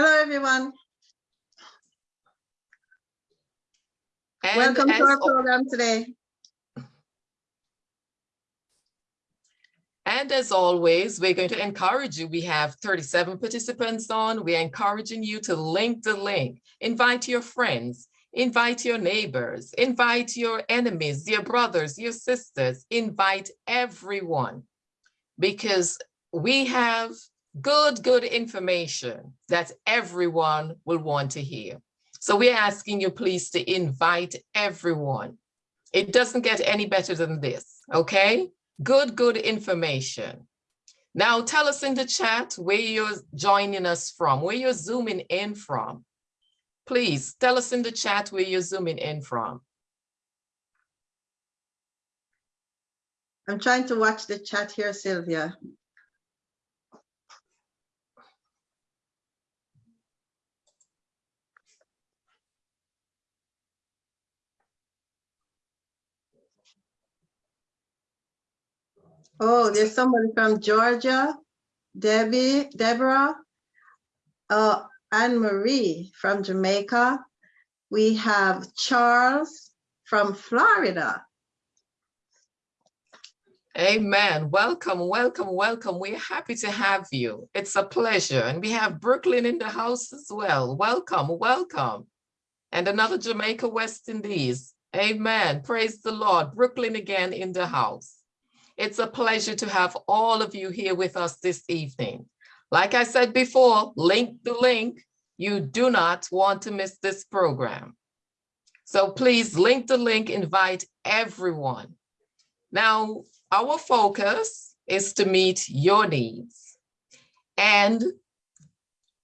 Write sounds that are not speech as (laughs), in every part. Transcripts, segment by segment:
Hello, everyone. And Welcome to our program today. And as always, we're going to encourage you. We have 37 participants on. We're encouraging you to link the link, invite your friends, invite your neighbors, invite your enemies, your brothers, your sisters, invite everyone. Because we have good, good information that everyone will want to hear. So we're asking you please to invite everyone. It doesn't get any better than this, okay? Good, good information. Now tell us in the chat where you're joining us from, where you're zooming in from. Please tell us in the chat where you're zooming in from. I'm trying to watch the chat here, Sylvia. Oh, there's somebody from Georgia, Debbie, Deborah, uh, Anne Marie from Jamaica. We have Charles from Florida. Amen. Welcome, welcome, welcome. We're happy to have you. It's a pleasure. And we have Brooklyn in the house as well. Welcome, welcome. And another Jamaica West Indies. Amen. Praise the Lord. Brooklyn again in the house. It's a pleasure to have all of you here with us this evening. Like I said before, link the link. You do not want to miss this program. So please link the link, invite everyone. Now, our focus is to meet your needs. And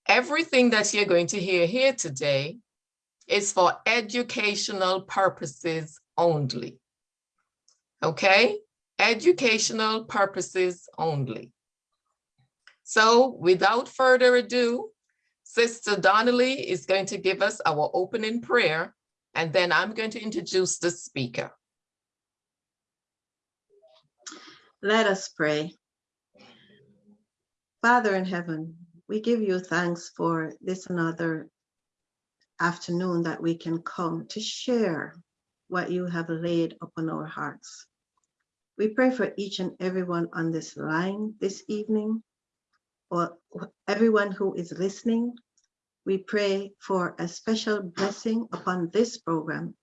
everything that you're going to hear here today is for educational purposes only. Okay? Educational purposes only. So without further ado, Sister Donnelly is going to give us our opening prayer, and then I'm going to introduce the speaker. Let us pray. Father in heaven, we give you thanks for this another afternoon that we can come to share what you have laid upon our hearts. We pray for each and everyone on this line this evening, or everyone who is listening. We pray for a special blessing upon this program.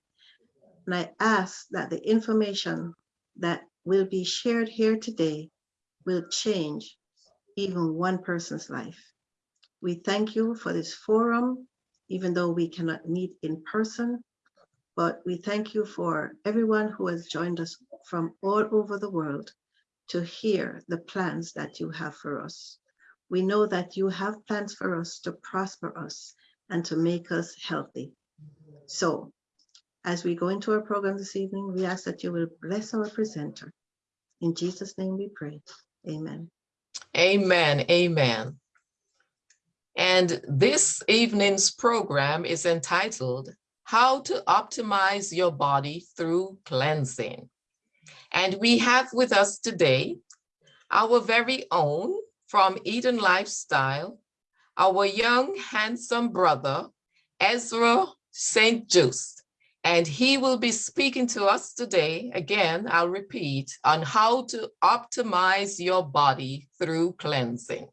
And I ask that the information that will be shared here today will change even one person's life. We thank you for this forum, even though we cannot meet in person, but we thank you for everyone who has joined us from all over the world to hear the plans that you have for us. We know that you have plans for us to prosper us and to make us healthy. So as we go into our program this evening, we ask that you will bless our presenter. In Jesus' name we pray. Amen. Amen, amen. And this evening's program is entitled How to Optimize Your Body Through Cleansing. And we have with us today our very own from Eden Lifestyle, our young handsome brother, Ezra St. Just. And he will be speaking to us today, again, I'll repeat, on how to optimize your body through cleansing.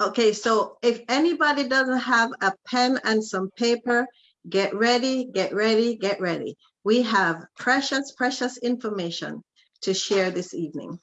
Okay, so if anybody doesn't have a pen and some paper, get ready, get ready, get ready. We have precious, precious information to share this evening.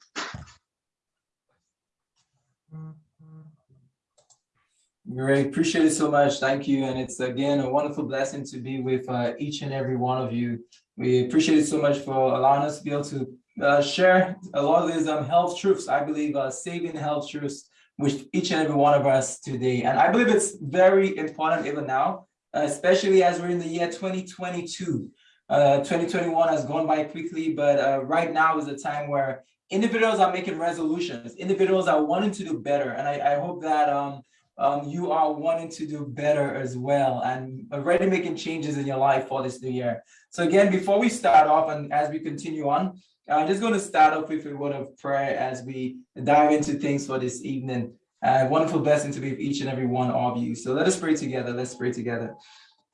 Great, appreciate it so much. Thank you. And it's again a wonderful blessing to be with uh, each and every one of you. We appreciate it so much for allowing us to be able to uh, share a lot of these um, health truths, I believe, uh, saving health truths with each and every one of us today. And I believe it's very important even now, uh, especially as we're in the year 2022. Uh, 2021 has gone by quickly, but uh, right now is a time where individuals are making resolutions. Individuals are wanting to do better. And I, I hope that um, um, you are wanting to do better as well and already making changes in your life for this new year. So again, before we start off and as we continue on, I'm just going to start off with a word of prayer as we dive into things for this evening. Uh, wonderful blessing to be with each and every one of you. So let us pray together. Let's pray together.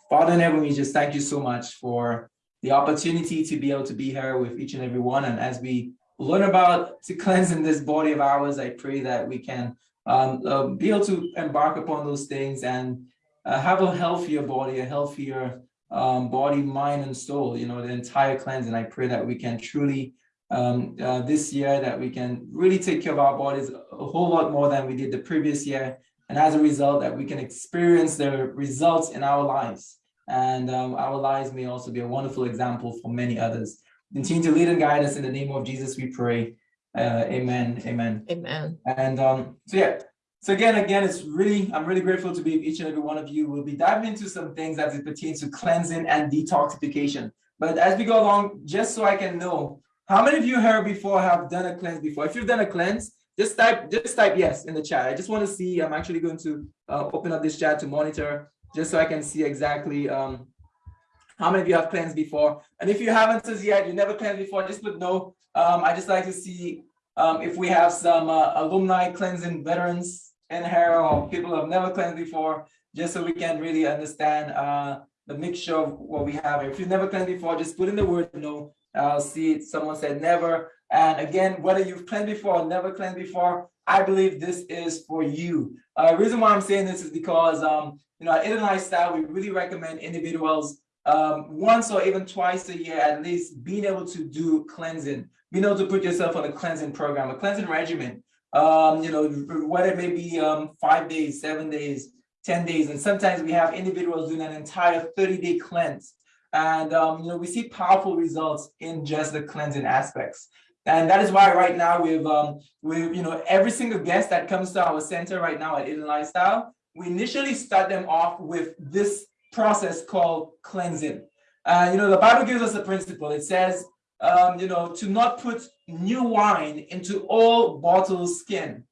Father in heaven, we just thank you so much for the opportunity to be able to be here with each and every one. And as we learn about to cleansing this body of ours, I pray that we can um, uh, be able to embark upon those things and uh, have a healthier body, a healthier um, body, mind, and soul, you know, the entire cleanse. And I pray that we can truly, um, uh, this year, that we can really take care of our bodies a whole lot more than we did the previous year. And as a result, that we can experience the results in our lives. And um, our lives may also be a wonderful example for many others. Continue to lead and guide us in the name of Jesus, we pray. Uh, amen. Amen. Amen. And um, so yeah, so again, again, it's really, I'm really grateful to be with each and every one of you. We'll be diving into some things as it pertains to cleansing and detoxification. But as we go along, just so I can know, how many of you here before have done a cleanse before? If you've done a cleanse, just type, just type yes in the chat. I just want to see, I'm actually going to uh, open up this chat to monitor just so I can see exactly um, how many of you have cleansed before. And if you haven't as yet, you never cleansed before, just put no. Um, I just like to see um, if we have some uh, alumni cleansing veterans in here or people who have never cleansed before, just so we can really understand uh, the mixture of what we have. If you've never cleansed before, just put in the word no. I'll see. Someone said never. And again, whether you've cleansed before or never cleansed before, I believe this is for you. Uh, reason why I'm saying this is because, um, you know, at Eden Lifestyle, we really recommend individuals um, once or even twice a year, at least being able to do cleansing, being able to put yourself on a cleansing program, a cleansing regimen, um, you know, whether it may be um, five days, seven days, 10 days. And sometimes we have individuals doing an entire 30 day cleanse. And, um, you know, we see powerful results in just the cleansing aspects. And that is why right now we've, um, we, you know, every single guest that comes to our center right now at Eden Lifestyle, we initially start them off with this process called cleansing. Uh, you know, the Bible gives us a principle. It says, um, you know, to not put new wine into old bottle skin.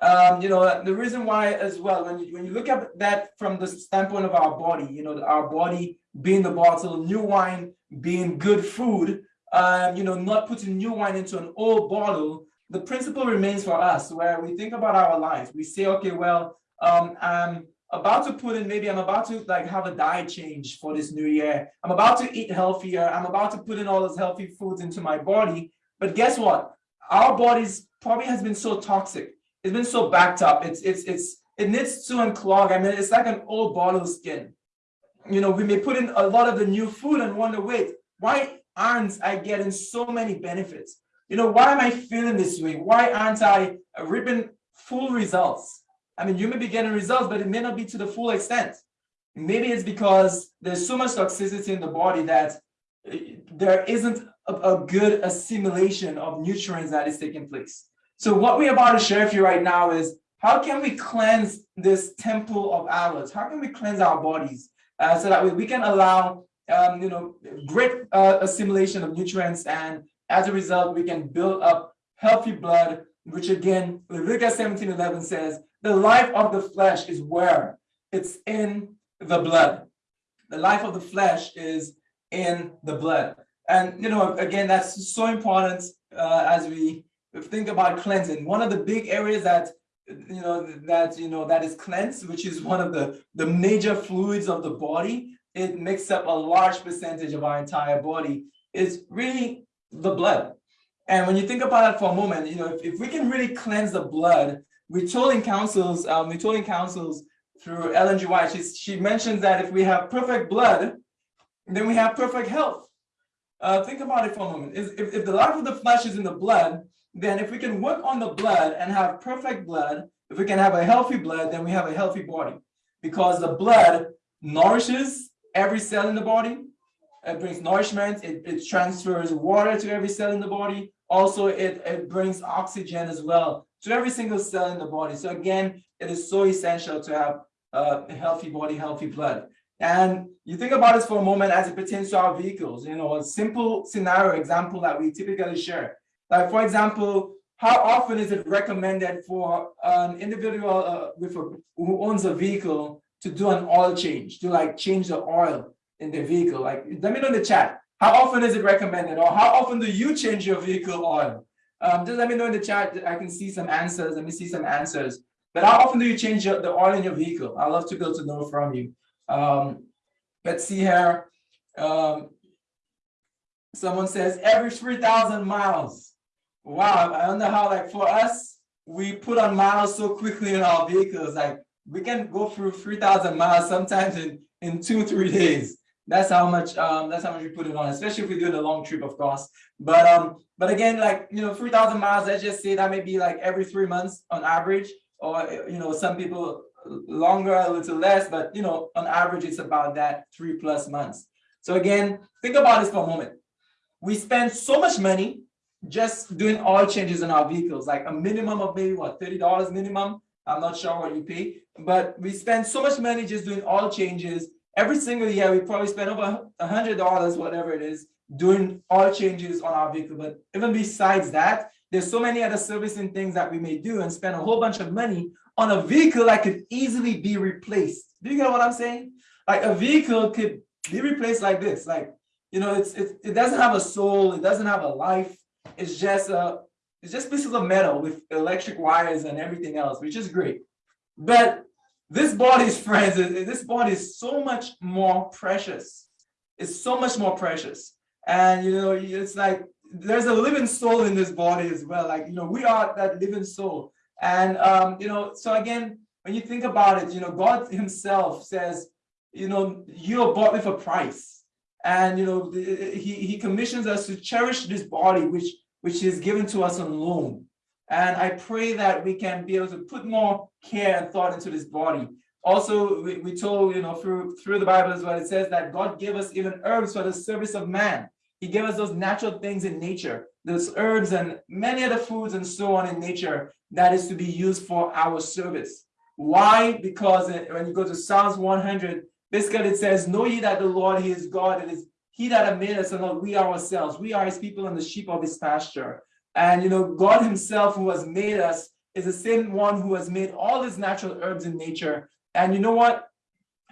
Um, you know, the reason why as well, when you, when you look at that from the standpoint of our body, you know, our body being the bottle, new wine being good food, um, you know, not putting new wine into an old bottle, the principle remains for us where we think about our lives. We say, okay, well, um, I'm about to put in, maybe I'm about to like have a diet change for this new year. I'm about to eat healthier. I'm about to put in all those healthy foods into my body. But guess what? Our bodies probably has been so toxic. It's been so backed up. It's, it's, it's, it needs to unclog. I mean, it's like an old bottle of skin. You know, we may put in a lot of the new food and wonder, wait, why aren't I getting so many benefits? You know, why am I feeling this way? Why aren't I reaping full results? I mean, you may be getting results, but it may not be to the full extent. Maybe it's because there's so much toxicity in the body that uh, there isn't a, a good assimilation of nutrients that is taking place. So what we're about to share with you right now is how can we cleanse this temple of ours? How can we cleanse our bodies uh, so that we, we can allow um, you know, great uh, assimilation of nutrients and as a result, we can build up healthy blood, which again, Leviticus 17, 11 says, the life of the flesh is where? It's in the blood. The life of the flesh is in the blood. And, you know, again, that's so important uh, as we think about cleansing. One of the big areas that, you know, that, you know, that is cleansed, which is one of the, the major fluids of the body, it makes up a large percentage of our entire body, is really the blood. And when you think about it for a moment, you know, if, if we can really cleanse the blood, in councils, um, in councils through Ellen G. White, she, she mentions that if we have perfect blood, then we have perfect health. Uh, think about it for a moment. If, if the life of the flesh is in the blood, then if we can work on the blood and have perfect blood, if we can have a healthy blood, then we have a healthy body. Because the blood nourishes every cell in the body. It brings nourishment, it, it transfers water to every cell in the body. Also, it, it brings oxygen as well to every single cell in the body. So again, it is so essential to have a healthy body, healthy blood. And you think about this for a moment as it pertains to our vehicles, you know, a simple scenario example that we typically share. Like for example, how often is it recommended for an individual uh, with a, who owns a vehicle to do an oil change, to like change the oil in the vehicle? Like, let me know in the chat. How often is it recommended or how often do you change your vehicle oil? Um, just let me know in the chat. I can see some answers. Let me see some answers. But how often do you change your- the oil in your vehicle? I'd love to be able to know from you. Um, let's see here. Um, someone says every three thousand miles. Wow, I wonder how like for us, we put on miles so quickly in our vehicles, like we can go through three thousand miles sometimes in, in two, three days. That's how much, um, that's how much we put it on, especially if we do the long trip, of course. But, um, but again, like, you know, three thousand miles, let's just say that may be like every three months on average. Or, you know, some people longer, a little less, but you know, on average, it's about that three plus months. So again, think about this for a moment. We spend so much money just doing oil changes in our vehicles, like a minimum of maybe what, thirty dollars minimum? I'm not sure what you pay, but we spend so much money just doing oil changes. Every single year, we probably spend over a hundred dollars, whatever it is, doing oil changes on our vehicle. But even besides that, there's so many other servicing things that we may do and spend a whole bunch of money on a vehicle that could easily be replaced. Do you get what I'm saying? Like a vehicle could be replaced like this. Like, you know, it's, it, it doesn't have a soul, it doesn't have a life. It's just a, it's just pieces of metal with electric wires and everything else, which is great. But this body's (laughs) friends, this body is so much more precious. It's so much more precious. And you know, it's like there's a living soul in this body as well. Like, you know, we are that living soul. And um, you know, so again, when you think about it, you know, God Himself says, you know, you're bought with a price. And you know, he, he commissions us to cherish this body, which which is given to us on loan. And I pray that we can be able to put more care and thought into this body. Also, we, we told, you know, through through the Bible as well, it says that God gave us even herbs for the service of man. He gave us those natural things in nature, those herbs and many other foods and so on in nature that is to be used for our service. Why? Because uh, when you go to Psalms 100, basically it says, know ye that the Lord, he is God, it is he that made us and not we ourselves. We are his people and the sheep of his pasture. And you know, God himself who has made us is the same one who has made all these natural herbs in nature. And you know what?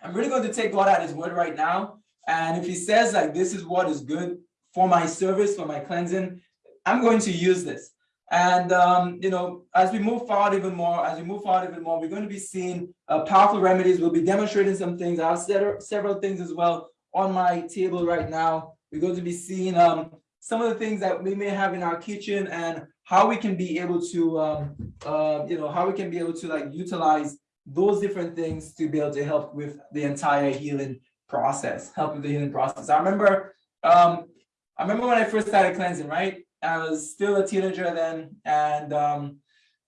I'm really going to take God at his word right now. And if he says like, this is what is good for my service, for my cleansing, I'm going to use this. And, um, you know, as we move forward even more, as we move forward even more, we're going to be seeing uh, powerful remedies. We'll be demonstrating some things. I have several things as well on my table right now. We're going to be seeing um, some of the things that we may have in our kitchen and how we can be able to, um, uh, you know, how we can be able to like utilize those different things to be able to help with the entire healing process, help with the healing process. I remember, um, I remember when I first started cleansing, right? I was still a teenager then. And um,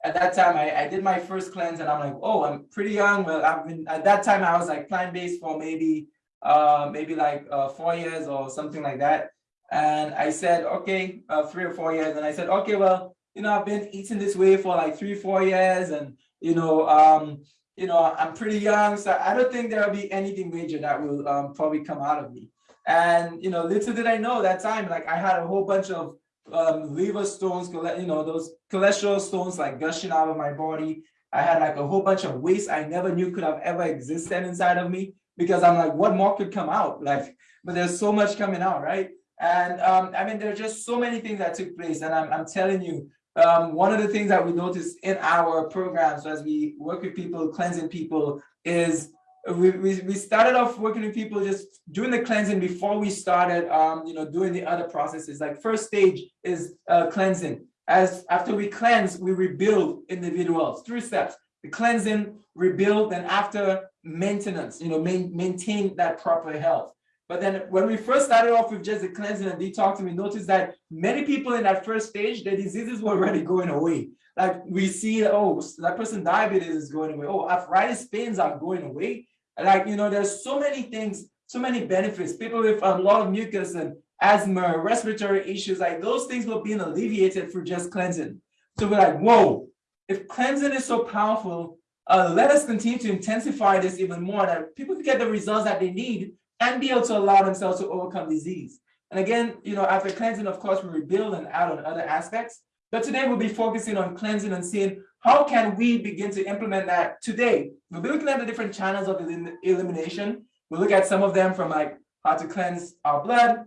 at that time, I, I did my first cleanse and I'm like, oh, I'm pretty young. Well, I've been, at that time, I was like plant-based for maybe, uh, maybe like uh, four years or something like that. And I said, okay, uh, three or four years. And I said, okay, well, you know, I've been eating this way for like three, four years. And, you know, um, you know, I'm pretty young. So I don't think there'll be anything major that will um, probably come out of me. And, you know, little did I know that time, like I had a whole bunch of um, liver stones, you know, those cholesterol stones like gushing out of my body. I had like a whole bunch of waste I never knew could have ever existed inside of me because I'm like, what more could come out? Like, but there's so much coming out, right? And um, I mean, there are just so many things that took place. And I'm, I'm telling you, um, one of the things that we notice in our programs as we work with people, cleansing people, is we, we, we started off working with people just doing the cleansing before we started um, you know doing the other processes. Like first stage is uh, cleansing. As after we cleanse we rebuild individuals three steps. The cleansing rebuild and after maintenance you know main, maintain that proper health. But then when we first started off with just the cleansing and detoxing we noticed that many people in that first stage their diseases were already going away. Like we see oh that person diabetes is going away. Oh arthritis pains are going away like, you know, there's so many things, so many benefits. People with a lot of mucus and asthma, respiratory issues, like those things were being alleviated through just cleansing. So we're like, whoa, if cleansing is so powerful, uh, let us continue to intensify this even more that people can get the results that they need and be able to allow themselves to overcome disease. And again, you know, after cleansing, of course, we rebuild and add on other aspects. But today we'll be focusing on cleansing and seeing how can we begin to implement that today? We'll be looking at the different channels of elimination. We'll look at some of them from like how to cleanse our blood,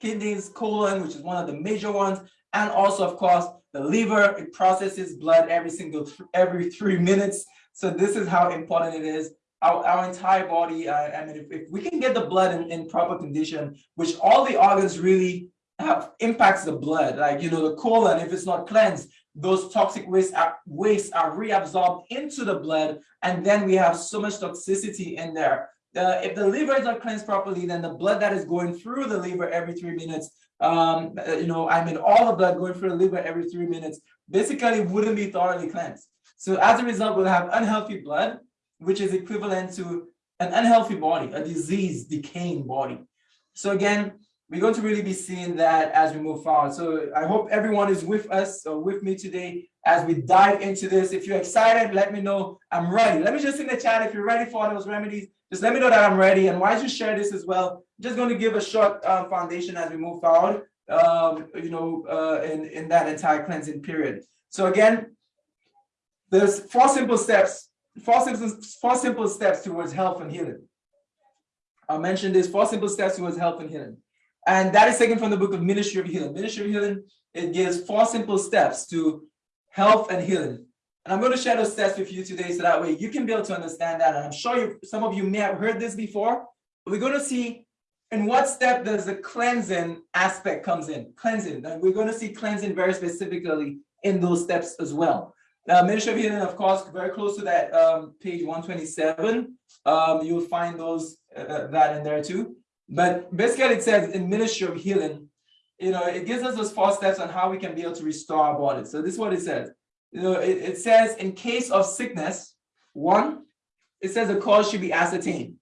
kidneys, colon, which is one of the major ones, and also, of course, The liver, it processes blood every single, every three minutes. So this is how important it is. Our, our entire body, uh, I mean, if, if we can get the blood in, in proper condition, which all the organs really have impacts the blood, like, you know, the colon, if it's not cleansed, those toxic wastes are, wastes are reabsorbed into the blood, and then we have so much toxicity in there. Uh, if the liver is not cleansed properly, then the blood that is going through the liver every three minutes, um, uh, you know, I mean, all the blood going through the liver every three minutes, basically wouldn't be thoroughly cleansed. So as a result, we'll have unhealthy blood, which is equivalent to an unhealthy body, a disease, decaying body. So again, we're going to really be seeing that as we move forward. So I hope everyone is with us or with me today as we dive into this. If you're excited, let me know I'm ready. Let me just in the chat if you're ready for those remedies. Just let me know that I'm ready. And why don't you share this as well? I'm Just going to give a short um, foundation as we move forward. Um, you know, uh, in in that entire cleansing period. So again, there's four simple steps. Four simple four simple steps towards health and healing. I mentioned mention this four simple steps towards health and healing. And that is taken from the book of Ministry of Healing. Ministry of Healing, it gives four simple steps to health and healing. And I'm going to share those steps with you today so that way you can be able to understand that. And I'm sure you, some of you may have heard this before, but we're going to see in what step does the cleansing aspect comes in, cleansing. And we're going to see cleansing very specifically in those steps as well. Now, Ministry of Healing, of course, very close to that um, page 127. Um, you'll find those uh, that in there too. But basically it says in Ministry of Healing, you know, it gives us those four steps on how we can be able to restore our body. So this is what it says. You know, it, it says in case of sickness, one, it says the cause should be ascertained.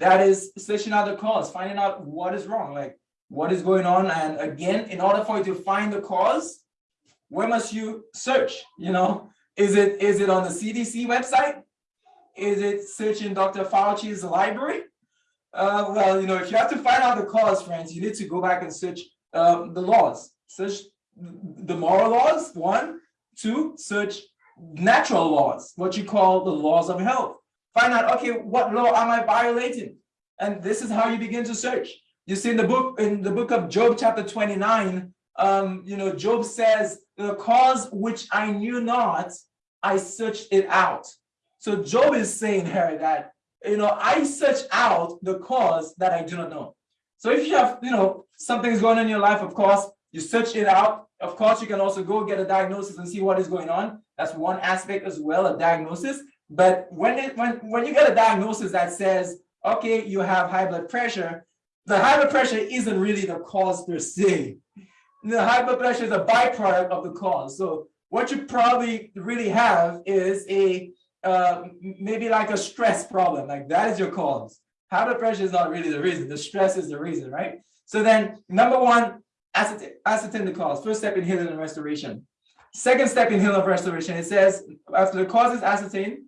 That is searching out the cause, finding out what is wrong, like what is going on. And again, in order for you to find the cause, where must you search? You know, is it is it on the CDC website? Is it searching Dr. Fauci's library? Uh, well, you know, if you have to find out the cause, friends, you need to go back and search um, the laws. Search the moral laws, one. Two, search natural laws, what you call the laws of health. Find out, okay, what law am I violating? And this is how you begin to search. You see in the book, in the book of Job, chapter 29, um, you know, Job says, the cause which I knew not, I searched it out. So Job is saying here that you know, I search out the cause that I do not know. So if you have, you know, something's going on in your life, of course, you search it out. Of course, you can also go get a diagnosis and see what is going on. That's one aspect as well, a diagnosis. But when it when when you get a diagnosis that says, okay, you have high blood pressure, the high blood pressure isn't really the cause per se. The high blood pressure is a byproduct of the cause. So what you probably really have is a uh, maybe like a stress problem, like that is your cause. High blood pressure is not really the reason, the stress is the reason, right? So then number one, ascertain, the cause. First step in healing and restoration. Second step in healing and restoration, it says after the cause is ascertained,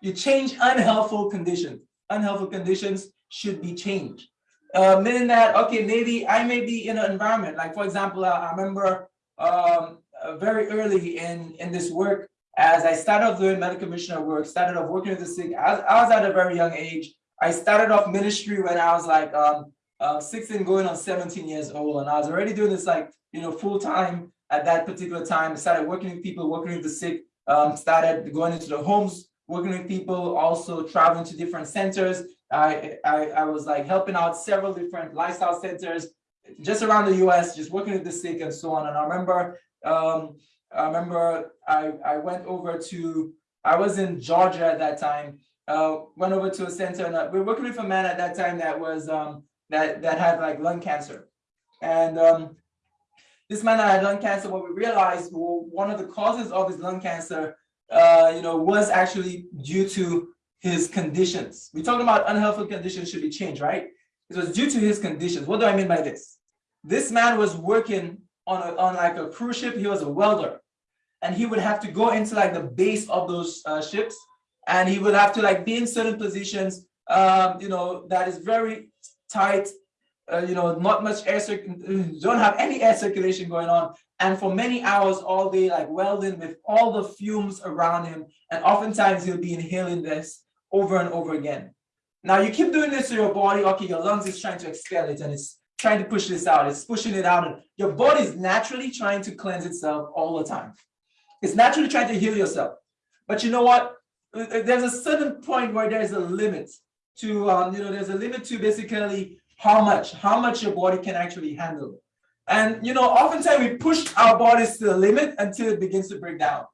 you change unhelpful conditions. Unhelpful conditions should be changed. Uh, meaning that, okay, maybe I may be in an environment, like for example, I, I remember um, uh, very early in, in this work, as I started off doing medical missionary work, started off working with the sick, I, I was at a very young age. I started off ministry when I was like um, uh, 16 going on 17 years old. And I was already doing this like, you know, full time at that particular time. Started working with people, working with the sick, um, started going into the homes, working with people, also traveling to different centers. I, I, I was like helping out several different lifestyle centers just around the US, just working with the sick and so on. And I remember um, I remember I, I went over to, I was in Georgia at that time, uh, went over to a center and uh, we were working with a man at that time that was, um, that, that had like lung cancer. And um, this man had lung cancer, what we realized, well, one of the causes of his lung cancer, uh, you know, was actually due to his conditions. We talking about unhealthy conditions should be changed, right? It was due to his conditions. What do I mean by this? This man was working on a, on like a cruise ship. He was a welder, and he would have to go into like the base of those uh, ships, and he would have to like be in certain positions. Um, you know that is very tight. Uh, you know, not much air circulation. (clears throat) Don't have any air circulation going on, and for many hours all day, like welding with all the fumes around him, and oftentimes he'll be inhaling this over and over again. Now you keep doing this to your body. Okay, your lungs is trying to expel it, and it's trying to push this out. It's pushing it out. And your body is naturally trying to cleanse itself all the time. It's naturally trying to heal yourself. But you know what? There's a certain point where there's a limit to, um, you know, there's a limit to basically how much, how much your body can actually handle. And, you know, oftentimes we push our bodies to the limit until it begins to break down.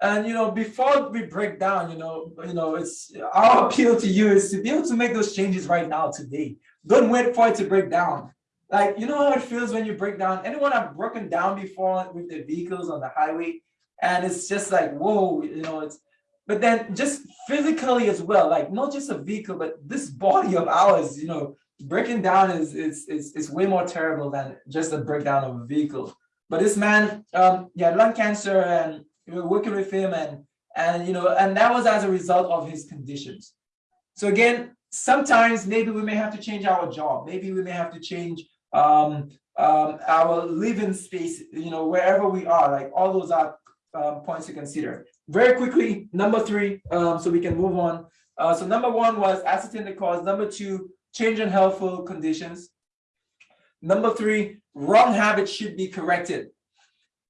And, you know, before we break down, you know, you know, it's our appeal to you is to be able to make those changes right now, today. Don't wait for it to break down. Like, you know how it feels when you break down? Anyone I've broken down before with their vehicles on the highway? And it's just like, whoa, you know, it's, but then just physically as well, like not just a vehicle, but this body of ours, you know, breaking down is, is, is, is way more terrible than just a breakdown of a vehicle. But this man, um, he had lung cancer and we were working with him and, and, you know, and that was as a result of his conditions. So again, sometimes maybe we may have to change our job. Maybe we may have to change um, um, our living space, you know, wherever we are, like all those are um, points to consider. Very quickly, number three, um, so we can move on. Uh, so number one was ascertain the cause. Number two, change in healthful conditions. Number three, wrong habits should be corrected.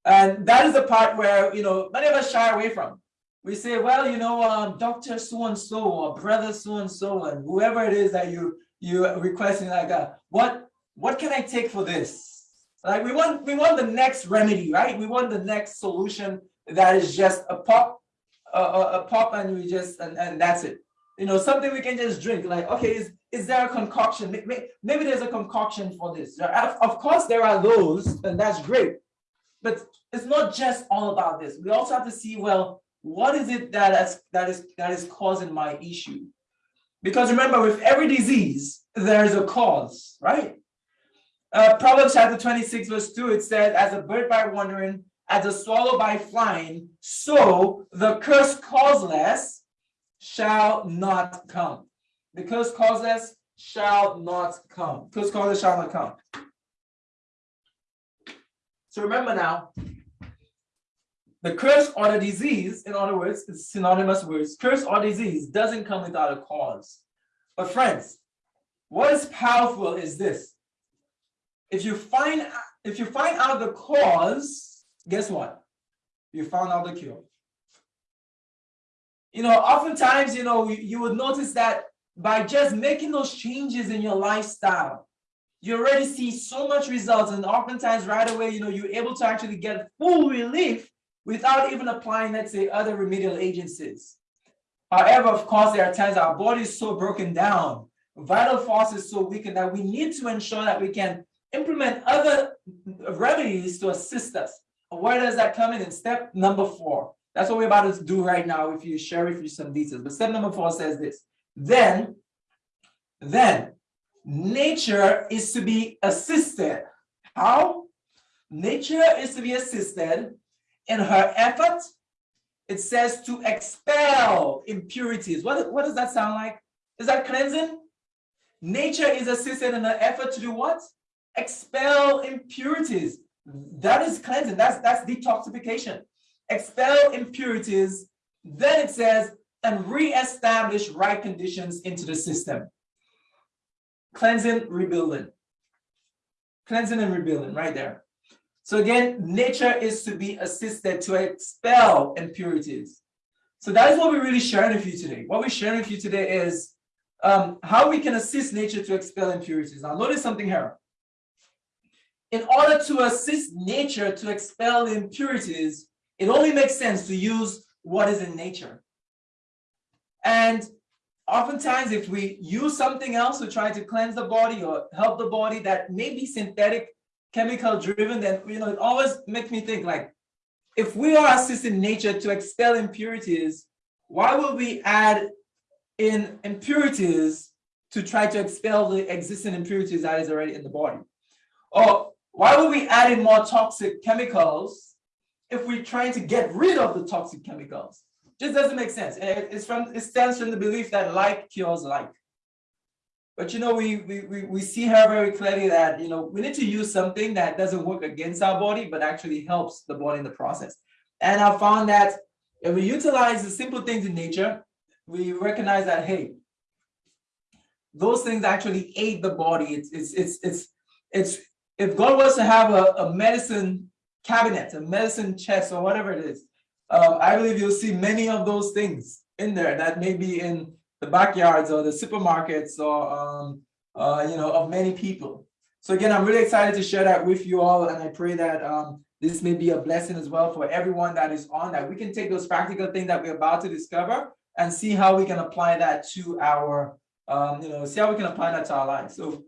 And that is the part where, you know, many of us shy away from. We say, well, you know, um, Dr. So-and-so or brother so-and-so and whoever it is that you you requesting like, uh, what what can I take for this? Like we want we want the next remedy, right? We want the next solution that is just a pop, a, a, pop, and we just and, and that's it. You know, something we can just drink. Like, okay, is is there a concoction? Maybe, maybe there's a concoction for this. Of course, there are those, and that's great. But it's not just all about this. We also have to see, well, what is it that is that is that is causing my issue? Because remember, with every disease, there's a cause, right? Uh, Proverbs chapter 26, verse 2, it says, As a bird by wandering, as a swallow by flying, so the curse causeless shall not come. The curse causeless shall not come. Curse causeless shall not come. So remember now, the curse or the disease, in other words, it's synonymous words, curse or disease doesn't come without a cause. But friends, what is powerful is this. If you find if you find out the cause, guess what? You found out the cure. You know, oftentimes, you know, you, would notice that by just making those changes in your lifestyle, you already see so much results. And oftentimes right away, you know, you're able to actually get full relief without even applying, let's say, other remedial agencies. However, of course, there are times our body is so broken down, vital force is so weakened that we need to ensure that we can implement other remedies to assist us. Where does that come in? In step number four. That's what we're about to do right now if you share with you some details. But step number four says this. Then, then nature is to be assisted. How? Nature is to be assisted in her effort. It says to expel impurities. What, what does that sound like? Is that cleansing? Nature is assisted in her effort to do what? Expel impurities. That is cleansing. That's that's detoxification. Expel impurities. Then it says, and re-establish right conditions into the system. Cleansing, rebuilding. Cleansing and rebuilding right there. So again, nature is to be assisted to expel impurities. So that is what we're really sharing with you today. What we're sharing with you today is um, how we can assist nature to expel impurities. Now notice something here. In order to assist nature to expel the impurities, it only makes sense to use what is in nature. And oftentimes if we use something else to try to cleanse the body or help the body that may be synthetic, chemical driven, then you know it always makes me think like, if we are assisting nature to expel impurities, why would we add in impurities to try to expel the existing impurities that is already in the body? Or why would we add in more toxic chemicals if we're trying to get rid of the toxic chemicals? Just doesn't make sense. Eh, it's from it stems from the belief that like cures like. But you know, we, we we we see her very clearly that you know we need to use something that doesn't work against our body, but actually helps the body in the process. And I found that if we utilize the simple things in nature, we recognize that hey, those things actually aid the body. It's, it's, it's, it's, it's, if God was to have a, a medicine cabinet, a medicine chest or whatever it is, uh, I believe you'll see many of those things in there that may be in the backyards or the supermarkets or, um, uh, you know, of many people. So again, I'm really excited to share that with you all. And I pray that um, this may be a blessing as well for everyone that is on that. We can take those practical things that we're about to discover and see how we can apply that to our, um, you know, see how we can apply that to our lives. So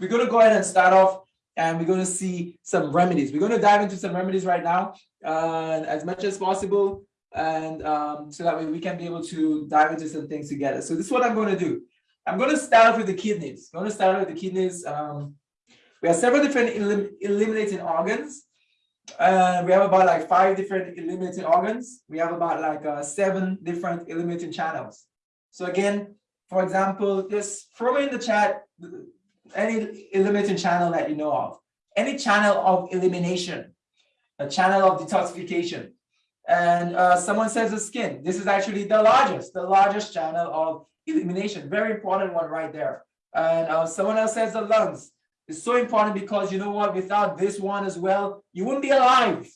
we're going to go ahead and start off and we're going to see some remedies. We're going to dive into some remedies right now uh, as much as possible. And um, so that way we can be able to dive into some things together. So this is what I'm going to do. I'm going to start off with the kidneys. I'm going to start off with the kidneys. Um, we have several different elim eliminating organs. Uh, we have about like five different eliminating organs. We have about like uh, seven different eliminating channels. So again, for example, just throw in the chat any eliminating channel that you know of. Any channel of elimination, a channel of detoxification. And uh, someone says the skin. This is actually the largest, the largest channel of elimination. Very important one right there. And uh, someone else says the lungs. It's so important because you know what, without this one as well, you wouldn't be alive.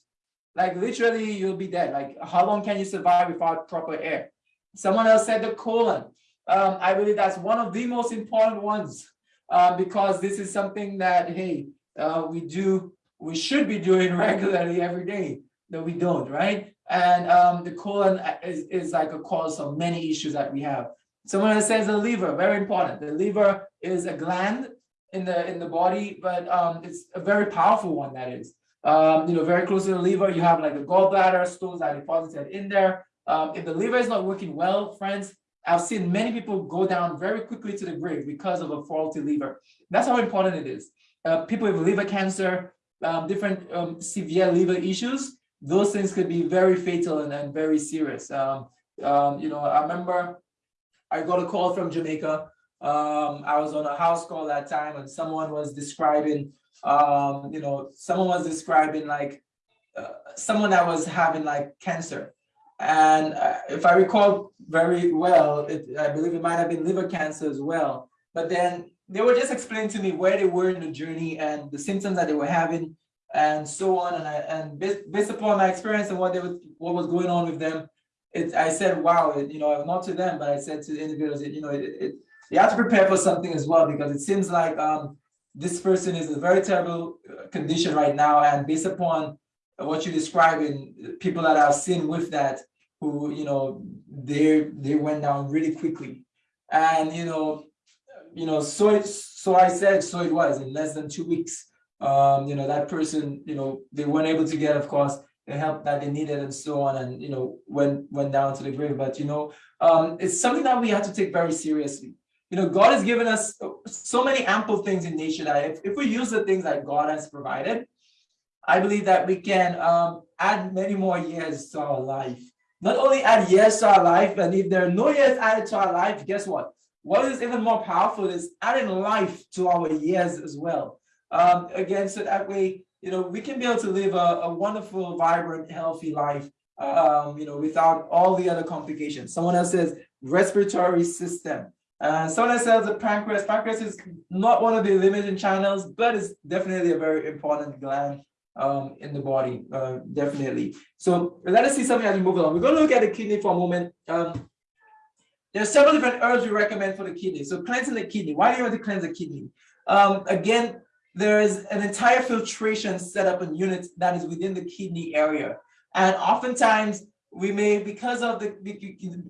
Like literally you'll be dead. Like how long can you survive without proper air? Someone else said the colon. Um, I believe that's one of the most important ones uh, because this is something that, hey, uh, we do, we should be doing (laughs) regularly every day, that we don't, right? And um, the colon is, is like a cause of many issues that we have. Someone says the liver, very important. The liver is a gland in the in the body, but um, it's a very powerful one that is. Um, you know, very close to the liver, you have like the gallbladder stones that are deposited in there. Um, if the liver is not working well, friends, I've seen many people go down very quickly to the grave because of a faulty liver. That's how important it is. Uh, people with liver cancer, um, different um, severe liver issues, those things could be very fatal and, and very serious. Um, um, you know, I remember I got a call from Jamaica um, I was on a house call that time and someone was describing, um, you know, someone was describing like uh, someone that was having like cancer. And uh, if I recall very well, it, I believe it might have been liver cancer as well. But then they were just explaining to me where they were in the journey and the symptoms that they were having and so on. And, I, and based, based upon my experience and what they was, what was going on with them, it, I said, wow, it, you know, not to them, but I said to the individuals, you know, it, it, you have to prepare for something as well because it seems like um, this person is in a very terrible uh, condition right now and based upon what you're describing people that I've seen with that who you know they they went down really quickly. And you know you know so it, so I said so it was in less than two weeks. Um, you know that person you know they weren't able to get of course the help that they needed and so on and you know went went down to the grave. But you know um, it's something that we have to take very seriously. You know, God has given us so many ample things in nature that if, if we use the things that God has provided, I believe that we can um, add many more years to our life. Not only add years to our life, but if there are no years added to our life, guess what? What is even more powerful is adding life to our years as well. Um, again, so that way, you know, we can be able to live a, a wonderful, vibrant, healthy life, um, you know, without all the other complications. Someone else says respiratory system. Uh, someone else says the pancreas. Pancreas is not one of the limiting channels, but it's definitely a very important gland um, in the body, uh, definitely. So let us see something as we move along. We're going to look at the kidney for a moment. Um, there are several different herbs we recommend for the kidney. So cleansing the kidney. Why do you want to cleanse the kidney? Um, again, there is an entire filtration setup and unit that is within the kidney area. And oftentimes we may, because of the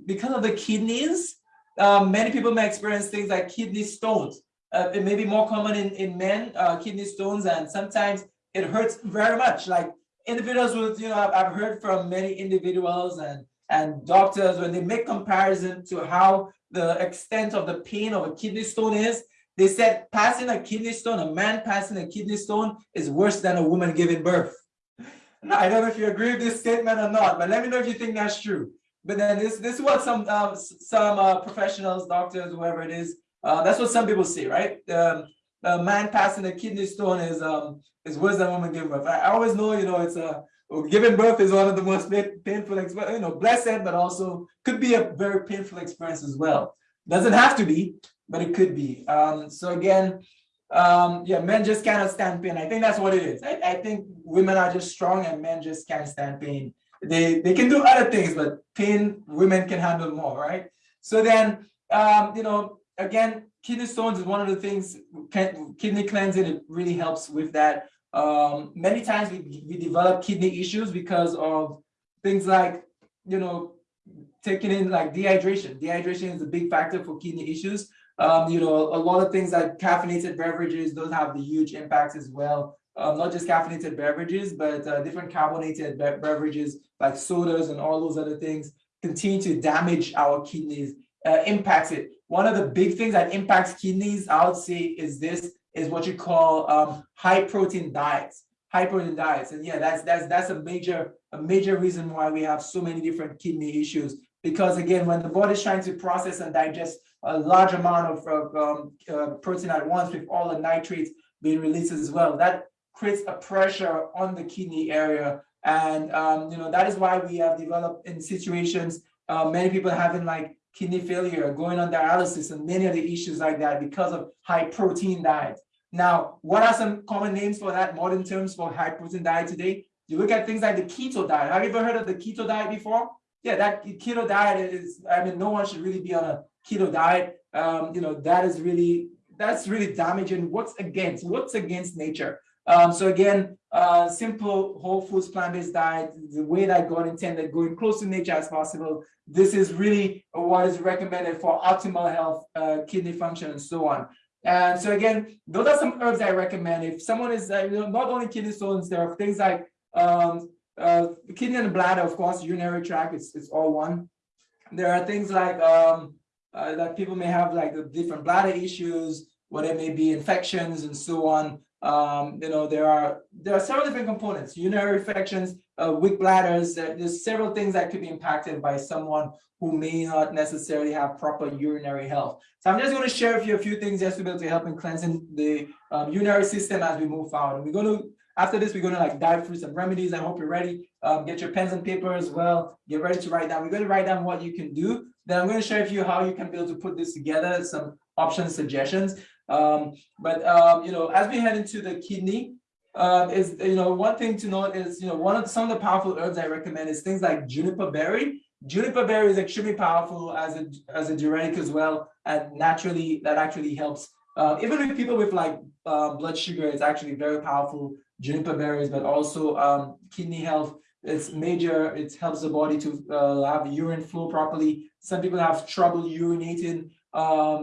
because of the kidneys, um, many people may experience things like kidney stones. Uh, it may be more common in, in men, uh, kidney stones, and sometimes it hurts very much. Like individuals with, you know, I've, heard from many individuals and, and doctors when they make comparison to how the extent of the pain of a kidney stone is, they said passing a kidney stone, a man passing a kidney stone is worse than a woman giving birth. (laughs) Now, I don't know if you agree with this statement or not, but let me know if you think that's true. But then this this is what some uh, some uh, professionals, doctors, whoever it is, uh, that's what some people say, right? Um, a man passing a kidney stone is um is worse than a woman giving birth. I, I always know, you know, it's a giving birth is one of the most painful, experience, you know, blessed, but also could be a very painful experience as well. Doesn't have to be, but it could be. Um, so again, um, yeah, men just cannot stand pain. I think that's what it is. I, I think women are just strong and men just can't stand pain. They they can do other things, but pain women can handle more, right? So then, um, you know, again, kidney stones is one of the things. Kidney cleansing it really helps with that. Um, many times we we develop kidney issues because of things like you know taking in like dehydration. Dehydration is a big factor for kidney issues. Um, you know, a lot of things like caffeinated beverages, those have the huge impacts as well. Um, not just caffeinated beverages, but uh, different carbonated be beverages like sodas and all those other things continue to damage our kidneys, uh, impacts it. One of the big things that impacts kidneys, I would say, is this is what you call um, high protein diets. High protein diets, and yeah, that's that's that's a major a major reason why we have so many different kidney issues. Because again, when the body is trying to process and digest a large amount of, um, uh, protein at once with all the nitrates being released as well. That creates a pressure on the kidney area. And, um, you know, that is why we have developed in situations, uh, many people having like kidney failure, going on dialysis and many of the issues like that because of high protein diet. Now, what are some common names for that modern terms for high protein diet today? You look at things like the keto diet. Have you ever heard of the keto diet before? Yeah, that keto diet is, I mean, no one should really be on a keto diet, um, you know, that is really, that's really damaging. What's against, what's against nature? Um, so again, uh, simple whole foods plant-based diet, the way that God intended, going close to nature as possible. This is really what is recommended for optimal health, uh, kidney function, and so on. And so again, those are some herbs I recommend. If someone is uh, you know, not only kidney stones, there are things like um, uh, kidney and bladder, of course, urinary tract, it's, it's all one. There are things like um, uh, that people may have like the different bladder issues, what it may be infections and so on. Um, you know, there are there are several different components, urinary infections, uh, weak bladders. There's several things that could be impacted by someone who may not necessarily have proper urinary health. So I'm just going to share with you a few things just to be able to help in cleansing the um, urinary system as we move forward. And we're going to after this, we're going to like dive through some remedies. I hope you're ready. Um, get your pens and paper as well. Get ready to write down. We're going to write down what you can do. Then I'm going to share with you how you can be able to put this together, some option suggestions. Um, but, um, you know, as we head into the kidney, um, is, you know, one thing to note is, you know, one of some of the powerful herbs I recommend is things like juniper berry. Juniper berry is extremely powerful as a, as a diuretic as well. And naturally, that actually helps. Uh, even with people with like uh, blood sugar, it's actually very powerful juniper berries, but also um, kidney health. It's major, it helps the body to uh, have urine flow properly. Some people have trouble urinating, um,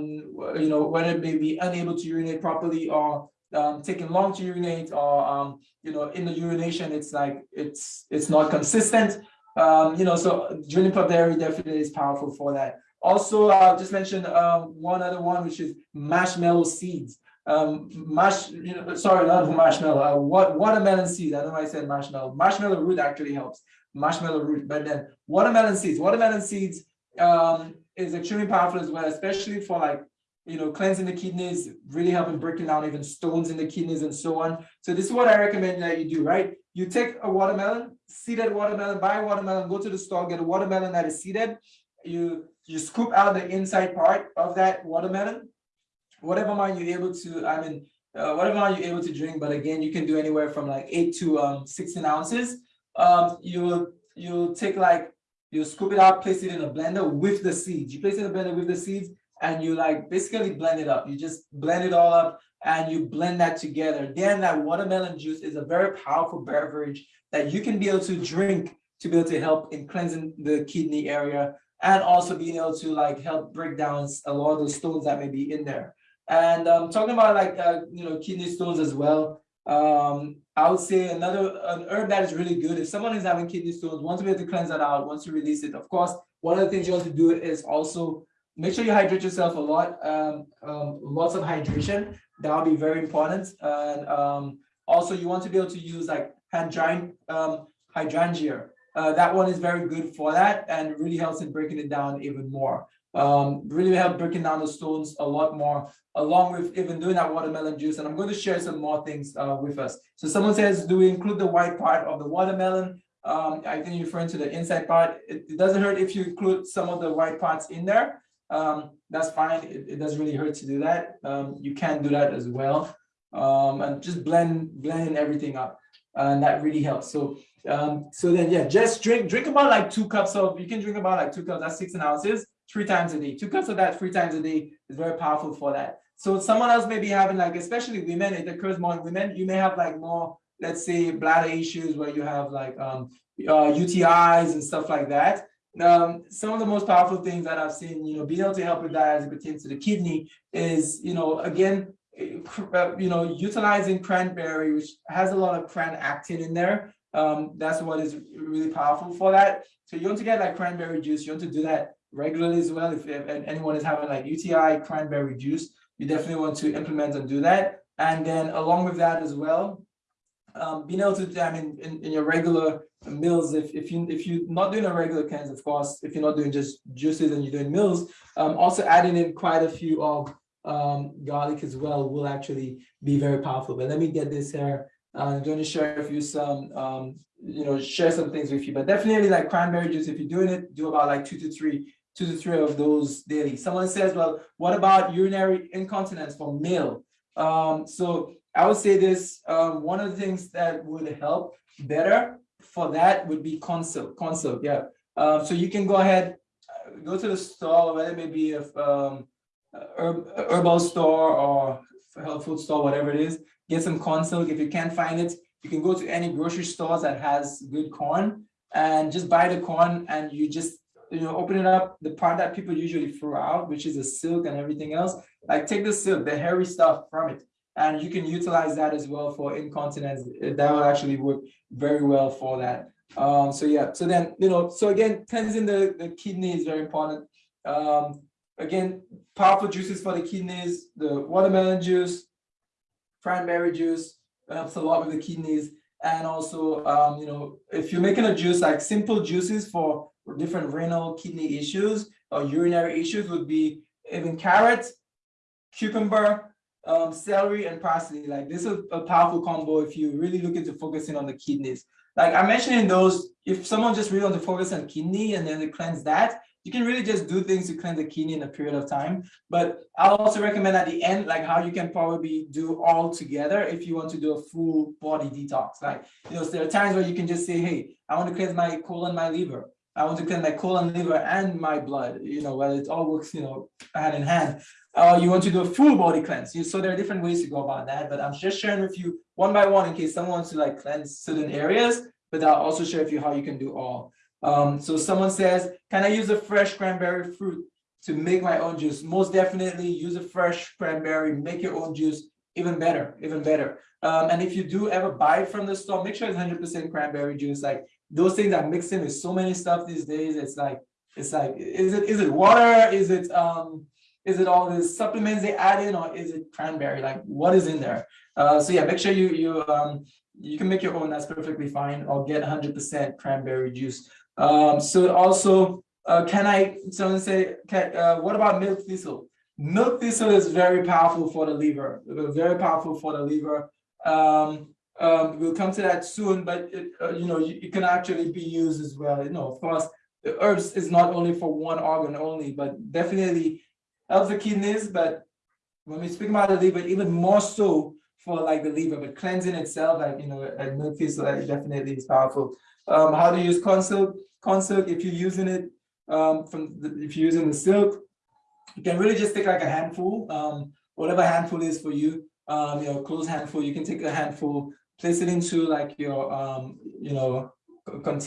you know, whether they be unable to urinate properly or um, taking long to urinate or, um, you know, in the urination, it's like, it's it's not consistent. Um, you know, so juniper berry definitely is powerful for that. Also, uh, just mentioned uh, one other one, which is marshmallow seeds um, mash, you know, sorry, not marshmallow, uh, what watermelon seeds. I know I said marshmallow. Marshmallow root actually helps. Marshmallow root, but then watermelon seeds. Watermelon seeds um, is extremely powerful as well, especially for like you know cleansing the kidneys, really helping breaking down even stones in the kidneys and so on. So this is what I recommend that you do. Right, you take a watermelon, seeded watermelon, buy a watermelon, go to the store, get a watermelon that is seeded. You you scoop out the inside part of that watermelon whatever amount you're able to, I mean, uh, whatever amount you're able to drink, but again, you can do anywhere from like eight to um, 16 ounces. Um, you you take like, you scoop it out, place it in a blender with the seeds. You place it in a blender with the seeds and you like basically blend it up. You just blend it all up and you blend that together. Then that watermelon juice is a very powerful beverage that you can be able to drink to be able to help in cleansing the kidney area and also being able to like help break down a lot of the stones that may be in there. And um, talking about like, uh, you know, kidney stones as well, um, I would say another an herb that is really good. If someone is having kidney stones, wants to be able to cleanse that out, wants to release it. Of course, one of the things you want to do is also make sure you hydrate yourself a lot, um, um, lots of hydration. That will be very important. And um, also you want to be able to use like drying um, hydrangea. Uh, that one is very good for that and really helps in breaking it down even more um, really help breaking down the stones a lot more, along with even doing that watermelon juice. And I'm going to share some more things uh, with us. So someone says, do we include the white part of the watermelon? Um, I think you're referring to the inside part. It, it, doesn't hurt if you include some of the white parts in there. um, that's fine. It, it doesn't really hurt to do that. Um, you can do that as well. Um, and just blend, blend everything up. And that really helps. So, um, so then, yeah, just drink, drink about like two cups of, you can drink about like two cups, that's six ounces, three times a day. Two cups of that three times a day is very powerful for that. So someone else may be having like, especially women, it occurs more in women, you may have like more, let's say bladder issues where you have like um, uh, UTIs and stuff like that. Um, some of the most powerful things that I've seen, you know, being able to help with that as it pertains to the kidney is, you know, again, eh, uh, you know, utilizing cranberry, which has a lot of cran actin in there. Um, that's what is really powerful for that. So you want to get like cranberry juice, you want to do that regularly as well. If, if anyone is having like UTI, cranberry juice, you definitely want to implement and do that. And then along with that as well, um, being able to, I mean, in, in your regular meals, if, if you, if you're not doing a regular cans, of course, if you're not doing just juices and you're doing meals, um, also adding in quite a few of um, garlic as well will actually be very powerful. But let me get this here. Uh, I'm going to share with you some, um, you know, share some things with you, but definitely like cranberry juice, if you're doing it, do about like two to three, two to three of those daily. Someone says, well, what about urinary incontinence for male? Um, so I would say this, um, one of the things that would help better for that would be corn silk, consult, yeah. Um, so you can go ahead, uh, go to the store, whether it may be a um, herb, herbal store or health food store, whatever it is, get some corn silk. If you can't find it, you can go to any grocery stores that has good corn and just buy the corn and you just, you know, open it up, the part that people usually throw out, which is the silk and everything else, like take the silk, the hairy stuff from it. And you can utilize that as well for incontinence. That will actually work very well for that. Um, so yeah, so then, you know, so again, cleansing the, the kidney is very important. Um, again, powerful juices for the kidneys, the watermelon juice, cranberry juice helps a lot with the kidneys. And also, um, you know, if you're making a juice, like simple juices for different renal kidney issues or urinary issues would be even carrots, cucumber, um, celery, and parsley. Like this is a powerful combo if you really look into focusing on the kidneys. Like I mentioned in those, if someone just really want to focus on kidney and then they cleanse that, you can really just do things to cleanse the kidney in a period of time. But I'll also recommend at the end, like how you can probably do all together if you want to do a full body detox. Like, you know, there are times where you can just say, hey, I want to cleanse my colon, my liver. I want to cleanse my colon, liver, and my blood, you know, well, it all works, you know, hand in hand. Uh, you want to do a full body cleanse. You- So there are different ways to go about that, but I'm just sharing with you one by one in case someone wants to like cleanse certain areas, but I'll also share with you how you can do all. Um, so someone says, can I use a fresh cranberry fruit to make my own juice? Most definitely use a fresh cranberry, make your own juice, even better, even better. Um, and if you do ever buy from the store, make sure it's hundred percent cranberry juice. Like those things are mixed in with so many stuff these days. It's like, it's like, is it, is it water? Is it, um, is it all the supplements they add in or is it cranberry? Like what is in there? Uh, so yeah, make sure you, you, um, you can make your own, that's perfectly fine, or get hundred percent cranberry juice. Um, so also, uh, can I, someone say, can, uh, what about milk thistle? Milk thistle is very powerful for the liver, very powerful for the liver. Um, um, we'll come to that soon, but it, uh, you know, it can actually be used as well. You know, of course, the herbs is not only for one organ only, but definitely helps the kidneys. But when we speak about the liver, even more so for like the liver, but cleansing itself, like you know, like milk thistle, that definitely is powerful. Um, how to use corn silk, consult if you're using it um, from the, if you're using the silk, you can really just take like a handful, um, whatever handful is for you, um, your close handful, you can take a handful, place it into like your, um, you know,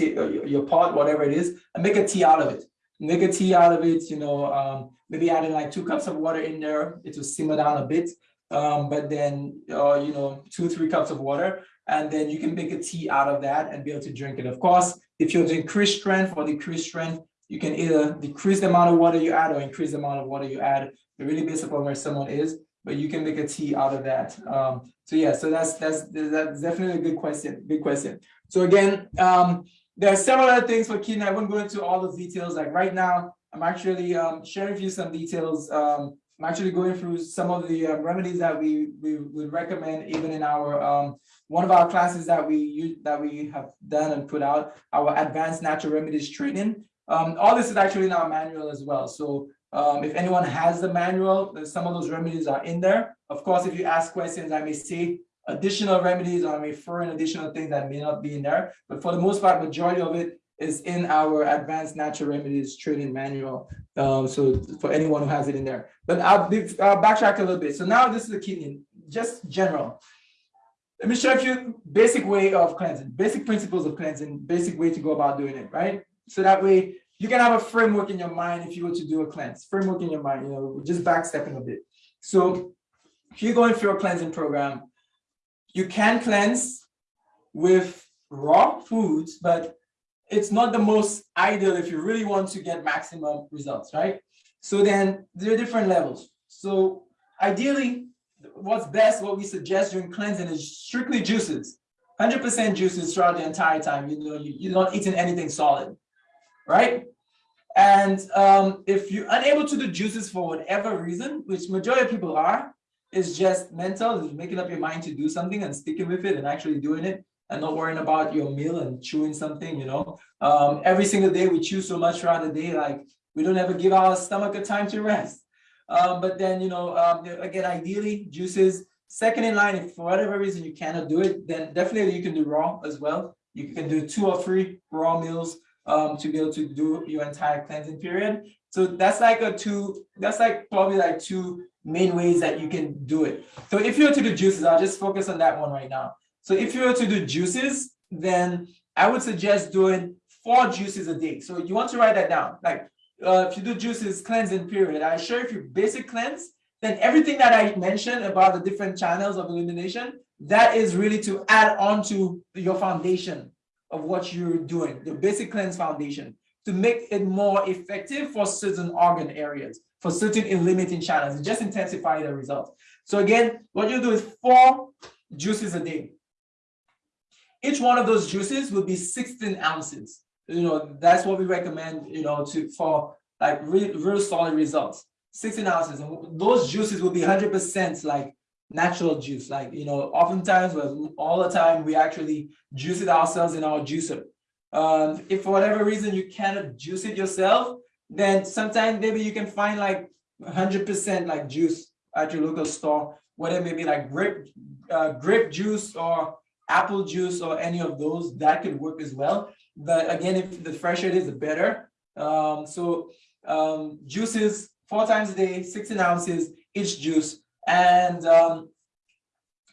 your, your pot, whatever it is, and make a tea out of it. Make a tea out of it, you know, um, maybe adding like two cups of water in there, it will simmer down a bit. Um, but then, uh, you know, two, three cups of water, and then you can make a tea out of that and be able to drink it. Of course, if you're to increase strength or decrease strength, you can either decrease the amount of water you add or increase the amount of water you add. It really based upon where someone is, but you can make a tea out of that. Um, so yeah, so that's that's that's definitely a good question. Good question. So again, um, there are several other things for kidney. I won't go into all the details. Like right now, I'm actually um, sharing with you some details. Um, I'm actually going through some of the uh, remedies that we we would recommend even in our um, one of our classes that we use that we have done and put out our advanced natural remedies training. Um, all this is actually in our manual as well. So Um, if anyone has the manual, some of those remedies are in there. Of course, if you ask questions, I may see additional remedies or I may refer in additional things that may not be in there. But for the most part, majority of it is in our advanced natural remedies training manual. Um, so for anyone who has it in there, but I'll, I'll backtrack a little bit. So now this is the key, just general. Let me show you basic way of cleansing, basic principles of cleansing, basic way to go about doing it, right? So that way you can have a framework in your mind if you were to do a cleanse, framework in your mind, you know, just backstepping a bit. So if you're going through a cleansing program, you can cleanse with raw foods, but it's not the most ideal if you really want to get maximum results, right? So then there are different levels. So ideally, what's best, what we suggest during cleansing is strictly juices. 100% juices throughout the entire time. You know, you, you're not eating anything solid, right? And um, if you're unable to do juices for whatever reason, which majority of people are, is just mental, is making up your mind to do something and sticking with it and actually doing it and not worrying about your meal and chewing something, you know. Um, every single day we chew so much throughout the day, like we don't ever give our stomach a time to rest. Um, but then, you know, um, again, ideally juices, second in line, if for whatever reason you cannot do it, then definitely you can do raw as well. You can do two or three raw meals um, to be able to do your entire cleansing period. So that's like a two, that's like probably like two main ways that you can do it. So if you were to do juices, I'll just focus on that one right now. So if you were to do juices, then I would suggest doing four juices a day. So you want to write that down. Like uh, if you do juices cleansing period, I assure if you basic cleanse, then everything that I mentioned about the different channels of elimination, that is really to add on to your foundation of what you're doing, the basic cleanse foundation, to make it more effective for certain organ areas, for certain limiting channels, just intensify the results. So again, what you do is four juices a day. Each one of those juices will be 16 ounces. You know, that's what we recommend, you know, to for like real, real solid results. 16 ounces. And those juices will be 100% like natural juice. Like, you know, oftentimes, all the time, we actually juice it ourselves in our juicer. Um, if for whatever reason you cannot juice it yourself, then sometimes maybe you can find like 100% like juice at your local store, whether it may be like grape, uh, grape juice or apple juice or any of those, that could work as well. But again, if the fresher it is, the better. Um, so um, juices four times a day, 16 ounces each juice. And um,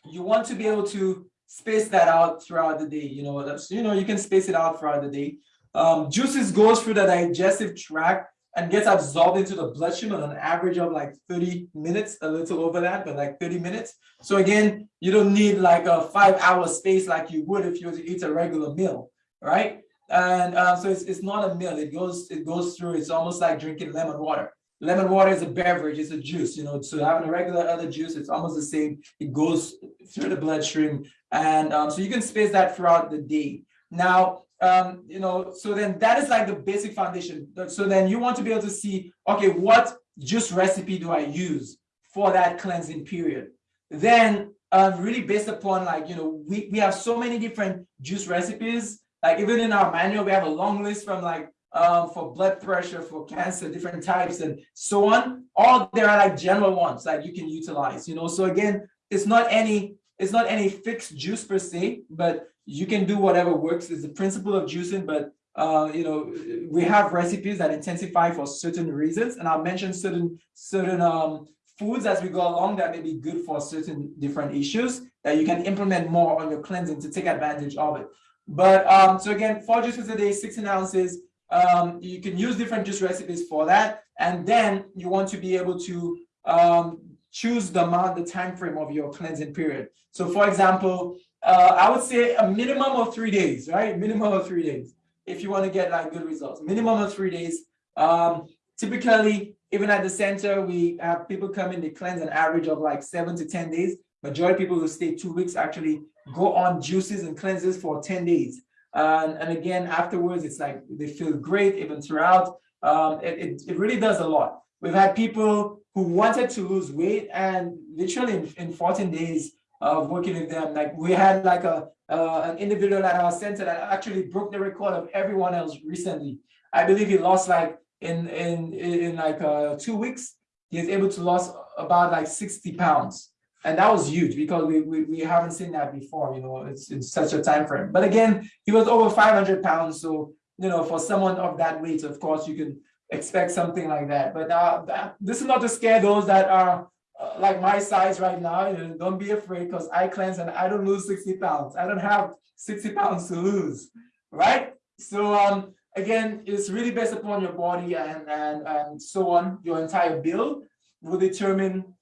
you want to be able to space that out throughout the day. You know, that's, you know, you can space it out throughout the day. Um, juices goes through the digestive tract and gets absorbed into the bloodstream on an average of like 30 minutes, a little over that, but like 30 minutes. So again, you don't need like a five hour space like you would if you were to eat a regular meal, right? And uh, so it's, it's not a meal, it goes, it goes through, it's almost like drinking lemon water. Lemon water is a beverage, it's a juice, you know, so having a regular other juice, it's almost the same. It goes through the bloodstream. And um, so you can space that throughout the day. Now, um, you know, so then that is like the basic foundation. So then you want to be able to see, okay, what juice recipe do I use for that cleansing period? Then um, really based upon like, you know, we, we have so many different juice recipes. Like even in our manual, we have a long list from like um, for blood pressure, for cancer, different types and so on. All there are like general ones that you can utilize, you know. So again, it's not any it's not any fixed juice per se, but you can do whatever works. It's the principle of juicing, but uh, you know, we have recipes that intensify for certain reasons, and I'll mention certain certain um, foods as we go along that may be good for certain different issues that you can implement more on your cleansing to take advantage of it. But um, so again, four juices a day, 16 ounces. Um, you can use different juice recipes for that. And then you want to be able to um, choose the amount, the time frame of your cleansing period. So for example, uh, I would say a minimum of three days, right? Minimum of three days if you want to get like good results. Minimum of three days. Um, typically, even at the center, we have people come in, they cleanse an average of like seven to 10 days. Majority people who stay two weeks actually go on juices and cleanses for 10 days. Um, and again, afterwards, it's like they feel great even throughout. Um, it, it, it, really does a lot. We've had people who wanted to lose weight and literally in, in 14 days of working with them, like we had like a uh, an individual at our center that actually broke the record of everyone else recently. I believe he lost like in in in like uh, two weeks, he is able to lose about like 60 pounds. And that was huge because we, we, we haven't seen that before, you know, it's in such a time frame. But again, he was over 500 pounds. So, you know, for someone of that weight, of course, you can expect something like that. But uh, that, this is not to scare those that are uh, like my size right now. You know, don't be afraid because I cleanse and I don't lose 60 pounds. I don't have 60 pounds to lose, right? So um, again, it's really based upon your body and, and, and so on. Your entire build will determine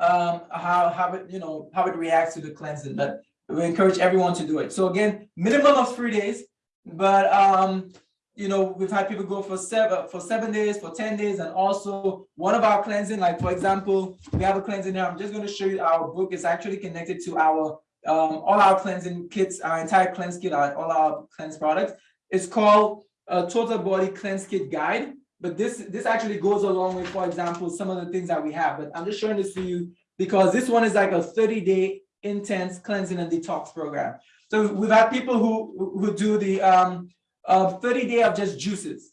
um, how, how it, you know, how it reacts to the cleansing, but we encourage everyone to do it. So again, minimum of three days, but um, you know, we've had people go for seven, for seven days, for 10 days, and also one of our cleansing, like for example, we have a cleansing here. I'm just going to show you our book. It's actually connected to our, um, all our cleansing kits, our entire cleanse kit, our, all our cleanse products. It's called a total body cleanse kit guide. But this, this actually goes along with, for example, some of the things that we have. But I'm just showing this to you because this one is like a 30 day intense cleansing and detox program. So we've had people who, who do the um, uh, 30 day of just juices.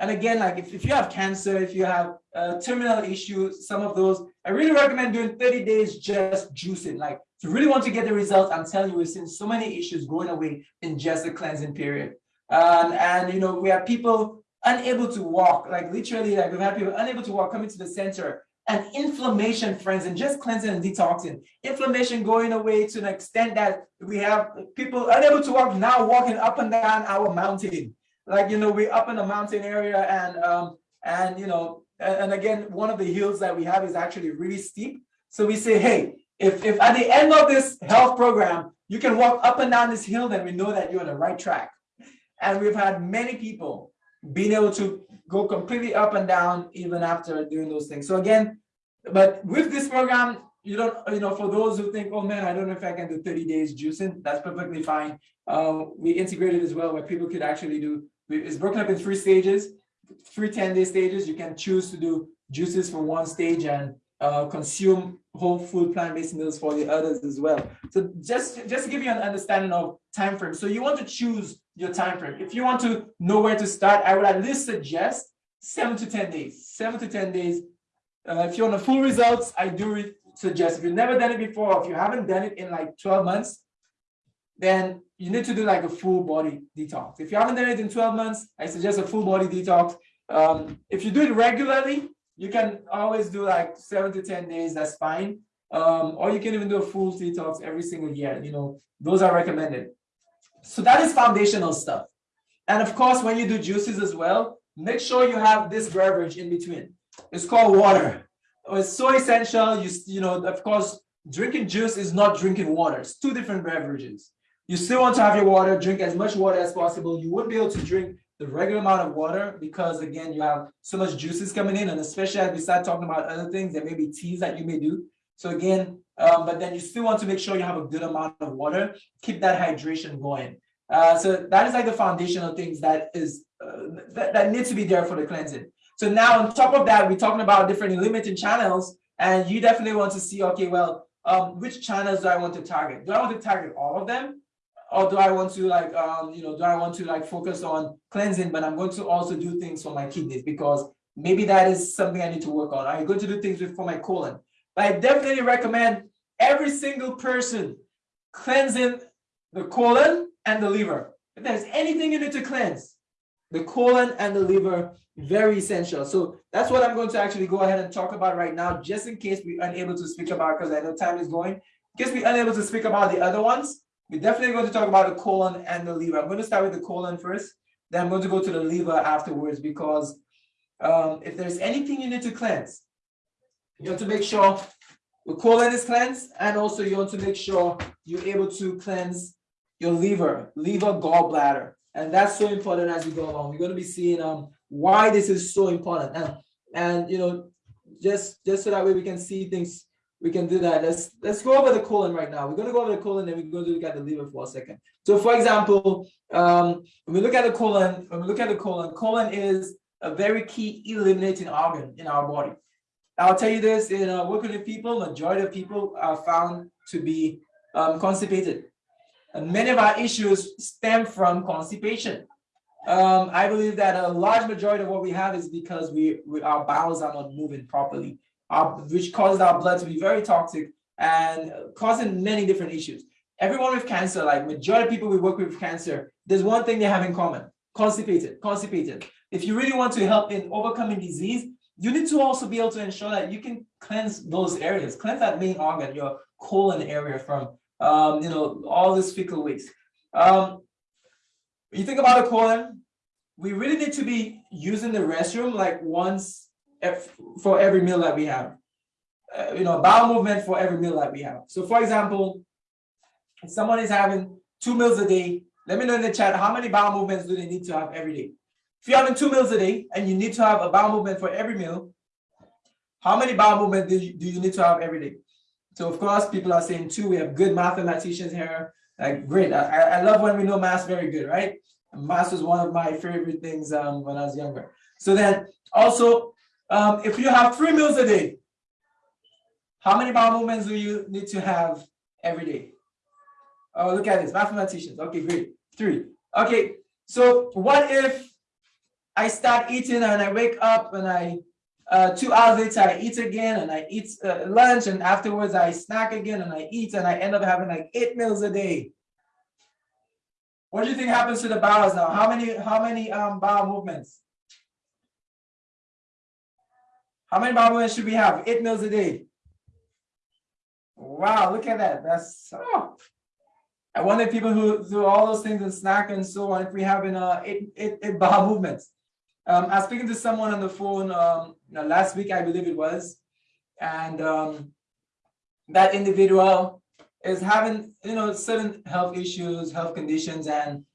And again, like if, if you have cancer, if you have uh, terminal issues, some of those, I really recommend doing 30 days just juicing. Like if you really want to get the results, I'm telling you, we've seen so many issues going away in just the cleansing period. Um, and, you know, we have people unable to walk, like literally, like we've had people unable to walk coming to the center and inflammation, friends, and just cleansing and detoxing. Inflammation going away to an extent that we have people unable to walk now walking up and down our mountain. Like, you know, we're up in the mountain area and, um, and you know, and, and again, one of the hills that we have is actually really steep. So we say, hey, if, if at the end of this health program, you can walk up and down this hill, then we know that you're on the right track. And we've had many people being able to go completely up and down even after doing those things. So again, but with this program, you don't, you know, for those who think, oh man, I don't know if I can do 30 days juicing, that's perfectly fine. Uh, we integrated as well where people could actually do, it's broken up in three stages, three 10 day stages. You can choose to do juices for one stage and uh, consume whole food plant-based meals for the others as well. So just, just to give you an understanding of time frame. So you want to choose your time frame. If you want to know where to start, I would at least suggest seven to 10 days, seven to 10 days. Uh, if you want the full results, I do suggest if you've never done it before, if you haven't done it in like 12 months, then you need to do like a full body detox. If you haven't done it in 12 months, I suggest a full body detox. Um, if you do it regularly, you can always do like seven to 10 days, that's fine. Um, or you can even do a full detox every single year, you know, those are recommended. So that is foundational stuff. And of course, when you do juices as well, make sure you have this beverage in between. It's called water. It's so essential. You, you know, of course, drinking juice is not drinking water. It's two different beverages. You still want to have your water, drink as much water as possible. You wouldn't be able to drink the regular amount of water because again, you have so much juices coming in and especially as we start talking about other things, there may be teas that you may do. So again, um, but then you still want to make sure you have a good amount of water, keep that hydration going. Uh, so that is like the foundational things that is uh, that, that needs to be there for the cleansing. So now on top of that, we're talking about different limiting channels and you definitely want to see, okay, well, um, which channels do I want to target? Do I want to target all of them? Or do I want to like, um, you know, do I want to like focus on cleansing, but I'm going to also do things for my kidneys because maybe that is something I need to work on. I'm going to do things for my colon. But I definitely recommend every single person cleansing the colon and the liver. If there's anything you need to cleanse, the colon and the liver, very essential. So that's what I'm going to actually go ahead and talk about right now, just in case we're unable to speak about, because I know time is going, in case we're unable to speak about the other ones. We're definitely going to talk about the colon and the liver. I'm going to start with the colon first, then I'm going to go to the liver afterwards because um, if there's anything you need to cleanse, you have to make sure the colon is cleansed and also you want to make sure you're able to cleanse your liver, liver gallbladder. And that's so important as we go along. We're going to be seeing um, why this is so important. And, and you know, just, just so that way we can see things we can do that. Let's let's go over the colon right now. We're going to go over the colon and we're going to look at the liver for a second. So for example, um, when we look at the colon, when we look at the colon, colon is a very key eliminating organ in our body. I'll tell you this, in uh, working with people, majority of people are found to be um, constipated. And many of our issues stem from constipation. Um, I believe that a large majority of what we have is because we, we our bowels are not moving properly, our, which causes our blood to be very toxic and causing many different issues. Everyone with cancer, like majority of people we work with with cancer, there's one thing they have in common: constipated, constipated. If you really want to help in overcoming disease, you need to also be able to ensure that you can cleanse those areas, cleanse that main organ, your colon area from, um, you know, all this fecal waste. Um, you think about the colon, we really need to be using the restroom like once for every meal that we have. Uh, you know, bowel movement for every meal that we have. So for example, if someone is having two meals a day, let me know in the chat, how many bowel movements do they need to have every day? If you're having two meals a day and you need to have a bowel movement for every meal, how many bowel movements do you, do you need to have every day? So of course, people are saying two, we have good mathematicians here. Like great, I, I love when we know math very good, right? Math was one of my favorite things um, when I was younger. So then also, um, if you have three meals a day, how many bowel movements do you need to have every day? Oh, look at this, mathematicians. Okay, great. Three. Okay, so what if I start eating and I wake up and I, uh, two hours later, I eat again and I eat uh, lunch and afterwards I snack again and I eat and I end up having like eight meals a day. What do you think happens to the bowels now? How many, how many um, bowel movements? How many movements should we have? Eight meals a day. Wow, look at that. That's, oh. I wonder if people who do all those things and snack and so on, if we have in uh, eight, eight, eight (laughs) bowel movements. Um, I was speaking to someone on the phone um, you know, last week, I believe it was, and um, that individual is having you know certain health issues, health conditions, and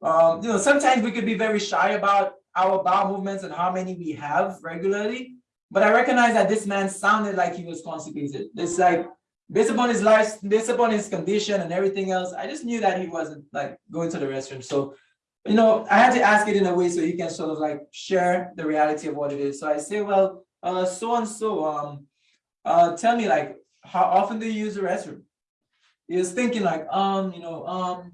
um, you know sometimes we could be very shy about our bowel movements and how many we have regularly. But I recognize that this man sounded like he was constipated. It's like based upon his life, based upon his condition and everything else, I just knew that he wasn't like going to the restroom. So you know, I had to ask it in a way so he can sort of like share the reality of what it is. So I say, well, uh, so and so, um, uh, tell me like, how often do you use the restroom? He was thinking like, um, you know, um,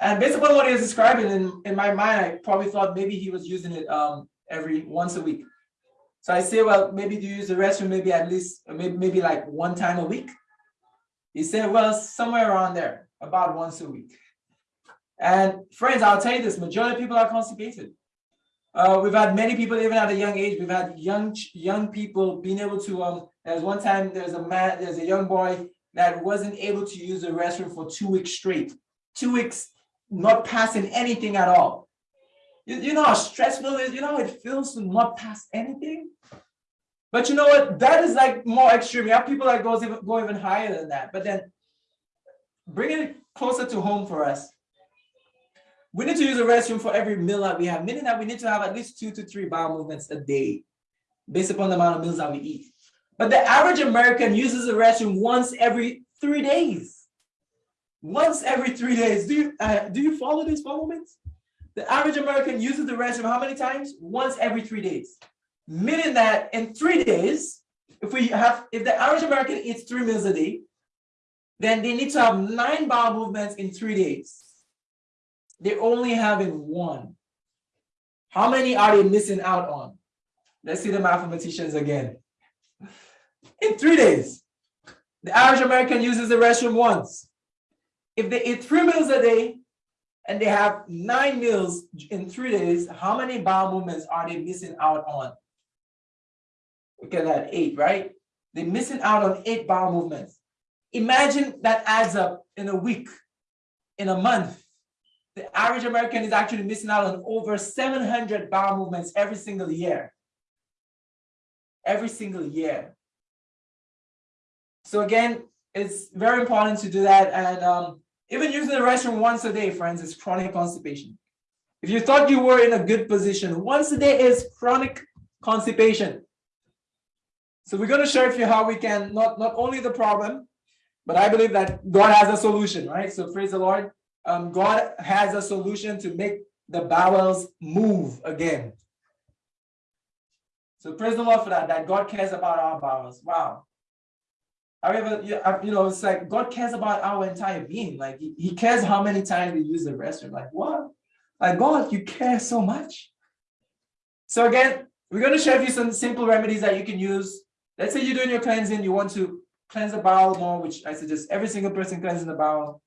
and based upon what he was describing in, in my mind, I probably thought maybe he was using it um every once a week. So I say, well, maybe do you use the restroom maybe at least maybe maybe like one time a week? He said, well, somewhere around there, about once a week. And friends, I'll tell you this, majority of people are constipated. Uh, we've had many people even at a young age. We've had young young people being able to. Um, there's one time there's a man, there's a young boy that wasn't able to use the restroom for two weeks straight. Two weeks, not passing anything at all. You, you know how stressful it is. You know how it feels to not pass anything. But you know what? That is like more extreme. You have people that goes even go even higher than that. But then bringing it closer to home for us. We need to use the restroom for every meal that we have, meaning that we need to have at least two to three bowel movements a day, based upon the amount of meals that we eat. But the average American uses the restroom once every three days. Once every three days. Do you uh, do you follow these bowel movements? The average American uses the restroom how many times? Once every three days. Meaning that in three days, if we have, if the average American eats three meals a day, then they need to have nine bowel movements in three days. They're only having one. How many are they missing out on? Let's see the mathematicians again. In three days, the average American uses the restroom once. If they eat three meals a day and they have nine meals in three days, how many bowel movements are they missing out on? Look at that, eight, right? They're missing out on eight bowel movements. Imagine that adds up in a week, in a month. The average American is actually missing out on over 700 bowel movements every single year. Every single year. So again, it's very important to do that. And um, even using the restroom once a day, friends, is chronic constipation. If you thought you were in a good position, once a day is chronic constipation. So we're going to share with you how we can not, not only the problem, but I believe that God has a solution, right? So praise the Lord. Um, God has a solution to make the bowels move again. So praise the Lord for that, that God cares about our bowels. Wow. However, you know, it's like God cares about our entire being. Like he, he cares how many times we use the restroom. Like what? Like, God, you care so much. So again, we're going to share with you some simple remedies that you can use. Let's say you're doing your cleansing, you want to cleanse the bowel more, which I suggest every single person cleansing the bowel.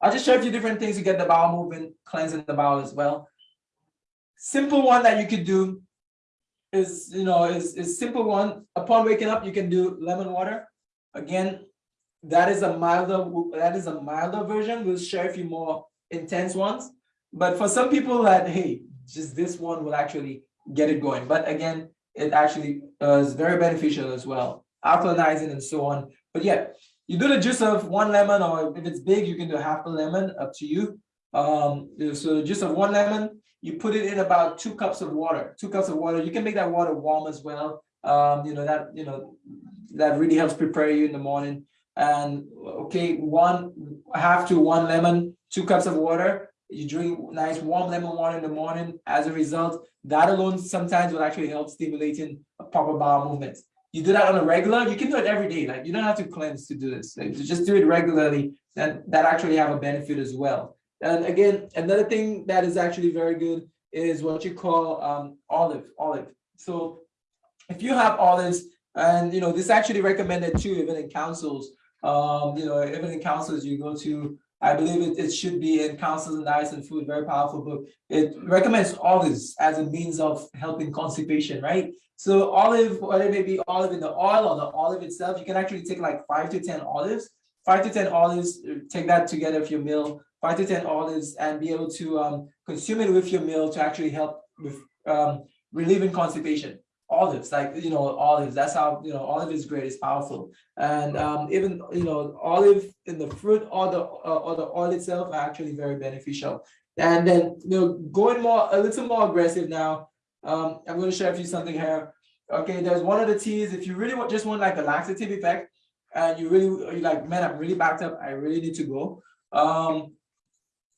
I'll just share a few different things to get the bowel moving, cleansing the bowel as well. Simple one that you could do is, you know, is, is simple one. Upon waking up, you can do lemon water. Again, that is a milder, that is a milder version. We'll share a few more intense ones. But for some people that, hey, just this one will actually get it going. But again, it actually uh, is very beneficial as well, alkalinizing and so on. But yeah, you do the juice of one lemon, or if it's big, you can do half a lemon, up to you. Um, so the juice of one lemon, you put it in about two cups of water. Two cups of water. You can make that water warm as well. Um, you know that you know that really helps prepare you in the morning. And okay, one half to one lemon, two cups of water. You drink nice warm lemon water in the morning. As a result, that alone sometimes will actually help stimulating a proper bowel movement. You do that on a regular, you can do it every day. Like you don't have to cleanse to do this. Like, just do it regularly, then that actually have a benefit as well. And again, another thing that is actually very good is what you call um, olive, olive. So if you have olives, and you know, this is actually recommended too, even in councils, um, you know, even in councils you go to, I believe it, it should be in Counsels and Diets and Food, very powerful book. It recommends olives as a means of helping constipation, right? So olive, whether it may be olive in the oil or the olive itself, you can actually take like five to 10 olives, five to 10 olives, take that together with your meal, five to 10 olives and be able to um, consume it with your meal to actually help with um, relieving constipation. Olives, like, you know, olives, that's how, you know, olive is great, it's powerful. And um, even, you know, olive in the fruit or the, uh, or the oil itself are actually very beneficial. And then, you know, going more, a little more aggressive now, um, I'm going to share with you something here. Okay, there's one of the teas, if you really want, just want like a laxative effect, and you really, you're like, man, I'm really backed up, I really need to go. Um,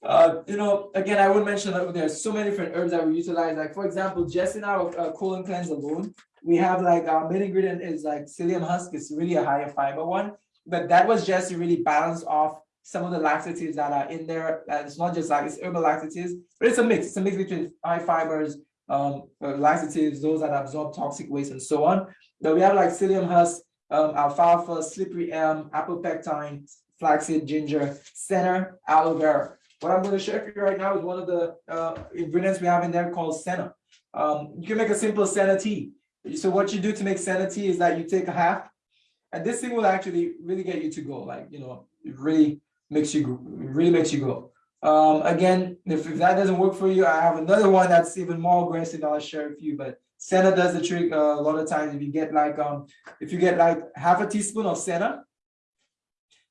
uh, you know, again, I would mention that there's so many different herbs that we utilize. Like for example, just in our uh, colon cleanse alone, we have like our main ingredient is like psyllium husk. It's really a higher fiber one, but that was just to really balance off some of the laxatives that are in there. It's not just like it's herbal laxatives, but it's a mix. It's a mix between high fibers, um, uh, laxatives, those that absorb toxic waste, and so on. But we have like psyllium husk, um, alfalfa, slippery elm, apple pectin, flaxseed, ginger, senna, aloe vera. What I'm going to share with you right now is one of the uh, ingredients we have in there called senna. Um, you can make a simple senna tea. So what you do to make senna tea is that you take a half, and this thing will actually really get you to go. Like you know, it really makes you really makes you go. Um, again, if, if that doesn't work for you, I have another one that's even more aggressive. I'll share with you, but senna does the trick uh, a lot of times. If you get like um, if you get like half a teaspoon of senna,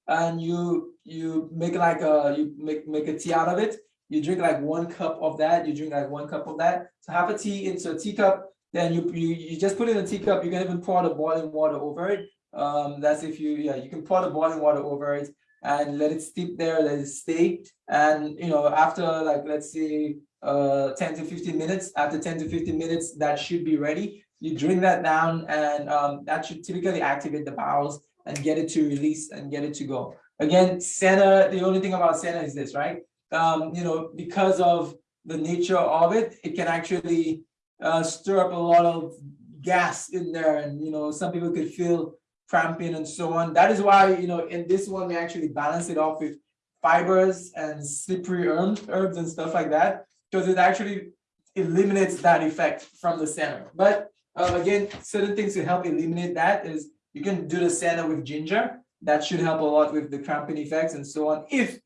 and you you make like a you make make a tea out of it. You drink like one cup of that. You drink like one cup of that. So have a tea into a teacup. Then you you, you just put it in a teacup. You can even pour the boiling water over it. Um that's if you yeah you can pour the boiling water over it and let it steep there let it stay. And you know after like let's say uh 10 to 15 minutes after 10 to 15 minutes that should be ready. You drink that down and um, that should typically activate the bowels and get it to release and get it to go. Again, Senna, the only thing about Senna is this, right? Um, you know, because of the nature of it, it can actually uh, stir up a lot of gas in there. And, you know, some people could feel cramping and so on. That is why, you know, in this one, we actually balance it off with fibers and slippery herbs, herbs and stuff like that, because it actually eliminates that effect from the senna. But um, again, certain things to help eliminate that is you can do the senna with ginger. That should help a lot with the cramping effects and so on. If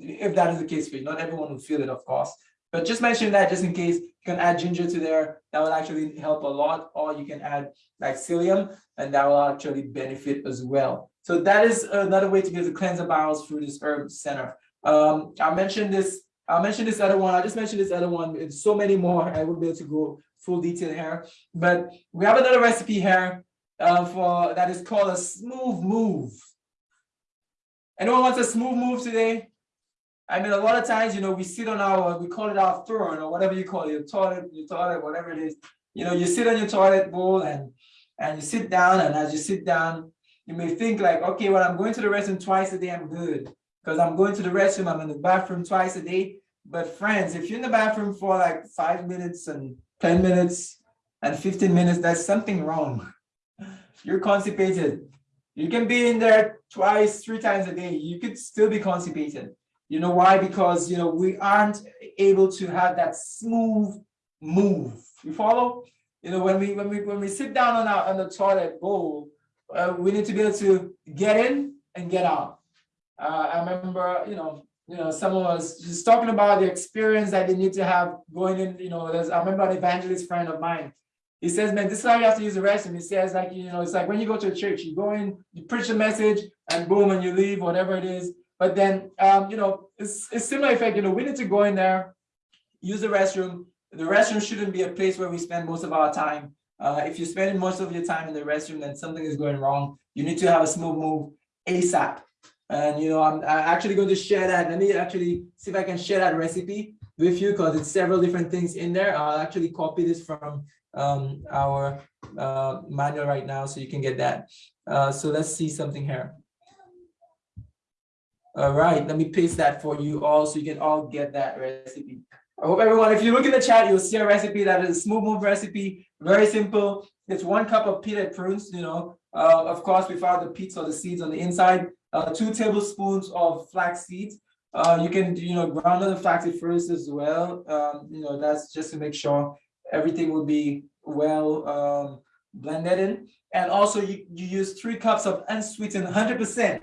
if that is the case for you, not everyone will feel it, of course. But just mention that just in case you can add ginger to there, that will actually help a lot. Or you can add psyllium, and that will actually benefit as well. So that is another way to get the to cleanse the bowels through this herb senna. Um, I mentioned this. i mentioned this other one. I just mentioned this other one. It's so many more. I wouldn't be able to go full detail here. But we have another recipe here uh, for that is called a smooth move. Anyone wants a smooth move today? I mean, a lot of times, you know, we sit on our, we call it our throne or whatever you call it, your toilet, your toilet, whatever it is. You know, you sit on your toilet bowl and and you sit down, and as you sit down, you may think like, okay, well, I'm going to the restroom twice a day, I'm good. Because I'm going to the restroom, I'm in the bathroom twice a day. But friends, if you're in the bathroom for like five minutes and 10 minutes and 15 minutes, there's something wrong. (laughs) You're constipated. You can be in there twice, three times a day. You could still be constipated. You know why? Because, you know, we aren't able to have that smooth move. You follow? You know, when we when we when we sit down on our on the toilet bowl, uh, we need to be able to get in and get out. Uh, I remember, you know, you know, someone was just talking about the experience that they need to have going in. You know, there's I remember an evangelist friend of mine. He says, man, this is how you have to use the restroom. He says, like, you know, it's like when you go to a church, you go in, you preach a message, and boom, and you leave, whatever it is. But then, um, you know, it's it's similar effect. You know, we need to go in there, use the restroom. The restroom shouldn't be a place where we spend most of our time. Uh, if you're spending most of your time in the restroom, then something is going wrong. You need to have a smooth move ASAP. And you know, I'm, I'm actually going to share that. Let me actually see if I can share that recipe with you because it's several different things in there. I'll actually copy this from um, our uh, manual right now so you can get that. Uh, so let's see something here. All right, let me paste that for you all so you can all get that recipe. I hope everyone, if you look in the chat, you'll see a recipe that is a smooth move recipe, very simple. It's one cup of peanut prunes, you know, uh, of course, without the pits or the seeds on the inside, uh, two tablespoons of flax seeds. Uh, you can, you know, ground the flax first as well. Um, you know, that's just to make sure everything will be well um, blended in. And also you, you use three cups of unsweetened 100%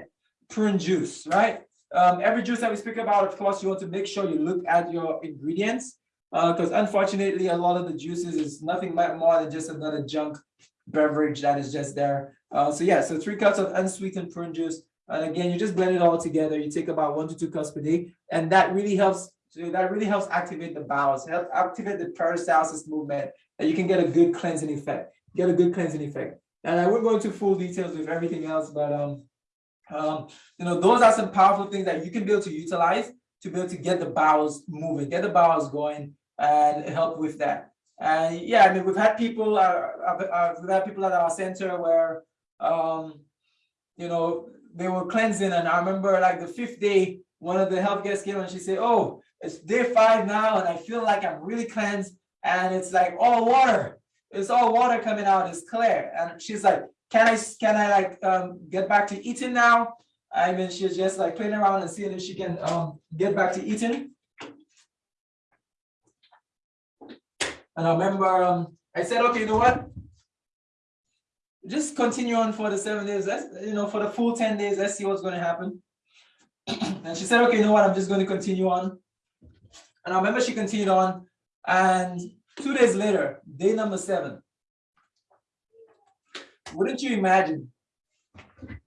prune juice, right? Um, every juice that we speak about, of course, you want to make sure you look at your ingredients because unfortunately, a lot of the juices is nothing more than just another junk beverage that is just there. Uh, so yeah, so three cups of unsweetened prune juice. And again, you just blend it all together. You take about one to two cups per day. And that really helps, so that really helps activate the bowels, help activate the peristalsis movement, and you can get a good cleansing effect, get a good cleansing effect. And I won't go into full details with everything else, but um, um, you know, those are some powerful things that you can be able to utilize to be able to get the bowels moving, get the bowels going, and help with that. And yeah, I mean, we've had people, uh, uh, we've had people at our center where, um, you know, they were cleansing, and I remember like the fifth day, one of the health guests came and she said, "Oh, it's day five now, and I feel like I'm really cleansed, and it's like all water. It's all water coming out. It's clear." And she's like, "Can I, can I like um, get back to eating now?" I mean, she's just like playing around and seeing if she can um, get back to eating. And I remember um, I said, okay, you know what? Just continue on for the seven days. Let's, you know, for the full 10 days, let's see what's going to happen. (clears throat) and she said, okay, you know what? I'm just going to continue on. And I remember she continued on. And two days later, day number seven, wouldn't you imagine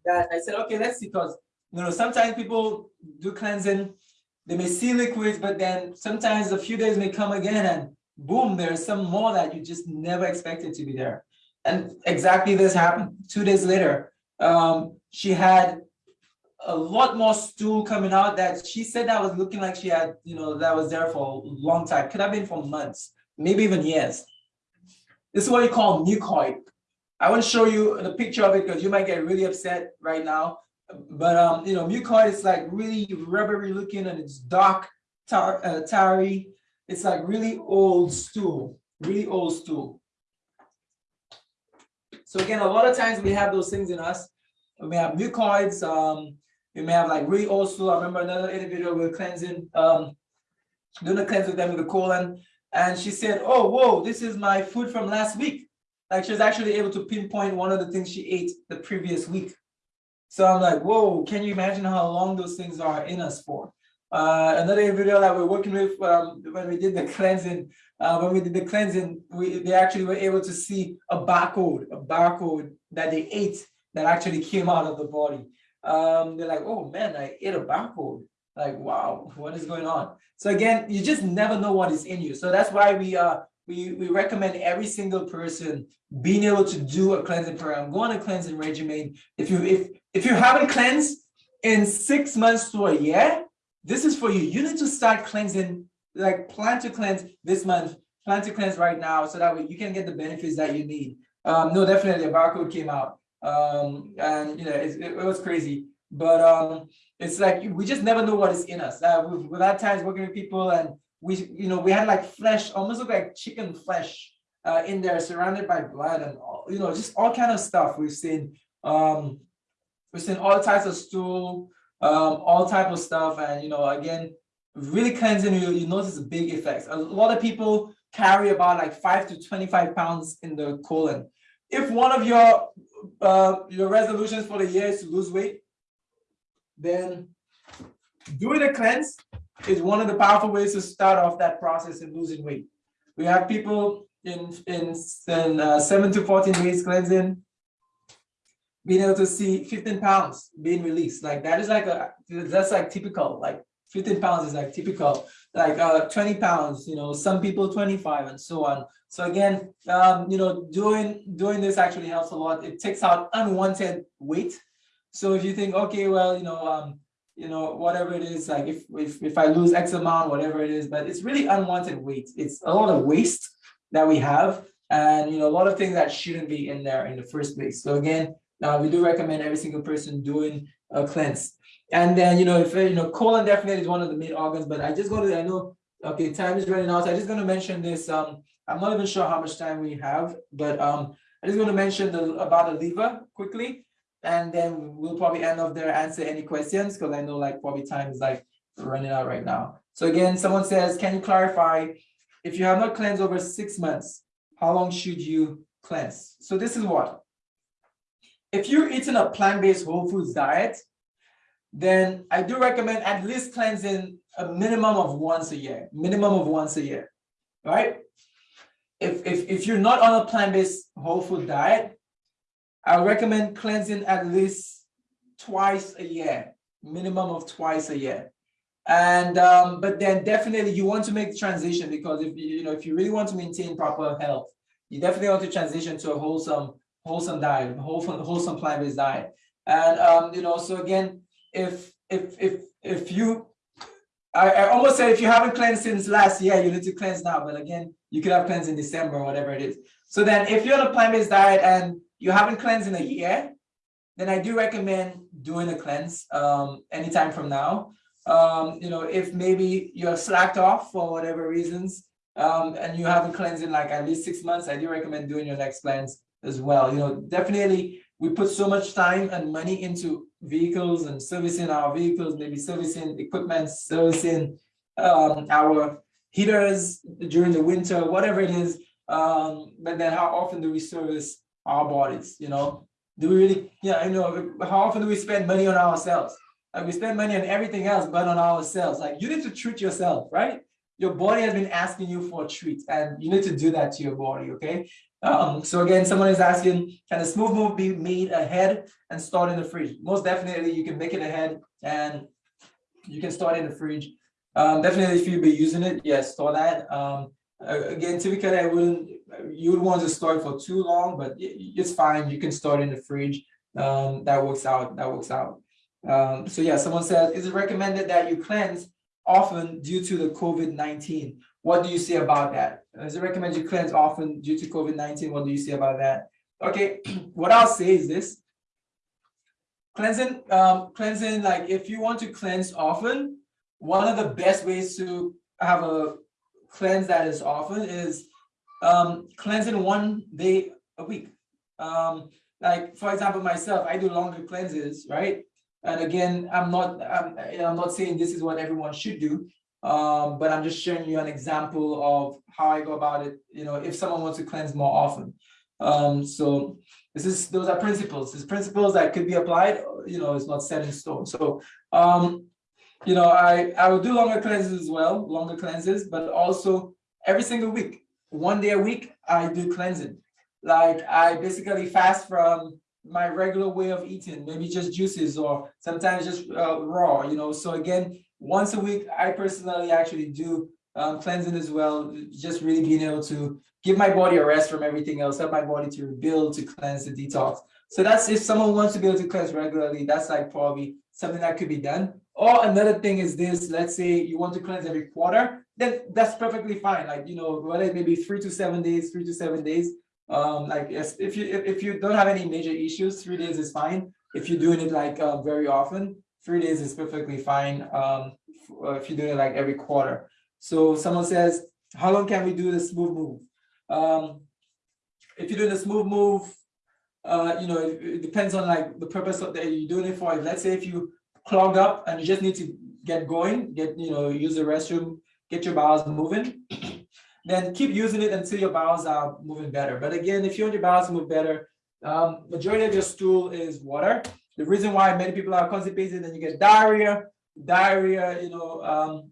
that I said, okay, let's see, because you know, sometimes people do cleansing, they may see liquids, but then sometimes a few days may come again and boom, there's some more that you just never expected to be there. And exactly this happened. Two days later, um, she had a lot more stool coming out that she said that was looking like she had, you know, that was there for a long time. Could have been for months, maybe even years. This is what you call mucoid. I want to show you the picture of it because you might get really upset right now. But um, you know, mucoid is like really rubbery looking and it's dark, tar uh, tarry. It's like really old stool, really old stool. So again, a lot of times we have those things in us. We have mucoids. Um, we may have like really old. I remember another individual were cleansing, um, doing a cleanse with them with the colon, and she said, "Oh, whoa, this is my food from last week." Like she was actually able to pinpoint one of the things she ate the previous week. So I'm like, whoa, can you imagine how long those things are in us for? Uh, another individual that we're working with um, when we did the cleansing, uh, when we did the cleansing, we they actually were able to see a barcode, a barcode that they ate that actually came out of the body. Um, they're like, oh man, I ate a barcode. Like, wow, what is going on? So again, you just never know what is in you. So that's why we uh we, we recommend every single person being able to do a cleansing program, go on a cleansing regimen. If you if if you haven't cleansed in six months to a year, this is for you. You need to start cleansing, like plan to cleanse this month, plan to cleanse right now, so that way you can get the benefits that you need. Um, no, definitely a barcode came out. Um, and you know, it, it, was crazy. but um, it's like we just never know what is in us. Uh, we've, we've had times working with people and we, you know, we had like flesh, almost look like chicken flesh uh, in there, surrounded by blood and all, you know, just all kind of stuff. We've seen, um, we've seen all types of stool, um, all type of stuff, and you know, again, really cleansing. You you notice big effects. A lot of people carry about like five to twenty-five pounds in the colon. If one of your uh, your resolutions for the year is to lose weight, then doing a cleanse is one of the powerful ways to start off that process in losing weight. We have people in in, in uh, seven to 14 days cleansing, being able to see 15 pounds being released. Like that is like a that's like typical. Like 15 pounds is like typical. Like uh 20 pounds, you know, some people 25 and so on. So again, um, you know, doing doing this actually helps a lot. It takes out unwanted weight. So if you think, okay, well, you know, um, you know, whatever it is, like if, if, if I lose X amount, whatever it is, but it's really unwanted weight. It's a lot of waste that we have and, you know, a lot of things that shouldn't be in there in the first place. So again, uh, we do recommend every single person doing a cleanse. And then, you know, if, you know, colon definitely is one of the main organs, but I just go to, I know, okay, time is running out. So I'm just going to mention this. Um, I'm not even sure how much time we have, but um, I'm just going to mention the, about the liver quickly and then we'll probably end off there answer any questions because I know like probably time is like running out right now. So again, someone says, can you clarify if you have not cleansed over six months, how long should you cleanse? So this is what if you're eating a plant-based whole foods diet, then I do recommend at least cleansing a minimum of once a year, minimum of once a year, right? If, if, if you're not on a plant-based whole food diet, I recommend cleansing at least twice a year, minimum of twice a year. And um, but then definitely you want to make the transition because if you, you know if you really want to maintain proper health, you definitely want to transition to a wholesome wholesome diet, wholesome wholesome plant-based diet. And um, you know, so again, if if if if you I, I almost said if you haven't cleansed since last year, you need to cleanse now. But again, you could have cleansed in December or whatever it is. So then if you're on a plant-based diet and you haven't cleansed in a year, then I do recommend doing a cleanse um, anytime from now. Um, you know, if maybe you're slacked off for whatever reasons, um, and you haven't cleansed in like at least six months, I do recommend doing your next cleanse as well. You know, definitely we put so much time and money into vehicles and servicing our vehicles, maybe servicing equipment, servicing um, our heaters during the winter, whatever it is. Um, but then how often do we service our bodies, you know? Do we really, yeah, you know, how often do we spend money on ourselves? Like we spend money on everything else but on ourselves. Like you need to treat yourself, right? Your body has been asking you for a treat and you need to do that to your body, okay? Um, so again, someone is asking, can a smooth move be made ahead and stored in the fridge? Most definitely you can make it ahead and you can store it in the fridge. Um, definitely if you'll be using it, yes, store that. Um, again, typically I wouldn't, you would want to store it for too long, but it's fine. You can store in the fridge. Um, that works out. That works out. Um, so yeah, someone says, is it recommended that you cleanse often due to the COVID-19? What do you say about that? Is it recommended you cleanse often due to COVID-19? What do you say about that? Okay, (clears throat) what I'll say is this. Cleansing, um, cleansing, like if you want to cleanse often, one of the best ways to have a cleanse that is often is um, cleansing one day a week. Um, like for example, myself, I do longer cleanses, right? And again, I'm not, I'm, I'm not saying this is what everyone should do, um, but I'm just showing you an example of how I go about it. You know, if someone wants to cleanse more often. Um, so this is, those are principles. These principles that could be applied, you know, it's not set in stone. So, um, you know, I, I will do longer cleanses as well, longer cleanses, but also every single week, one day a week, I do cleansing. Like I basically fast from my regular way of eating, maybe just juices or sometimes just uh, raw, you know. So again, once a week, I personally actually do um, cleansing as well, just really being able to give my body a rest from everything else, help my body to rebuild, to cleanse, to detox. So that's if someone wants to be able to cleanse regularly, that's like probably something that could be done. Or another thing is this, let's say you want to cleanse every quarter, then that's perfectly fine. Like, you know, whether it may be three to seven days, three to seven days. Um, like if you if you don't have any major issues, three days is fine. If you're doing it like uh, very often, three days is perfectly fine. Um, uh, if you're doing it like every quarter. So someone says, how long can we do the smooth move? Um, if you're doing a smooth move, uh, you know, it, it depends on like the purpose of that you're doing it for. If, let's say if you clog up and you just need to get going, get, you know, use the restroom, get your bowels moving, (clears throat) then keep using it until your bowels are moving better. But again, if you want your bowels to move better, um, majority of your stool is water. The reason why many people are constipated and you get diarrhea, diarrhea, you know, um,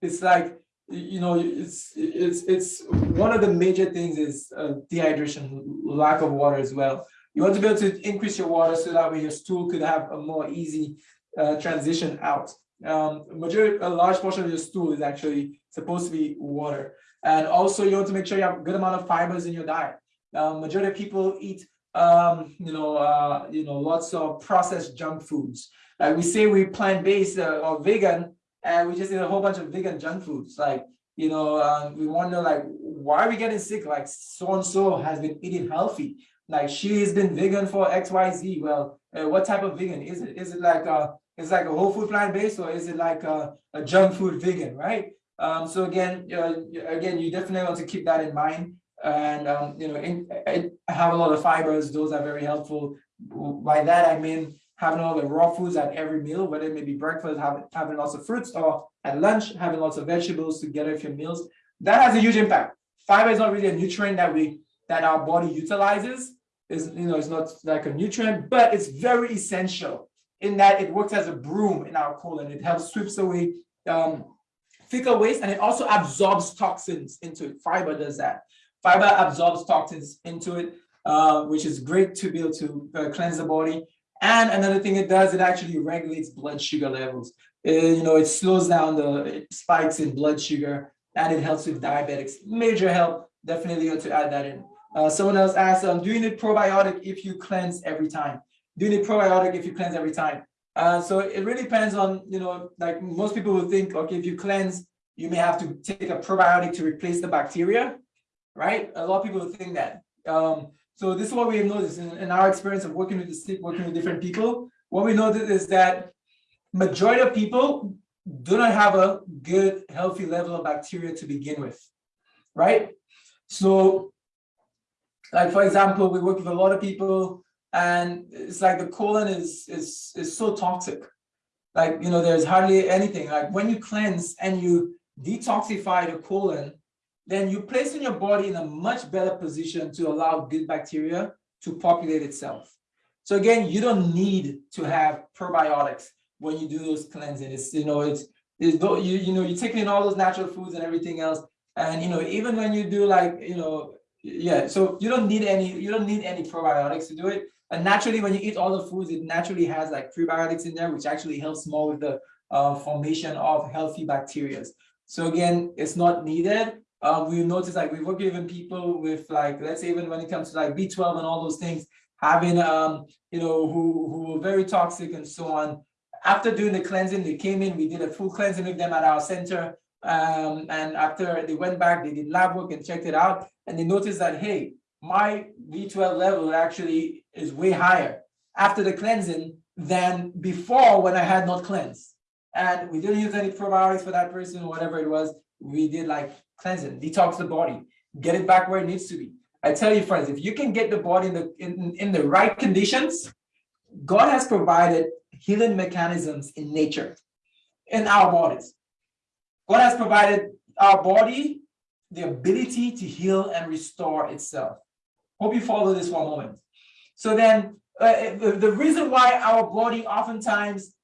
it's like, you know, it's, it's, it's, one of the major things is uh, dehydration, lack of water as well. You want to be able to increase your water so that way your stool could have a more easy uh, transition out. Um, majority, a large portion of your stool is actually supposed to be water. And also you want to make sure you have a good amount of fibers in your diet. Um, majority of people eat, um, you know, uh, you know, lots of processed junk foods. Like we say we plant-based uh, or vegan, and we just eat a whole bunch of vegan junk foods. Like, you know, uh, we wonder like, why are we getting sick? Like so and so has been eating healthy. Like she has been vegan for X, Y, Z. Well, uh, what type of vegan is it? Is it like a, is like a whole food plant-based, or is it like a, a junk food vegan, right? Um, so again, uh, again, you definitely want to keep that in mind. And um, you know, in, in, have a lot of fibers; those are very helpful. By that I mean having all the raw foods at every meal, whether it may be breakfast, having having lots of fruits, or at lunch having lots of vegetables together with your meals. That has a huge impact. Fiber is not really a nutrient that we that our body utilizes. Is you know, it's not like a nutrient, but it's very essential in that it works as a broom in our colon. It helps sweeps away um, fecal waste and it also absorbs toxins into it. Fiber does that. Fiber absorbs toxins into it, uh, which is great to be able to uh, cleanse the body. And another thing it does, it actually regulates blood sugar levels. Uh, you know, it slows down the spikes in blood sugar and it helps with diabetics. Major help, definitely to add that in. Uh, someone else asked, um, do you need probiotic if you cleanse every time? Do you need probiotic if you cleanse every time? Uh, so it really depends on, you know, like most people will think, okay, if you cleanse, you may have to take a probiotic to replace the bacteria, right? A lot of people think that. Um, so this is what we have noticed in, in, our experience of working with the sick, working with different people. What we noticed is that majority of people do not have a good, healthy level of bacteria to begin with, right? So, like for example, we work with a lot of people and it's like the colon is is is so toxic like you know there's hardly anything like when you cleanse and you detoxify the colon then you place in your body in a much better position to allow good bacteria to populate itself so again you don't need to have probiotics when you do those cleansing it's you know it's, it's you you know you're taking in all those natural foods and everything else and you know even when you do like you know yeah so you don't need any you don't need any probiotics to do it and naturally, when you eat all the foods, it naturally has like prebiotics in there, which actually helps more with the uh, formation of healthy bacteria. So again, it's not needed. Um, we notice like we work even people with like, let's say even when it comes to like B12 and all those things, having, um, you know, who, who were very toxic and so on. After doing the cleansing, they came in, we did a full cleansing with them at our center. Um, and after they went back, they did lab work and checked it out. And they noticed that, hey, my B12 level actually is way higher after the cleansing than before when I had not cleansed. And we didn't use any probiotics for that person, whatever it was. We did like cleansing, detox the body, get it back where it needs to be. I tell you, friends, if you can get the body in the in, in the right conditions, God has provided healing mechanisms in nature, in our bodies. God has provided our body the ability to heal and restore itself. Hope you follow this one moment. So then uh, the, the reason why our body oftentimes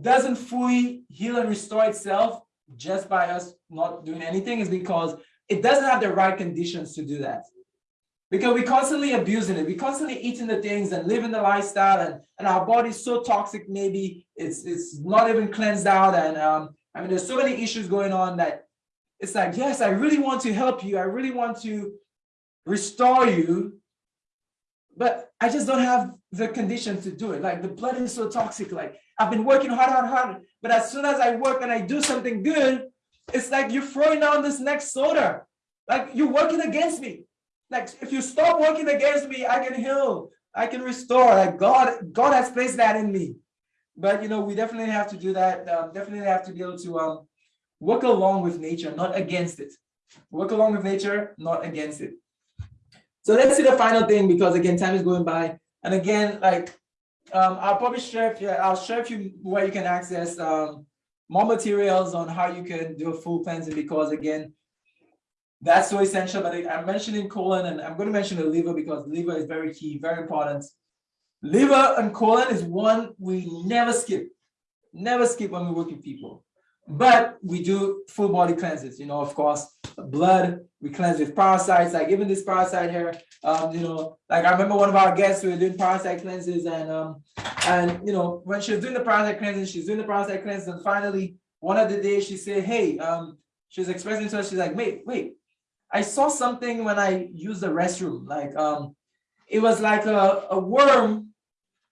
doesn't fully heal and restore itself just by us not doing anything is because it doesn't have the right conditions to do that. Because we're constantly abusing it, we're constantly eating the things and living the lifestyle, and, and our body's so toxic, maybe it's it's not even cleansed out. And um, I mean, there's so many issues going on that it's like, yes, I really want to help you, I really want to restore you, but I just don't have the condition to do it. Like the blood is so toxic. Like I've been working hard, hard, hard. But as soon as I work and I do something good, it's like you're throwing down this next soda. Like you're working against me. Like if you stop working against me, I can heal. I can restore. Like God, God has placed that in me. But you know, we definitely have to do that. Um, definitely have to be able to um, work along with nature, not against it. Work along with nature, not against it. So let's see the final thing because again, time is going by. And again, like um, I'll probably share, you, I'll share with you where you can access um, more materials on how you can do a full cleansing because again, that's so essential. But I'm mentioning colon and I'm going to mention the liver because liver is very key, very important. Liver and colon is one we never skip, never skip when we work with people. But we do full body cleanses, you know, of course, blood, we cleanse with parasites, like even this parasite here, um, you know, like I remember one of our guests, we were doing parasite cleanses and, um, and, you know, when she was doing the parasite cleanses, she's doing the parasite cleanses and finally one of the days she said, hey, um, she was expressing to us, she's like, wait, wait, I saw something when I used the restroom, like, um, it was like a, a worm,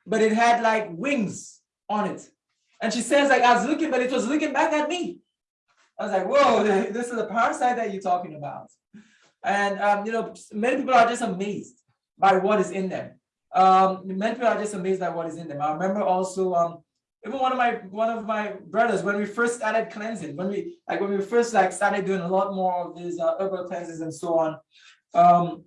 but it had like wings on it. And she says, like, I was looking, but it was looking back at me. I was like, whoa, (laughs) this is the parasite that you're talking about. And, um, you know, many people are just amazed by what is in them. Um, many people are just amazed by what is in them. I remember also, um, even one of my one of my brothers when we first started cleansing, when we like when we first like started doing a lot more of these uh, herbal cleanses and so on. Um,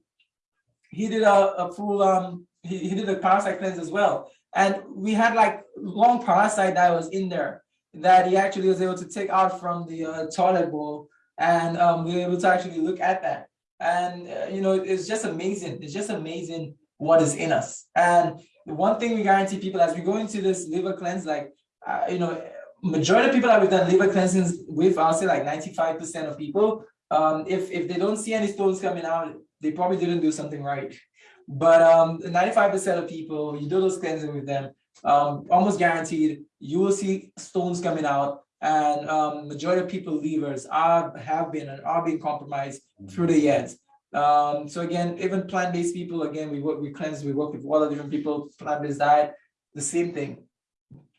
he did a, a full um he, he did a parasite cleanse as well. And we had like long parasite that was in there that he actually was able to take out from the uh, toilet bowl and um, we were able to actually look at that. And, uh, you know, it's just amazing. It's just amazing what is in us. And the one thing we guarantee people as we go into this liver cleanse, like, uh, you know, majority of people that we've done liver cleansings with, I'll say like 95% of people, um, if, if they don't see any stones coming out, they probably didn't do something right. But um, 95% of people, you do those cleansing with them, um, almost guaranteed, you will see stones coming out and um, majority of people livers are have been and are being compromised through the years. Um, so again, even plant-based people, again, we work, we cleanse, we work with all the different people, plant-based diet, the same thing.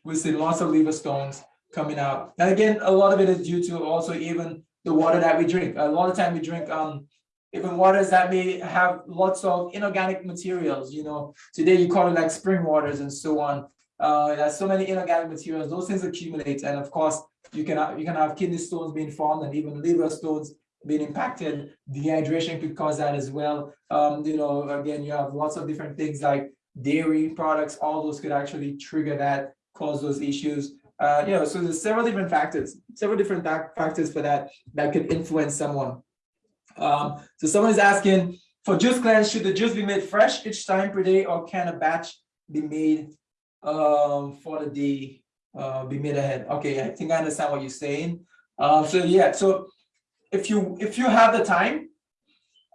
We see lots of liver stones coming out. And again, a lot of it is due to also even the water that we drink. A lot of time we drink um, even waters that may have lots of inorganic materials, you know, today you call it like spring waters and so on. Uh, there's so many inorganic materials, those things accumulate. And of course, you can, have, you can have kidney stones being formed and even liver stones being impacted. Dehydration could cause that as well. Um, you know, again, you have lots of different things like dairy products, all those could actually trigger that, cause those issues. Uh, you know, so there's several different factors, several different factors for that, that could influence someone. Um, so someone is asking, for juice cleanse, should the juice be made fresh each time per day or can a batch be made um, for the day, uh, be made ahead? Okay, I think I understand what you're saying. Um, so yeah, so if you if you have the time,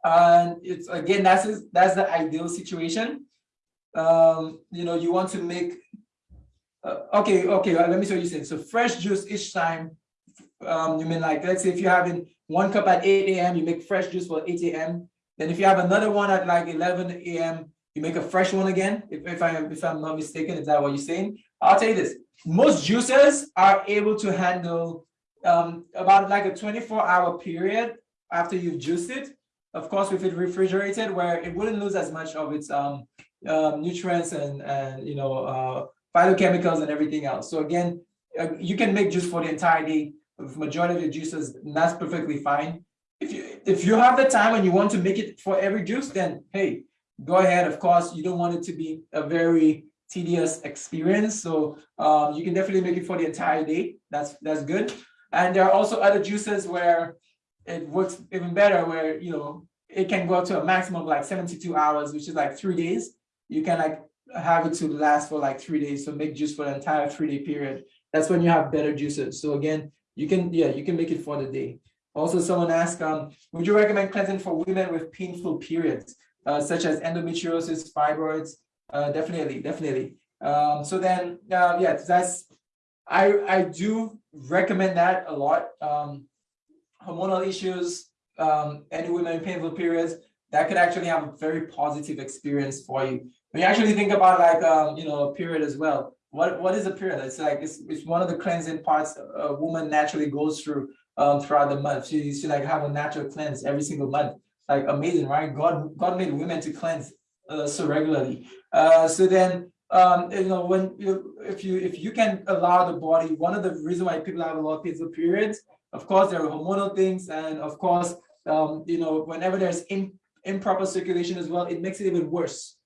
and it's again that's that's the ideal situation. Um, you know, you want to make uh, okay, okay, uh, let me show you saying. So fresh juice each time. Um, you mean like let's say if you're having one cup at 8 a.m., you make fresh juice for 8 a.m. Then if you have another one at like 11 a.m., you make a fresh one again. If, if I if I'm not mistaken, is that what you're saying? I'll tell you this: most juicers are able to handle um, about like a 24-hour period after you've juiced it. Of course, with it refrigerated, where it wouldn't lose as much of its um, um, nutrients and and you know uh, phytochemicals and everything else. So again, uh, you can make juice for the entire day majority of juices, that's perfectly fine. If you if you have the time and you want to make it for every juice, then hey, go ahead. Of course, you don't want it to be a very tedious experience. So um, you can definitely make it for the entire day. That's that's good. And there are also other juices where it works even better, where you know it can go up to a maximum of like 72 hours, which is like three days. You can like have it to last for like three days. So make juice for the entire three day period. That's when you have better juices. So again, you can, yeah, you can make it for the day. Also, someone asked, um, would you recommend cleansing for women with painful periods, uh, such as endometriosis, fibroids? Uh, definitely, definitely. Um, so then, uh, yeah, that's, I, I do recommend that a lot. Um, hormonal issues, um, any women in painful periods, that could actually have a very positive experience for you. When you actually think about like, um, you know, a period as well, what what is a period? It's like it's, it's one of the cleansing parts a woman naturally goes through um, throughout the month. She she like have a natural cleanse every single month. Like amazing, right? God God made women to cleanse uh, so regularly. Uh, so then, um, you know, when you, if you, if you can allow the body, one of the reason why people have a lot of painful periods, of course, there are hormonal things, and of course, um, you know, whenever there's in, improper circulation as well, it makes it even worse.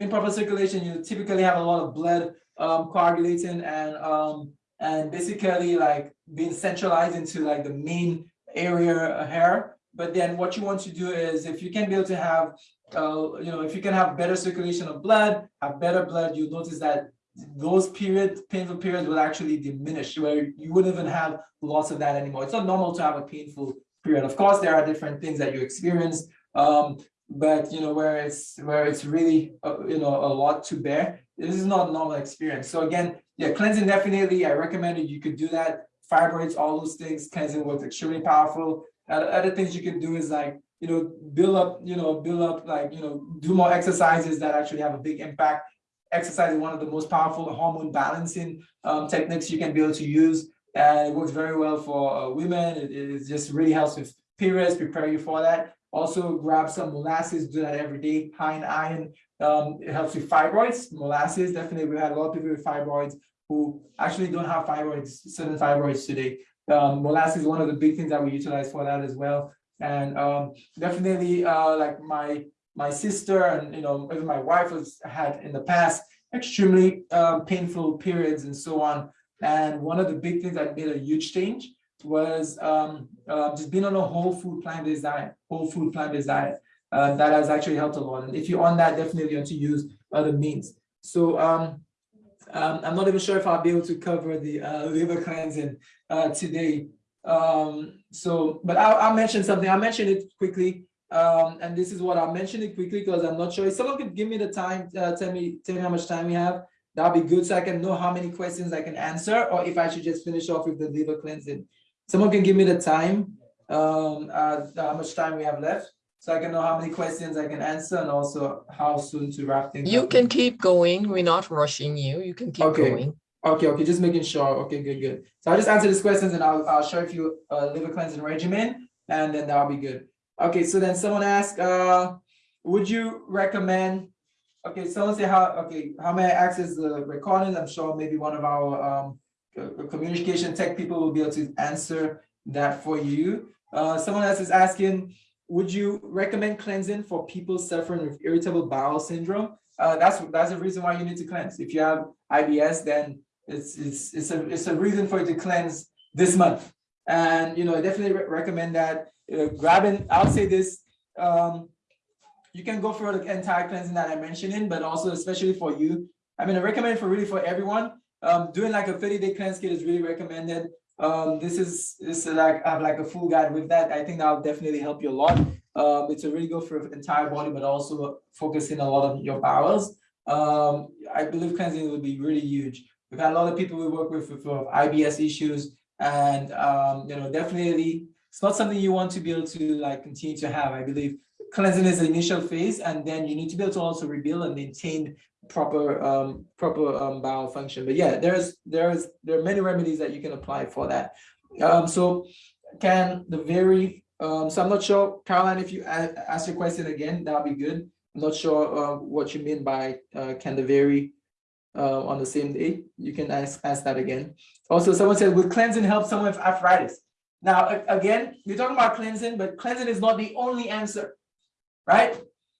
Improper circulation, you typically have a lot of blood um, coagulating and um, and basically like being centralized into like the main area hair. But then what you want to do is if you can be able to have, uh, you know, if you can have better circulation of blood, have better blood, you'll notice that those period painful periods will actually diminish where you wouldn't even have lots of that anymore. It's not normal to have a painful period. Of course, there are different things that you experience, um, but you know where it's where it's really uh, you know a lot to bear. This is not a normal experience. So again, yeah, cleansing definitely. I recommend it. You could do that. Fibroids, all those things. Cleansing was extremely powerful. Other things you can do is like you know build up you know build up like you know do more exercises that actually have a big impact. Exercise is one of the most powerful hormone balancing um, techniques you can be able to use. And it works very well for uh, women. It, it just really helps with periods, prepare you for that. Also grab some molasses, do that every day, high in iron. Um, it helps with fibroids, molasses. Definitely, we had a lot of people with fibroids who actually don't have fibroids, certain fibroids today. Um, molasses is one of the big things that we utilize for that as well. And um, definitely, uh, like my my sister and you know even my wife has had in the past extremely um, painful periods and so on. And one of the big things that made a huge change was um, uh, just being on a whole food plant-based diet, whole food plant-based diet. Uh, that has actually helped a lot. And if you're on that, definitely you want to use other means. So um, um, I'm not even sure if I'll be able to cover the uh, liver cleansing uh, today. Um, so, but I'll, I'll, mention something. I'll mention it quickly. Um, and this is what I'll mention it quickly because I'm not sure. If someone could give me the time, uh, tell me, tell me how much time we have. That'll be good so I can know how many questions I can answer or if I should just finish off with the liver cleansing. Someone can give me the time, um, uh, how much time we have left, so I can know how many questions I can answer and also how soon to wrap things You up. can keep going. We're not rushing you. You can keep Okay. going. Okay, okay, just making sure. Okay, good, good. So I'll just answer these questions and I'll, I'll with you a liver cleansing regimen and then that'll be good. Okay, so then someone asked, uh, would you recommend, okay, someone say how, okay, how may I access the recording? I'm sure maybe one of our, um, communication tech people will be able to answer that for you. Uh, someone else is asking, would you recommend cleansing for people suffering with irritable bowel syndrome? Uh, that's that's the reason why you need to cleanse. If you have IBS, then it's it's it's a it's a reason for you to cleanse this month. And you know, I definitely re- recommend that. Uh, grabbing, I'll say this. Um, you can go for the entire cleansing that I mentioned in, but also especially for you. I mean, I recommend for really for everyone. Um, doing like a 30 day cleanse kit is really recommended. Um, this is this is like I have like a full guide with that. I think that'll definitely help you a lot. Um, it's a really good for entire body, but also focusing a lot on your bowels. Um, I believe cleansing will be really huge. We've had a lot of people we work with with, with IBS issues, and um, you know, definitely it's not something you want to be able to like continue to have. I believe cleansing is the initial phase, and then you need to be able to also rebuild and maintain proper um proper um bowel function. But yeah there's there's there are many remedies that you can apply for that. Um so can the very um so i'm not sure caroline if you ask your question again that'll be good. I'm not sure uh, what you mean by uh can the very uh on the same day? You can ask ask that again. Also someone said will cleansing help someone with arthritis? Now again we're talking about cleansing but cleansing is not the only answer right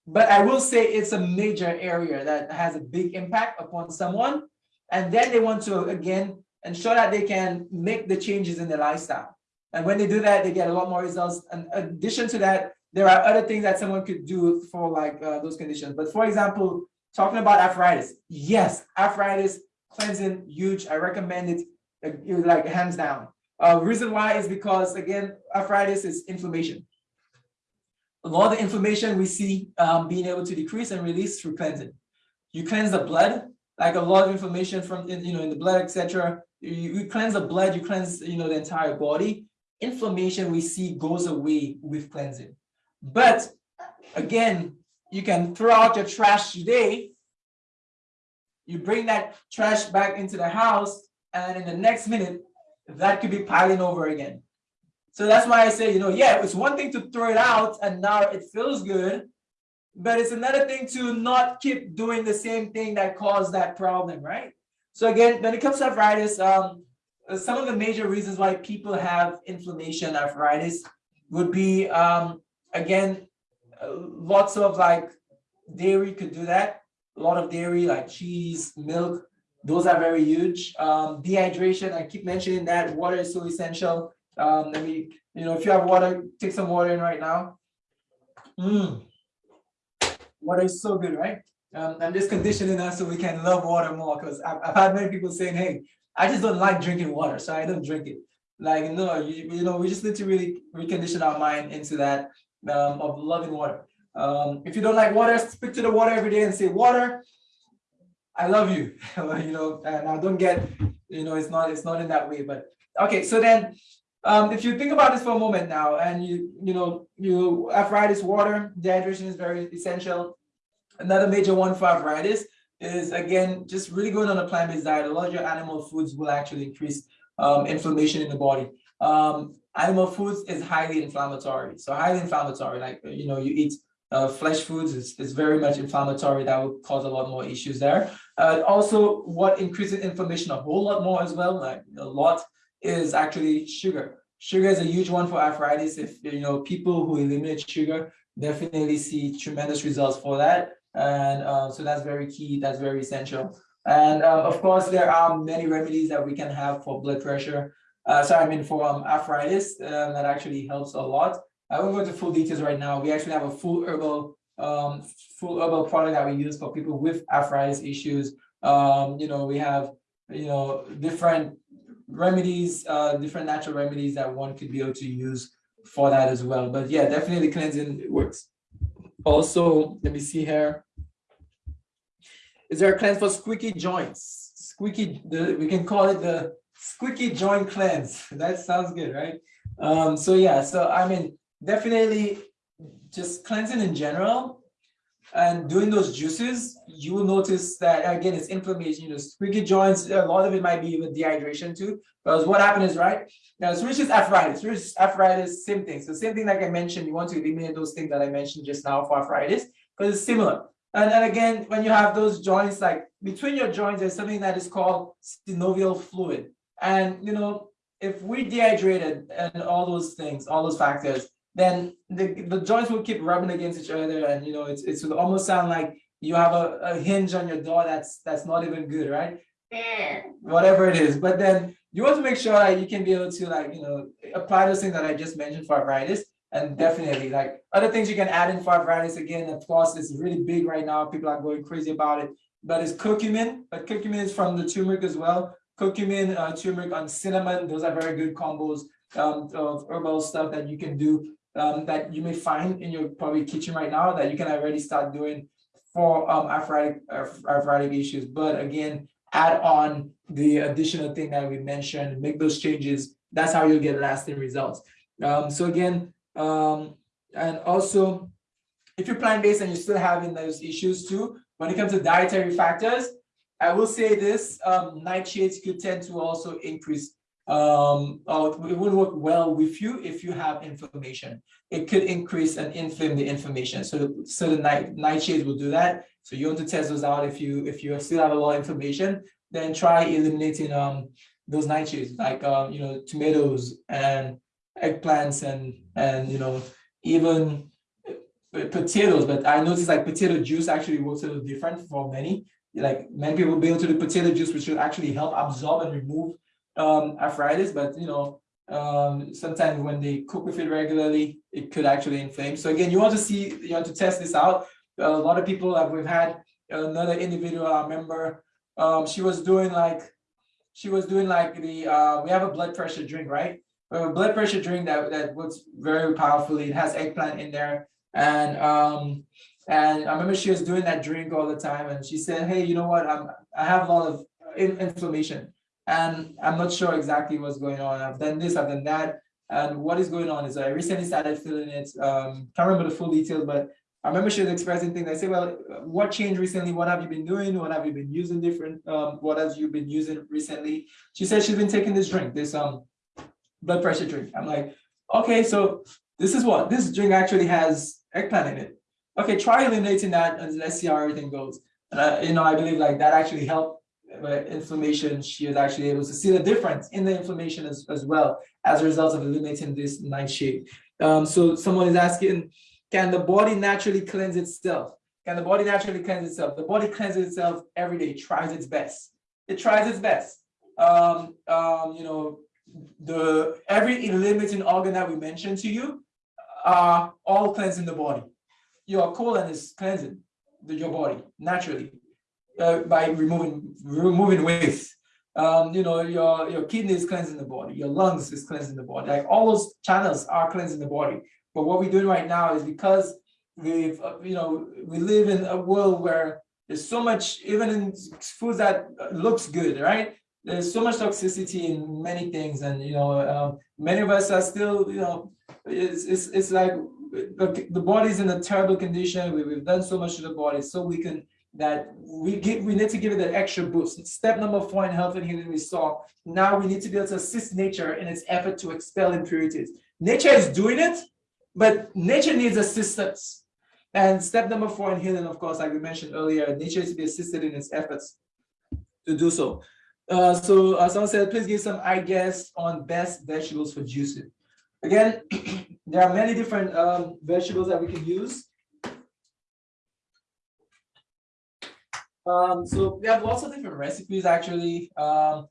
but I will say it's a major area that has a big impact upon someone. And then they want to, again, ensure that they can make the changes in their lifestyle. And when they do that, they get a lot more results. And in addition to that, there are other things that someone could do for like uh, those conditions. But for example, talking about arthritis, yes, arthritis cleansing, huge. I recommend it uh, like hands down. Uh, reason why is because again, arthritis is inflammation a lot of the inflammation we see um, being able to decrease and release through cleansing. You cleanse the blood, like a lot of inflammation from in, you know in the blood, etc. You, you cleanse the blood, you cleanse you know the entire body. Inflammation we see goes away with cleansing. But again, you can throw out your trash today. You bring that trash back into the house, and in the next minute, that could be piling over again. So that's why I say, you know, yeah, it's one thing to throw it out and now it feels good. but it's another thing to not keep doing the same thing that caused that problem, right? So again, when it comes to arthritis, um, some of the major reasons why people have inflammation, arthritis, would be um, again, lots of like dairy could do that. A lot of dairy, like cheese, milk, those are very huge. Um, dehydration, I keep mentioning that water is so essential. Um, let me, you know, if you have water, take some water in right now. Mm. Water is so good, right? Um, I'm just conditioning us so we can love water more because I've, I've had many people saying, hey, I just don't like drinking water, so I don't drink it. Like, no, you, you know, we just need to really recondition our mind into that um, of loving water. Um, if you don't like water, speak to the water every day and say, water, I love you, (laughs) you know, and I don't get, you know, it's not, it's not in that way, but okay. So then, um, if you think about this for a moment now, and you, you know, you arthritis, water, dehydration is very essential. Another major one for arthritis is again, just really going on a plant-based diet. A lot of your animal foods will actually increase um, inflammation in the body. Um, animal foods is highly inflammatory. So highly inflammatory, like, you know, you eat uh, flesh foods is, is very much inflammatory. That will cause a lot more issues there. Uh, also, what increases inflammation a whole lot more as well, like a lot, is actually sugar. Sugar is a huge one for arthritis. If you know people who eliminate sugar, definitely see tremendous results for that. And uh, so that's very key. That's very essential. And uh, of course, there are many remedies that we can have for blood pressure. Uh, sorry, I mean for um, arthritis um, that actually helps a lot. I won't go into full details right now. We actually have a full herbal, um, full herbal product that we use for people with arthritis issues. Um, you know, we have, you know, different remedies, uh, different natural remedies that one could be able to use for that as well. But yeah, definitely cleansing works. Also, let me see here. Is there a cleanse for squeaky joints? Squeaky, the, we can call it the squeaky joint cleanse. (laughs) That sounds good, right? Um, so yeah, so I mean, definitely just cleansing in general and doing those juices, you will notice that again, it's inflammation, you know, squeaky joints, a lot of it might be with dehydration too. Because what happened is, right? Now, so which is arthritis, is arthritis, same thing. So same thing like I mentioned, you want to eliminate those things that I mentioned just now for arthritis, because it's similar. And then again, when you have those joints, like between your joints, there's something that is called synovial fluid. And, you know, if we dehydrated and all those things, all those factors, then the, the joints will keep rubbing against each other. And, you know, it's, it's will almost sound like you have a, a hinge on your door that's that's not even good, right? Whatever it is. But then you want to make sure that you can be able to like, you know, apply those things that I just mentioned for arthritis. And definitely like other things you can add in for arthritis again, of course, it's really big right now. People are going crazy about it, but it's curcumin, but curcumin is from the turmeric as well. Curcumin, uh, turmeric on cinnamon, those are very good combos um, of herbal stuff that you can do um, that you may find in your probably kitchen right now that you can already start doing for um, arthritic, arthritic issues. But again, add on the additional thing that we mentioned, make those changes. That's how you'll get lasting results. Um, so again, um, and also, if you're plant-based and you're still having those issues too, when it comes to dietary factors, I will say this, um, nightshades could tend to also increase, um, or it would work well with you if you have inflammation. It could increase and inflame the inflammation. So, so the night, nightshades will do that. So you want to test those out if you if you still have a lot of inflammation, then try eliminating um those nightshades like um you know tomatoes and eggplants and and you know even potatoes but i noticed like potato juice actually works a little different for many like many people be able to do potato juice which will actually help absorb and remove um arthritis but you know um sometimes when they cook with it regularly it could actually inflame. So again you want to see you want to test this out. A lot of people that we've had another individual i remember um she was doing like she was doing like the uh we have a blood pressure drink right? We have a blood pressure drink that that works very powerfully. It has eggplant in there. And um and i remember she was doing that drink all the time. And she said hey you know what? I'm i have a lot of in, inflammation and i'm not sure exactly what's going on i've done this i've done that and what is going on is i recently started feeling it um can't remember the full details but I remember she was expressing things. I say, well, what changed recently? What have you been doing? What have you been using different? Um, what have you been using recently? She said she's been taking this drink, this um blood pressure drink. I'm like, okay, so this is what this drink actually has eggplant in it. okay, try eliminating that and let's see how everything goes. And I, you know, I believe like that actually helped inflammation. She was actually able to see the difference in the inflammation as, as well as a result of eliminating this nightshade. Um, so someone is asking, can the body naturally cleanse itself? Can the body naturally cleanse itself? The body cleanses itself every day, tries its best. It tries its best. Um, um, you know, the every limiting organ that we mentioned to you are all cleansing the body. Your colon is cleansing the, your body naturally uh, by removing removing waste. Um, you know, your your kidney is cleansing the body, your lungs is cleansing the body. Like all those channels are cleansing the body. But what we're doing right now is because we've uh, you know we live in a world where there's so much even in foods that looks good, right? there's so much toxicity in many things and you know um, many of us are still you know it's it's, it's like the, the body's in a terrible condition we, we've done so much to the body so we can that we give we need to give it that extra boost step number four in health and healing we saw now we need to be able to assist nature in its effort to expel impurities nature is doing it but nature needs assistance and step number four in healing of course like we mentioned earlier nature is to be assisted in its efforts to do so uh, so uh, someone said, please give some I guess on best vegetables for juicing. Again, (clears throat) there are many different um, vegetables that we can use. Um, so we have lots of different recipes actually. Um,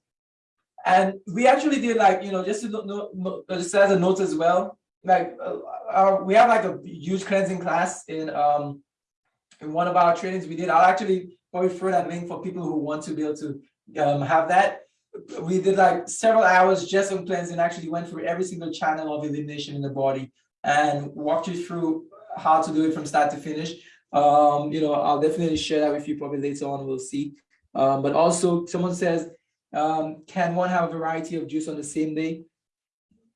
and we actually did like, you know, just to know, just as a note as well, like uh, our, we have like a huge cleansing class in um in one of our trainings we did. I'll actually probably throw that link for people who want to be able to um, have that. We did like several hours just on cleansing, actually went through every single channel of elimination in the body and walked you through how to do it from start to finish. Um, you know, I'll definitely share that with you probably later on, we'll see. Um, but also someone says, um, can one have a variety of juice on the same day?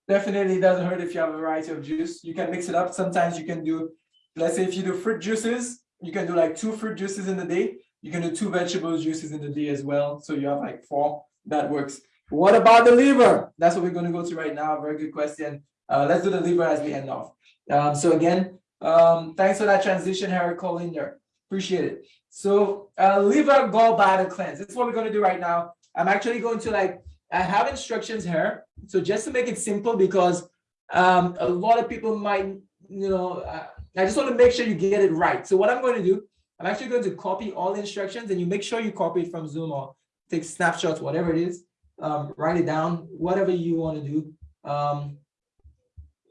Definitely doesn't hurt if you have a variety of juice. You can mix it up. Sometimes you can do, let's say if you do fruit juices, you can do like two fruit juices in the day. You can do two vegetable juices in the day as well. So you have like four, that works. What about the liver? That's what we're going to go to right now. Very good question. Uh, let's do the liver as we end off. Um, so again, um, thanks for that transition, Harry Colinder. Appreciate it. So uh, liver gallbladder cleanse. That's what we're going to do right now. I'm actually going to like, I have instructions here. So just to make it simple, because um, a lot of people might, you know, uh, I just want to make sure you get it right. So what I'm going to do I'm actually going to copy all the instructions and you make sure you copy it from Zoom or take snapshots, whatever it is, um, write it down, whatever you want to do. Um,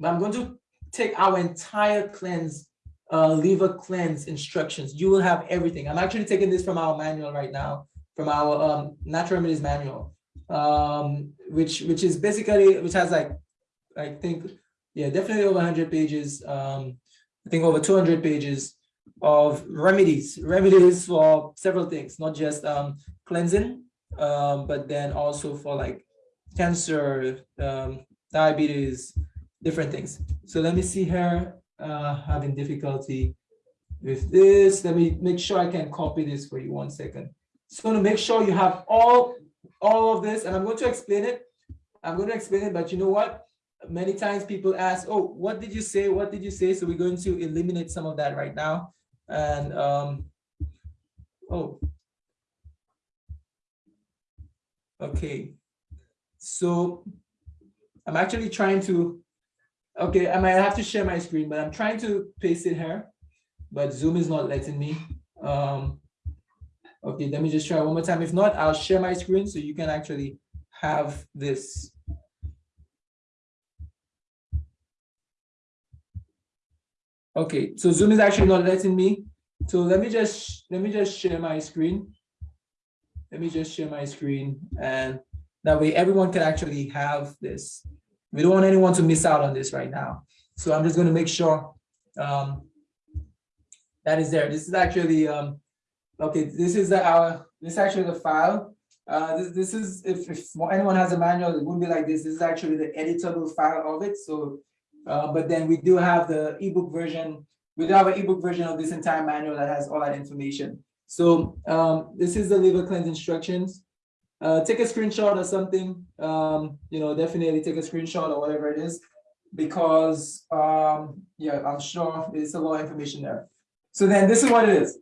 but I'm going to take our entire cleanse, uh, liver cleanse instructions. You will have everything. I'm actually taking this from our manual right now, from our um, natural remedies manual, um, which which is basically, which has like, I think, yeah, definitely over 100 pages. Um, I think over 200 pages of remedies, remedies for several things, not just um, cleansing, um, but then also for like cancer, um, diabetes, different things. So let me see her uh, having difficulty with this. Let me make sure I can copy this for you one second. So to make sure you have all, all of this, and I'm going to explain it. I'm going to explain it, but you know what? Many times people ask, oh, what did you say? What did you say? So we're going to eliminate some of that right now and um, oh, okay. So I'm actually trying to, okay, I might have to share my screen, but I'm trying to paste it here, but Zoom is not letting me. Um, okay, let me just try one more time. If not, I'll share my screen so you can actually have this. Okay, so Zoom is actually not letting me. So let me just let me just share my screen. Let me just share my screen and that way everyone can actually have this. We don't want anyone to miss out on this right now. So I'm just going to make sure um, that is there. This is actually um, okay. This is the, our this is actually the file. Uh, this, this is if, if anyone has a manual, it wouldn't be like this. This is actually the editable file of it. So uh, but then we do have the ebook version. We do have an ebook version of this entire manual that has all that information. So um, this is the liver cleanse instructions. Uh, take a screenshot or something. Um, you know, definitely take a screenshot or whatever it is, because um, yeah, I'm sure there's a lot of information there. So then this is what it is.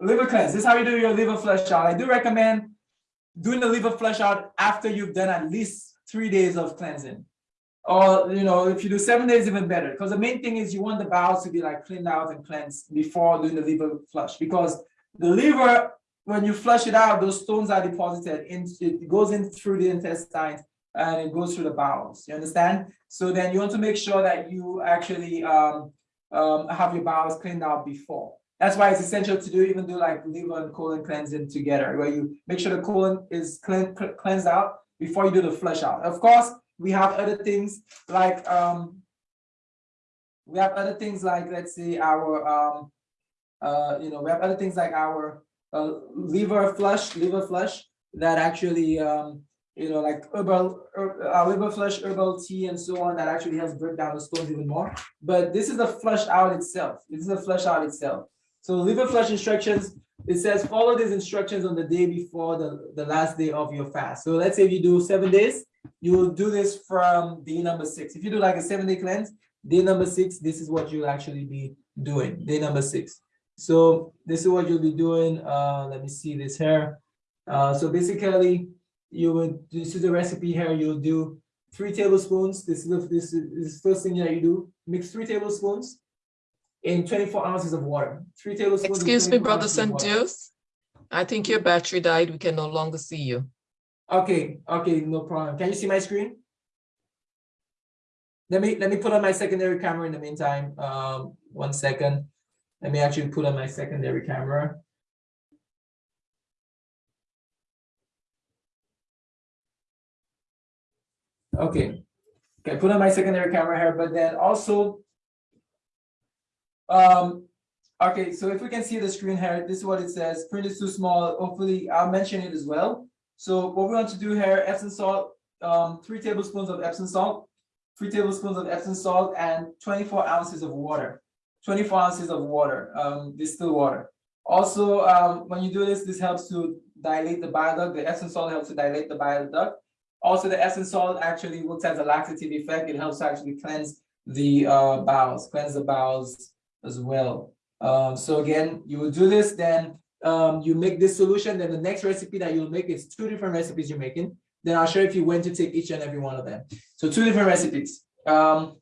Liver cleanse. This is how you do your liver flush out. I do recommend doing the liver flush out after you've done at least three days of cleansing. Or, you know, if you do seven days, even better. Because the main thing is you want the bowels to be like cleaned out and cleansed before doing the liver flush. Because the liver, when you flush it out, those stones are deposited in, it goes in through the intestines and it goes through the bowels. You understand? So then you want to make sure that you actually um, um, have your bowels cleaned out before. That's why it's essential to do even do like liver and colon cleansing together, where you make sure the colon is clean, cleansed out before you do the flush out. Of course, we have other things like um, we have other things like let's say our um, uh, you know we have other things like our uh, liver flush, liver flush that actually um, you know like herbal er, uh, liver flush, herbal tea, and so on that actually helps break down the stones even more. But this is the flush out itself. This is the flush out itself. So liver flush instructions, it says follow these instructions on the day before the, the last day of your fast. So let's say if you do seven days, you will do this from day number six. If you do like a seven day cleanse, day number six, this is what you'll actually be doing, day number six. So this is what you'll be doing. Uh, let me see this here. Uh, so basically, you would, this is the recipe here, you'll do three tablespoons. This is the, this is, the first thing that you do. Mix three tablespoons in 24 ounces of water. Three tablespoons. Excuse me, Brother ounces of St. Deuce. I think your battery died. We can no longer see you. Okay, okay, no problem. Can you see my screen? Let me, let me put on my secondary camera in the meantime. Um, one second. Let me actually put on my secondary camera. Okay, okay, put on my secondary camera here, but then also. Um, okay, so if we can see the screen here, this is what it says. Print is too small. Hopefully, I'll mention it as well. So what we want to do here, Epsom salt, um, three tablespoons of Epsom salt, three tablespoons of Epsom salt, and 24 ounces of water. 24 ounces of water, um, distilled water. Also, um, when you do this, this helps to dilate the bile duct. The Epsom salt helps to dilate the bile duct. Also, the Epsom salt actually works as a laxative effect. It helps to actually cleanse the uh, bowels, cleanse the bowels as well. Um, so again, you will do this, then um, you make this solution, then the next recipe that you'll make is two different recipes you're making. Then I'll show you when to take each and every one of them. So two different recipes. Um,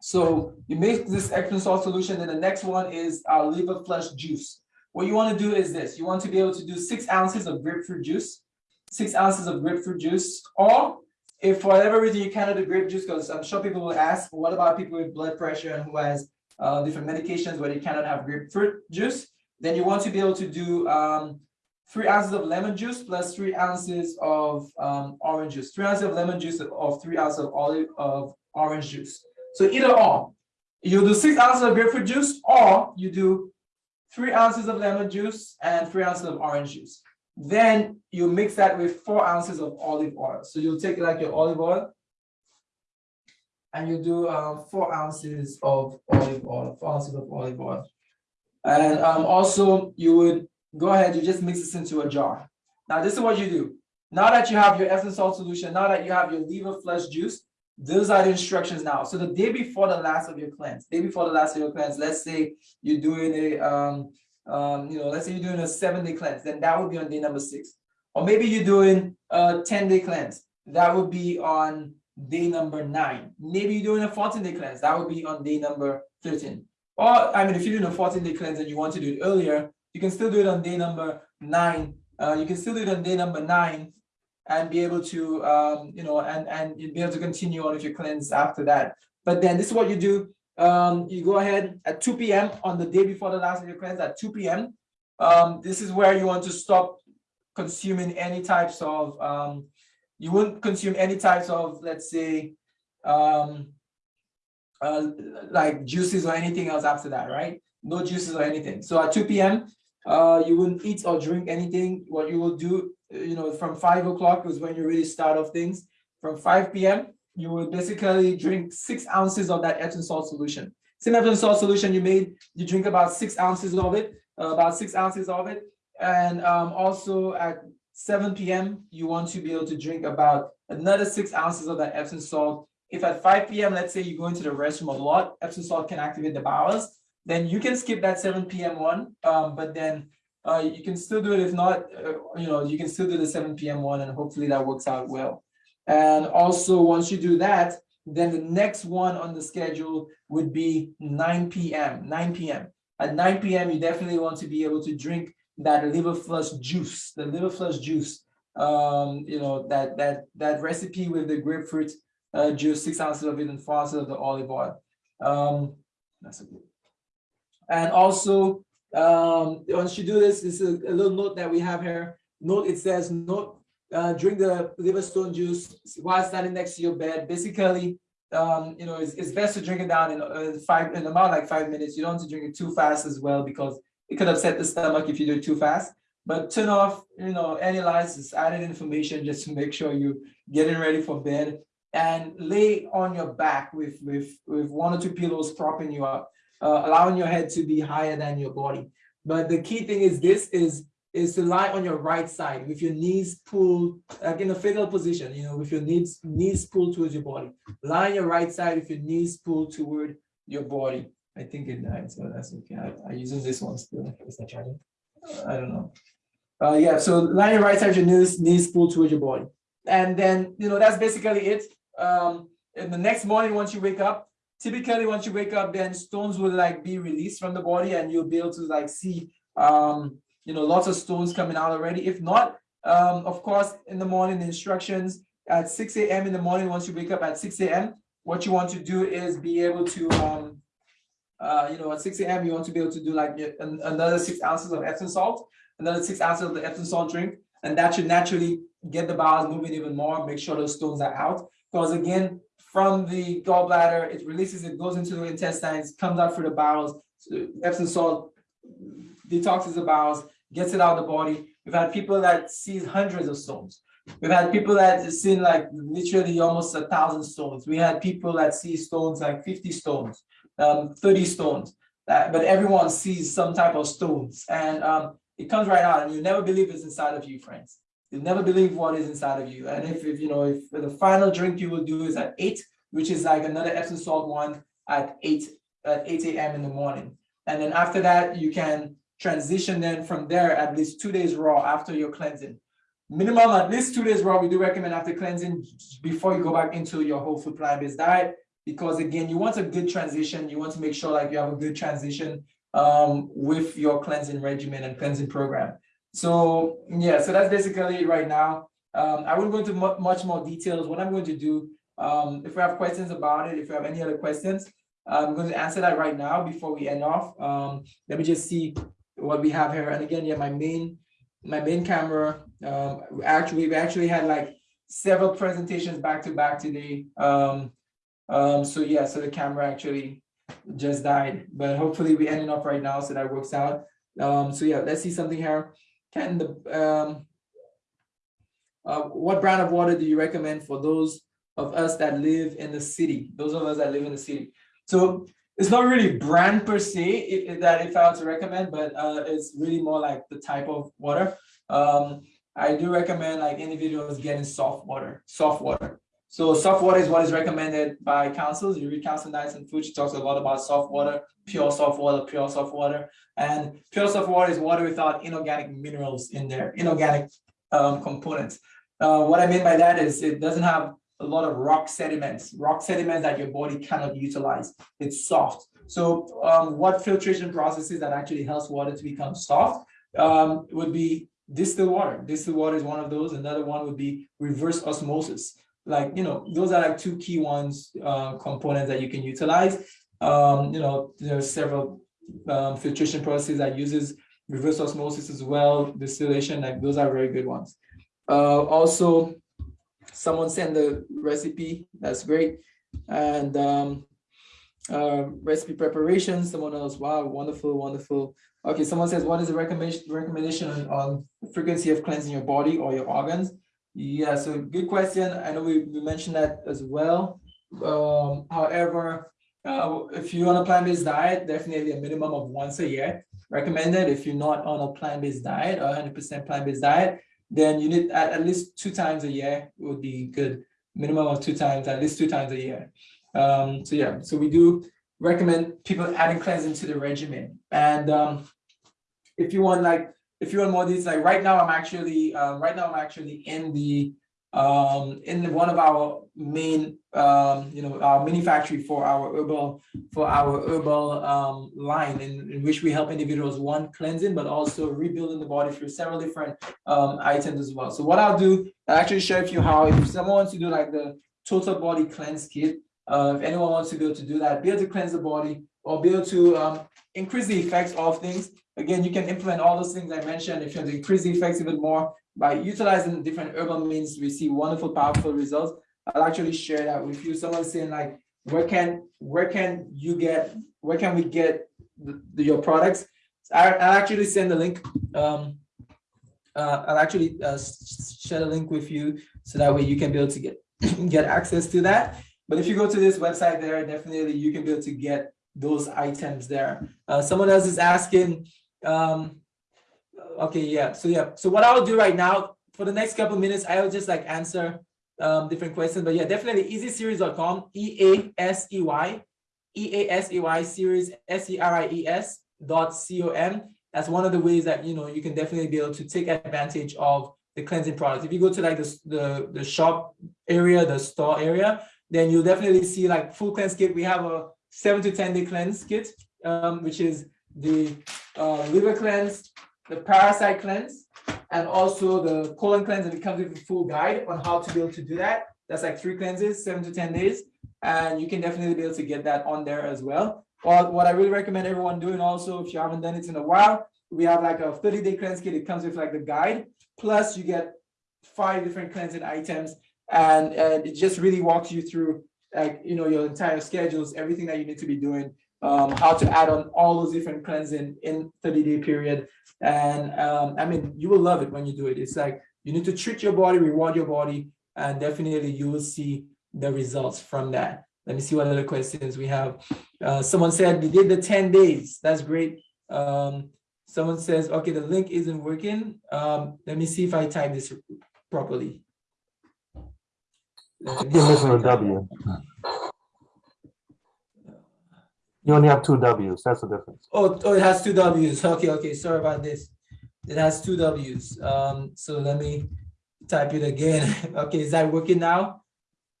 so you make this Epsom salt solution, then the next one is our liver flush juice. What you want to do is this, you want to be able to do six ounces of grapefruit juice, six ounces of grapefruit juice, or if for whatever reason you cannot do grape juice, because I'm sure people will ask, what about people with blood pressure and who has uh, different medications where they cannot have grapefruit juice? Then you want to be able to do um, three ounces of lemon juice plus three ounces of um, orange juice, three ounces of lemon juice of three ounces of olive of orange juice. So either or, you do six ounces of grapefruit juice or you do three ounces of lemon juice and three ounces of orange juice. Then you mix that with four ounces of olive oil. So you'll take like your olive oil and you do um, four ounces of olive oil, four ounces of olive oil. And um, also you would go ahead, you just mix this into a jar. Now this is what you do. Now that you have your Epsom salt solution, now that you have your liver flush juice, those are the instructions now. So the day before the last of your cleanse, day before the last of your cleanse, let's say you're doing a, um, um, you know, let's say you're doing a seven day cleanse, then that would be on day number six. Or maybe you're doing a 10 day cleanse, that would be on day number nine. Maybe you're doing a 14 day cleanse, that would be on day number 13. Or, I mean, if you're doing a 14 day cleanse and you want to do it earlier, you can still do it on day number nine. Uh, you can still do it on day number nine and be able to, um, you know, and, and be able to continue on with your cleanse after that. But then this is what you do. Um, you go ahead at 2 p.m. on the day before the last of your cleanse at 2 p.m. Um, this is where you want to stop consuming any types of, um, you wouldn't consume any types of, let's say, um, uh, like juices or anything else after that, right? No juices or anything. So at 2 p.m., uh, you wouldn't eat or drink anything. What you will do, you know, from 5 o'clock is when you really start off things. From 5 p.m., you will basically drink six ounces of that Epsom salt solution. Same Epsom salt solution you made, you drink about six ounces of it, uh, about six ounces of it. And um, also at 7 p.m., you want to be able to drink about another six ounces of that Epsom salt. If at 5 p.m., let's say you go into the restroom a lot, Epsom salt can activate the bowels. then you can skip that seven PM one, um, but then uh, you can still do it. If not, uh, you know, you can still do the seven PM one and hopefully that works out well. And also, once you do that, then the next one on the schedule would be nine PM, nine PM. At nine PM, you definitely want to be able to drink that liver flush juice, the liver flush juice. Um, you know, that that that recipe with the grapefruit uh, juice, six ounces of it and four ounces of the olive oil. Um, that's a good. And also, um, once you do this, this is a little note that we have here. Note, it says, note, uh, drink the liver stone juice while standing next to your bed. Basically, um, you know, it's, it's best to drink it down in uh, five, in about like five minutes. You don't want to drink it too fast as well because it could upset the stomach if you do it too fast. But turn off, you know, any lights, it's added information just to make sure you're getting ready for bed and lay on your back with, with, with one or two pillows propping you up, uh, allowing your head to be higher than your body. But the key thing is this is, is to lie on your right side with your knees pulled, like in a fetal position, you know, with your knees, knees pulled towards your body. Lie on your right side with your knees pulled toward your body. I think it died, so that's okay. I, I using this one still. Is that charging? I don't know. Uh, yeah, so lie on your right side with your knees, knees pulled towards your body. And then, you know, that's basically it. Um, in the next morning, once you wake up, typically once you wake up, then stones will like be released from the body and you'll be able to like see, um, you know, lots of stones coming out already. If not, um, of course, in the morning, the instructions at 6 a.m. in the morning, once you wake up at 6 a.m., what you want to do is be able to, um, uh, you know, at 6 a.m., you want to be able to do like an- another six ounces of Epsom salt, another six ounces of the Epsom salt drink, and that should naturally get the bowels moving even more, make sure those stones are out. Because again, from the gallbladder, it releases, it goes into the intestines, comes out through the bowels. So Epsom salt detoxes the bowels, gets it out of the body. We've had people that sees hundreds of stones. We've had people that seen like literally almost a thousand stones. We had people that see stones like 50 stones, um, 30 stones. That, but everyone sees some type of stones and um, it comes right out and you never believe it's inside of you, friends. You'll never believe what is inside of you. And if, if you know, if the final drink you will do is at eight, which is like another Epsom salt one at eight, at 8 a.m. in the morning. And then after that, you can transition then from there at least two days raw after your cleansing. Minimum at least two days raw, we do recommend after cleansing before you go back into your whole food plant-based diet. Because again, you want a good transition. You want to make sure like you have a good transition um, with your cleansing regimen and cleansing program. So yeah, so that's basically right now. Um, I won't go into mu much more details. What I'm going to do, um, if we have questions about it, if you have any other questions, I'm going to answer that right now before we end off. Um, let me just see what we have here. And again, yeah, my main my main camera. Um, actually, we actually had like several presentations back to back today. Um, um, so yeah, so the camera actually just died, but hopefully we ending up right now, so that works out. Um, so yeah, let's see something here. Can the um, uh, what brand of water do you recommend for those of us that live in the city? Those of us that live in the city. So it's not really brand per se if, if that if I were to recommend, but uh, it's really more like the type of water. Um, I do recommend like individuals getting soft water, soft water. So soft water is what is recommended by Counsels. You read Counsels on Diet and Food, she talks a lot about soft water, pure soft water, pure soft water. And pure soft water is water without inorganic minerals in there, inorganic um, components. Uh, what I mean by that is it doesn't have a lot of rock sediments, rock sediments that your body cannot utilize. It's soft. So um, what filtration processes that actually helps water to become soft um, would be distilled water. Distilled water is one of those. Another one would be reverse osmosis like you know those are like two key ones uh, components that you can utilize. Um, you know there's several um, filtration processes that uses reverse osmosis as well distillation like those are very good ones. Uh, also someone sent the recipe that's great. And um, uh, recipe preparation someone else wow wonderful wonderful. Okay someone says what is the recommendation recommendation on, on frequency of cleansing your body or your organs yeah, so good question. I know we, we mentioned that as well. Um, however, uh, if you're on a plant-based diet, definitely a minimum of once a year recommended. If you're not on a plant-based diet or 100% plant-based diet, then you need at, at least two times a year would be good. Minimum of two times, at least two times a year. Um, so yeah, so we do recommend people adding cleansing to the regimen. And um, if you want like, if you want more details, like right now, I'm actually, um, right now, I'm actually in the, um, in one of our main, um, you know, our mini factory for our herbal, for our herbal, um, line in, in which we help individuals, one, cleansing, but also rebuilding the body through several different, um, items as well. So what I'll do, I'll actually share with you how, if someone wants to do like the total body cleanse kit, uh, if anyone wants to be able to do that, be able to cleanse the body or be able to um, increase the effects of things. Again, you can implement all those things I mentioned. If you want to increase the effects even more by utilizing different herbal means, we see wonderful, powerful results. I'll actually share that with you. Someone's saying like, where can where can you get where can we get the, the- your products? I, I'll actually send the link. Um, uh, I'll actually uh, share the link with you so that way you can be able to get (clears throat) get access to that. But if you go to this website there, definitely you can be able to get those items there. Uh, someone else is asking, um, okay, yeah, so yeah, so what I'll do right now, for the next couple minutes, I'll just like answer um, different questions, but yeah, definitely easyseries.com, E-A-S-E-Y, E-A-S-E-Y series, S-E-R-I-E-S dot C-O-M. That's one of the ways that, you know, you can definitely be able to take advantage of the cleansing products. If you go to like the, the, the shop area, the store area, then you'll definitely see like full cleanse kit. We have a seven to 10 day cleanse kit, um, which is the uh, liver cleanse, the parasite cleanse, and also the colon cleanse. And it comes with a full guide on how to be able to do that. That's like three cleanses, seven to 10 days. And you can definitely be able to get that on there as well. Or what I really recommend everyone doing also, if you haven't done it in a while, we have like a 30 day cleanse kit. It comes with like the guide. Plus you get five different cleansing items and, and it just really walks you through like, you know, your entire schedules, everything that you need to be doing, um, how to add on all those different cleansing in 30 day period. And, um, I mean, you will love it when you do it. It's like, you need to treat your body, reward your body, and definitely you will see the results from that. Let me see what other questions we have. Uh, someone said we did the 10 days. That's great. Um, someone says, okay, the link isn't working. Um, let me see if I type this properly. Let me W. You only have two Ws. That's the difference. Oh, oh, it has two W's. Okay, okay, sorry about this. It has two W's. Um, so let me type it again. (laughs) Okay, is that working now?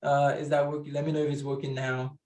Uh, is that working? Let me know if it's working now.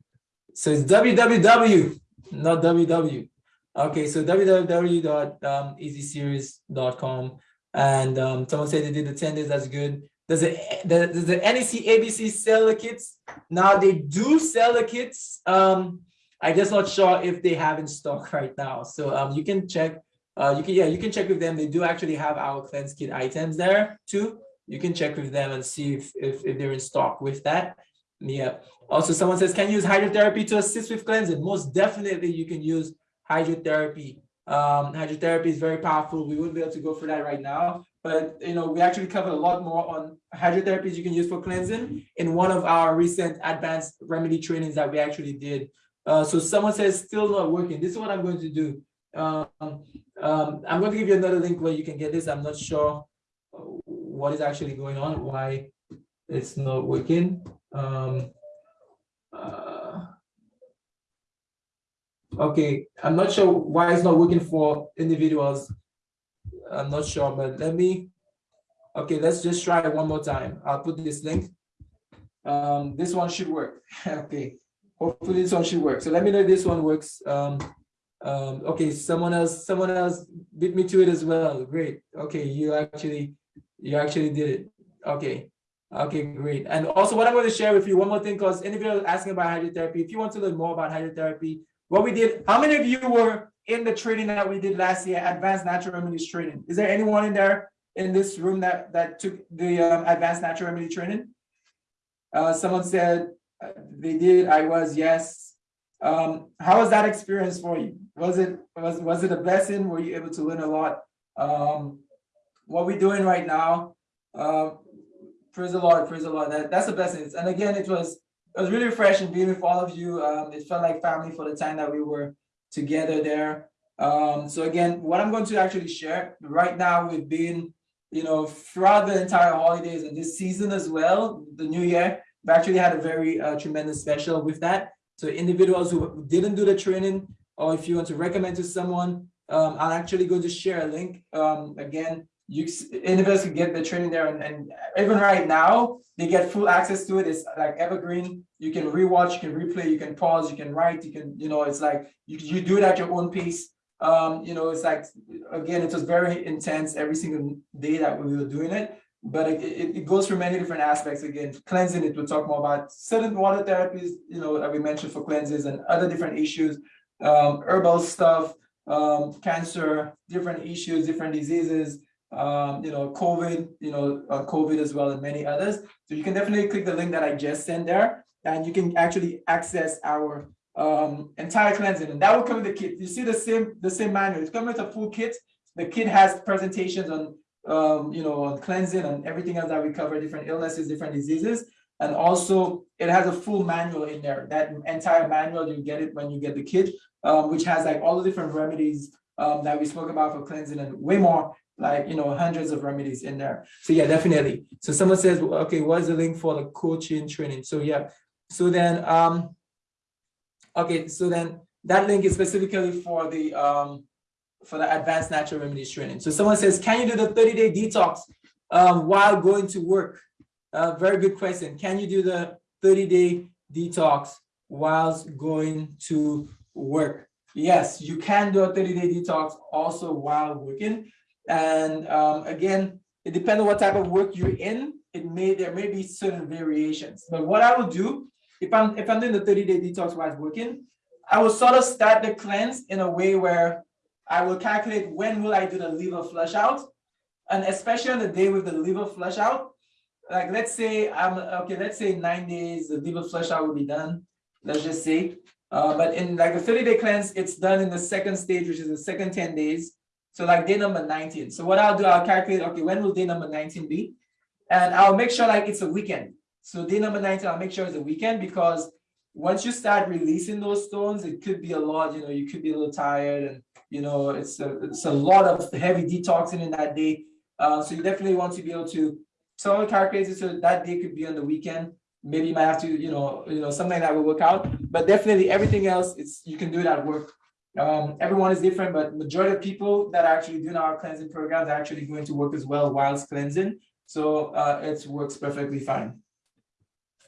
So it's www, not www. Okay, so www.easyseries.com. And um, someone said they did the 10 days, that's good. Does it does the NEC ABC sell the kits? Now they do sell the kits. Um, I'm just not sure if they have in stock (laughs) right now. So um, you can check. Uh, you can yeah, you can check with them. They do actually have our cleanse kit items there too. You can check with them and see if if, if they're in stock with that. Yeah. Also, someone says, can you use hydrotherapy to assist with cleansing? Most definitely, you can use hydrotherapy. Um, hydrotherapy is very powerful. We wouldn't be able to go through that right now, but you know, we actually covered a lot more on hydrotherapies you can use for cleansing in one of our recent advanced remedy trainings that we actually did. Uh, so someone says still not working. This is what I'm going to do. Um, um, I'm going to give you another link where you can get this. I'm not sure uh, what is actually going on, why it's not working. Um, uh, okay, I'm not sure why it's not working for individuals. I'm not sure, but let me. Okay, let's just try it one more time. I'll put this link. Um, this one should work. (laughs) okay. Hopefully this one should work. So let me know if this one works. Um, um, okay, someone else, someone else beat me to it as well. Great. Okay, you actually, you actually did it. Okay. Okay, great. And also what I'm going to share with you, one more thing, because anybody asking about hydrotherapy, if you want to learn more about hydrotherapy, what we did, how many of you were in the training that we did last year, Advanced Natural Remedies Training? Is there anyone in there in this room that, that took the um, Advanced Natural Remedy Training? Uh, someone said they did, I was, yes. Um, how was that experience for you? Was it, was, was it a blessing? Were you able to learn a lot? Um, what we're doing right now, uh, praise the Lord, praise the Lord. That, that's a blessing. And again, it was, it was really refreshing being with all of you. Um, it felt like family for the time that we were together there. Um, so again, what I'm going to actually share right now, we've been, you know, throughout the entire holidays and this season as well, the new year, we actually had a very uh, tremendous special with that. So individuals who didn't do the training, or if you want to recommend to someone, um, I'm actually going to share a link. Um, again, you individuals can get the training there, and, and even right now, they get full access to it. It's like evergreen. You can rewatch, you can replay, you can pause, you can write, you can, you know, it's like you, you do it at your own pace. Um, you know, it's like again, it was very intense every single day that we were doing it. But it, it, goes through many different aspects. Again, cleansing it, we'll talk more about certain water therapies, you know, that we mentioned for cleanses and other different issues, um, herbal stuff, um, cancer, different issues, different diseases, um, you know, COVID, you know, uh, COVID as well, and many others. So you can definitely click the link that I just sent there, and you can actually access our um, entire cleansing, and that will come with the kit. You see the same the same manual. It's coming with a full kit. The kit has presentations on um, you know, cleansing and everything else that we cover, different illnesses, different diseases. And also it has a full manual in there. That entire manual, you get it when you get the kit, um, which has like all the different remedies um, that we spoke about for cleansing and way more, like, you know, hundreds of remedies in there. So yeah, definitely. So someone says, okay, what's the link for the coaching training? So yeah, so then, um, okay, so then that link is specifically for the, um, for the advanced natural remedies training. So someone says, can you do the 30 day detox um, while going to work? Uh, very good question. Can you do the 30 day detox whilst going to work? Yes, you can do a 30 day detox also while working. And um, again, it depends on what type of work you're in. It may, there may be certain variations, but what I will do, if I'm, if I'm doing the 30 day detox while working, I will sort of start the cleanse in a way where I will calculate when will I do the liver flush out? And especially on the day with the liver flush out, like let's say I'm okay, let's say nine days, the liver flush out will be done. Let's just say. Uh, but in like a 30 day cleanse, it's done in the second stage, which is the second 10 days. So like day number 19. So what I'll do, I'll calculate, okay, when will day number 19 be? And I'll make sure like it's a weekend. So day number 19, I'll make sure it's a weekend because once you start releasing those stones, it could be a lot, you know, you could be a little tired and you know, it's a, it's a lot of heavy detoxing in that day. Uh, so you definitely want to be able to, someone calculates it so that day could be on the weekend. Maybe you might have to, you know, you know, something that will work out, but definitely everything else, it's, you can do it at work. Um, everyone is different, but majority of people that are actually doing our cleansing programs are actually going to work as well whilst cleansing. So uh, it works perfectly fine.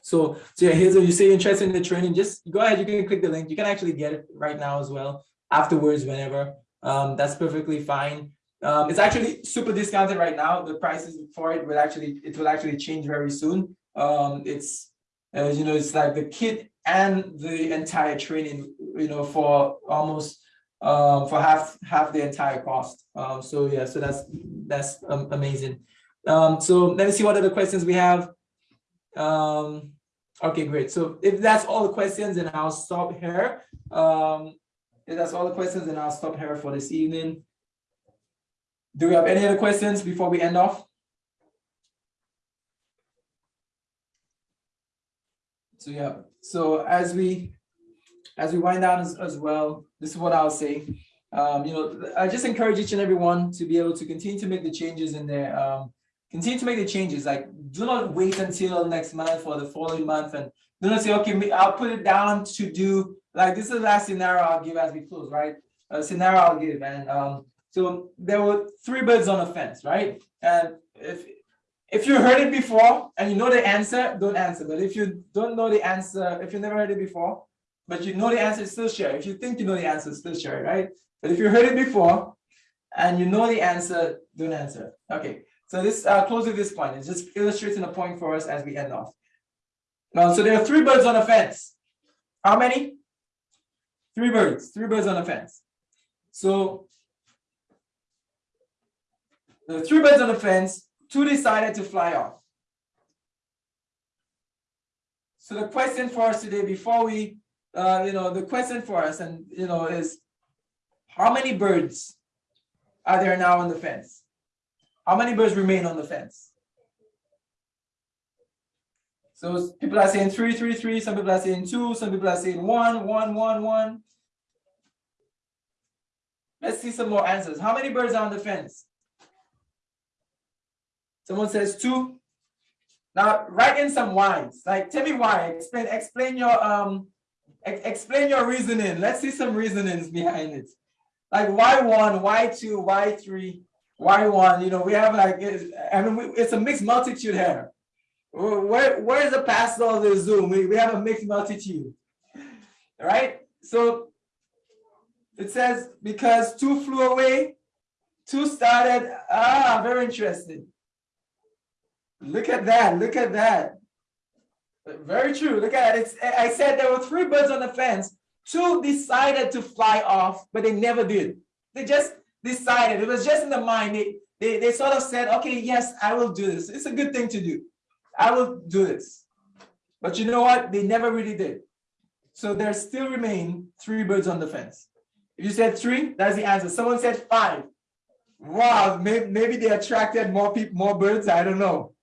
So, so yeah, here's what you say you're interested in the training, just go ahead, you can click the link. You can actually get it right now as well afterwards whenever. Um that's perfectly fine. Um it's actually super discounted right now. The prices for it will actually it will actually change very soon. Um it's you know it's like the kit and the entire training you know for almost um for half half the entire cost. Um so yeah so that's that's um, amazing. Um so let me see what other questions we have. Um okay great. So if that's all the questions then i'll stop here. Um that's all the questions, and I'll stop here for this evening. Do we have any other questions before we end off? So yeah, so as we as we wind down as, as well, this is what I'll say. Um, you know, I just encourage each and everyone to be able to continue to make the changes in there. Um, continue to make the changes. Like, do not wait until next month or the following month, and do not say, okay, I'll put it down to do like this is the last scenario I'll give as we close, right? A scenario I'll give, and um, so there were three birds on a fence, right? And if if you heard it before and you know the answer, don't answer. But if you don't know the answer, if you never heard it before, but you know the answer, still share. If you think you know the answer, still share, it, right? But if you heard it before and you know the answer, don't answer. Okay, so this uh, close with this point. It's just illustrating a point for us as we end off. Now, so there are three birds on a fence. How many? Three birds, three birds on a fence. So the three birds on the fence, two decided to fly off. So the question for us today, before we, uh, you know, the question for us, and you know, is how many birds are there now on the fence? How many birds remain on the fence? So people are saying three, three, three. Some people are saying two. Some people are saying one, one, one, one. Let's see some more answers. How many birds are on the fence? Someone says two. Now write in some whys. Like tell me why. Explain. Explain your um Ex- explain your reasoning. Let's see some reasonings behind it. Like why one, why two, why three, why one? You know, we have like, I mean, we- it's a mixed multitude here. Where, where- where's the pastor of the Zoom? We, we have a mixed multitude. Right? So it says, because two flew away, two started. Ah, very interesting. Look at that. Look at that. Very true. Look at it. It's, I said there were three birds on the fence. Two decided to fly off, but they never did. They just decided. It was just in the mind. They, they, they sort of said, okay, yes, I will do this. It's a good thing to do. I will do this. But you know what? They never really did. So there still remain three birds on the fence. If you said three, that's the answer. Someone said five. Wow, maybe, maybe they attracted more people, more birds. I don't know.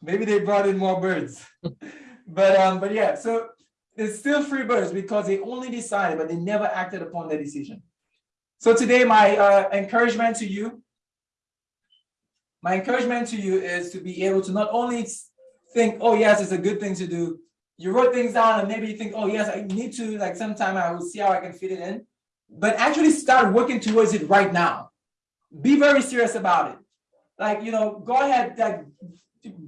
Maybe they brought in more birds. (laughs) but um, but yeah, so it's still three birds because they only decided, but they never acted upon their decision. So today, my uh, encouragement to you, my encouragement to you is to be able to not only think, oh yes, it's a good thing to do. You wrote things down and maybe you think, oh yes, I need to like sometime I will see how I can fit it in, but actually start working towards it right now. Be very serious about it. Like you know, go ahead, like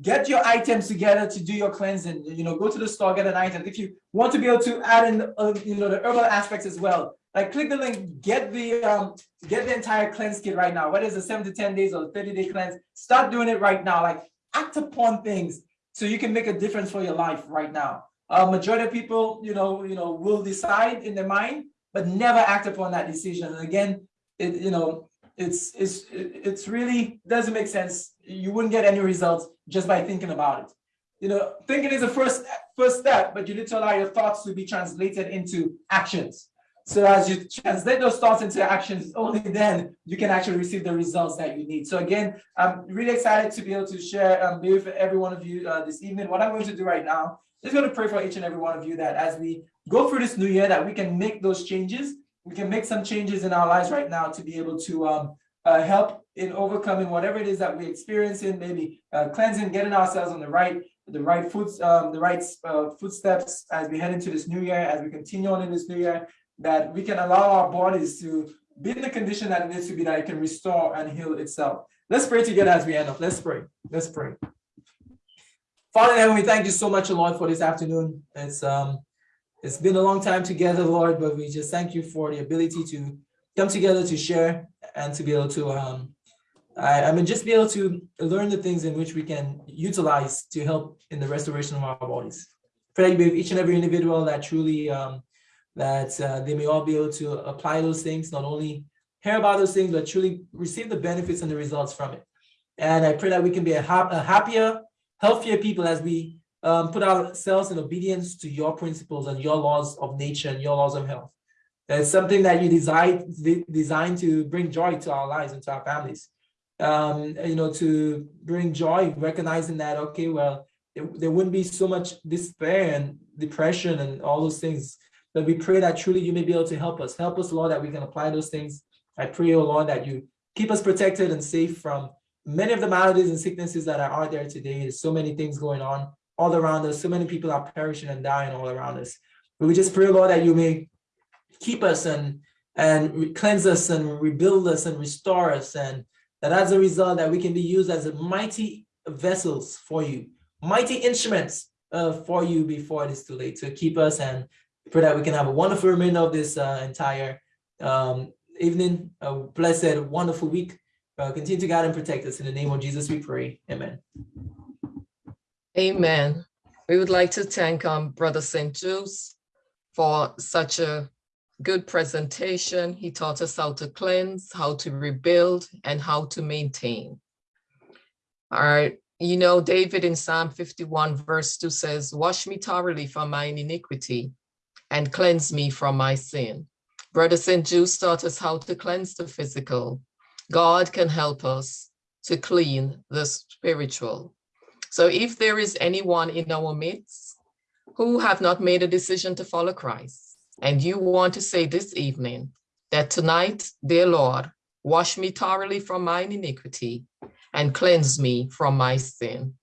get your items together to do your cleansing. You know, go to the store, get an item. If you want to be able to add in, uh, you know, the herbal aspects as well, like click the link, get the um, get the entire cleanse kit right now. Whether it's a seven to ten days or thirty day cleanse, start doing it right now. Like act upon things so you can make a difference for your life right now. Uh, majority of people, you know, you know, will decide in their mind, but never act upon that decision. And again, it, you know, it's it's it's really doesn't make sense. You wouldn't get any results just by thinking about it. You know, thinking is the first first step, but you need to allow your thoughts to be translated into actions. So as you translate those thoughts into actions, only then you can actually receive the results that you need. So again, I'm really excited to be able to share um, with every one of you uh, this evening. What I'm going to do right now is going to pray for each and every one of you that as we go through this new year, that we can make those changes. We can make some changes in our lives right now to be able to um, uh, help in overcoming whatever it is that we're experiencing, maybe uh, cleansing, getting ourselves on the right, the right foots, um, the right uh, footsteps as we head into this new year, as we continue on in this new year, that we can allow our bodies to be in the condition that it needs to be, that it can restore and heal itself. Let's pray together as we end up. Let's pray. Let's pray. Father in heaven, we thank you so much, Lord, for this afternoon. It's um, it's been a long time together, Lord, but we just thank you for the ability to come together to share and to be able to um, I, I mean, just be able to learn the things in which we can utilize to help in the restoration of our bodies. Pray that you be each and every individual that truly um, that uh, they may all be able to apply those things, not only hear about those things, but truly receive the benefits and the results from it. And I pray that we can be a, hap a happier, healthier people as we um, put ourselves in obedience to your principles and your laws of nature and your laws of health. It's something that you designed designed to bring joy to our lives and to our families. Um, you know, to bring joy, recognizing that okay, well, it, there wouldn't be so much despair and depression and all those things. But we pray that truly you may be able to help us. Help us, Lord, that we can apply those things. I pray, oh Lord, that you keep us protected and safe from many of the maladies and sicknesses that are out there today. There's so many things going on all around us. So many people are perishing and dying all around us. But we just pray, Lord, that you may keep us and and cleanse us and rebuild us and restore us and that as a result that we can be used as mighty vessels for you mighty instruments uh, for you before it is too late to keep us and pray that we can have a wonderful remainder of this uh, entire um, evening a blessed wonderful week uh, continue to guide and protect us in the name of jesus we pray amen Amen. We would like to thank um, Brother St. Juice for such a good presentation. He taught us how to cleanse, how to rebuild, and how to maintain. All right, you know, David in Psalm 51 verse 2 says, wash me thoroughly from mine iniquity and cleanse me from my sin. Brother St. Juice taught us how to cleanse the physical. God can help us to clean the spiritual. So if there is anyone in our midst who have not made a decision to follow Christ, and you want to say this evening that tonight, dear Lord, wash me thoroughly from mine iniquity and cleanse me from my sin.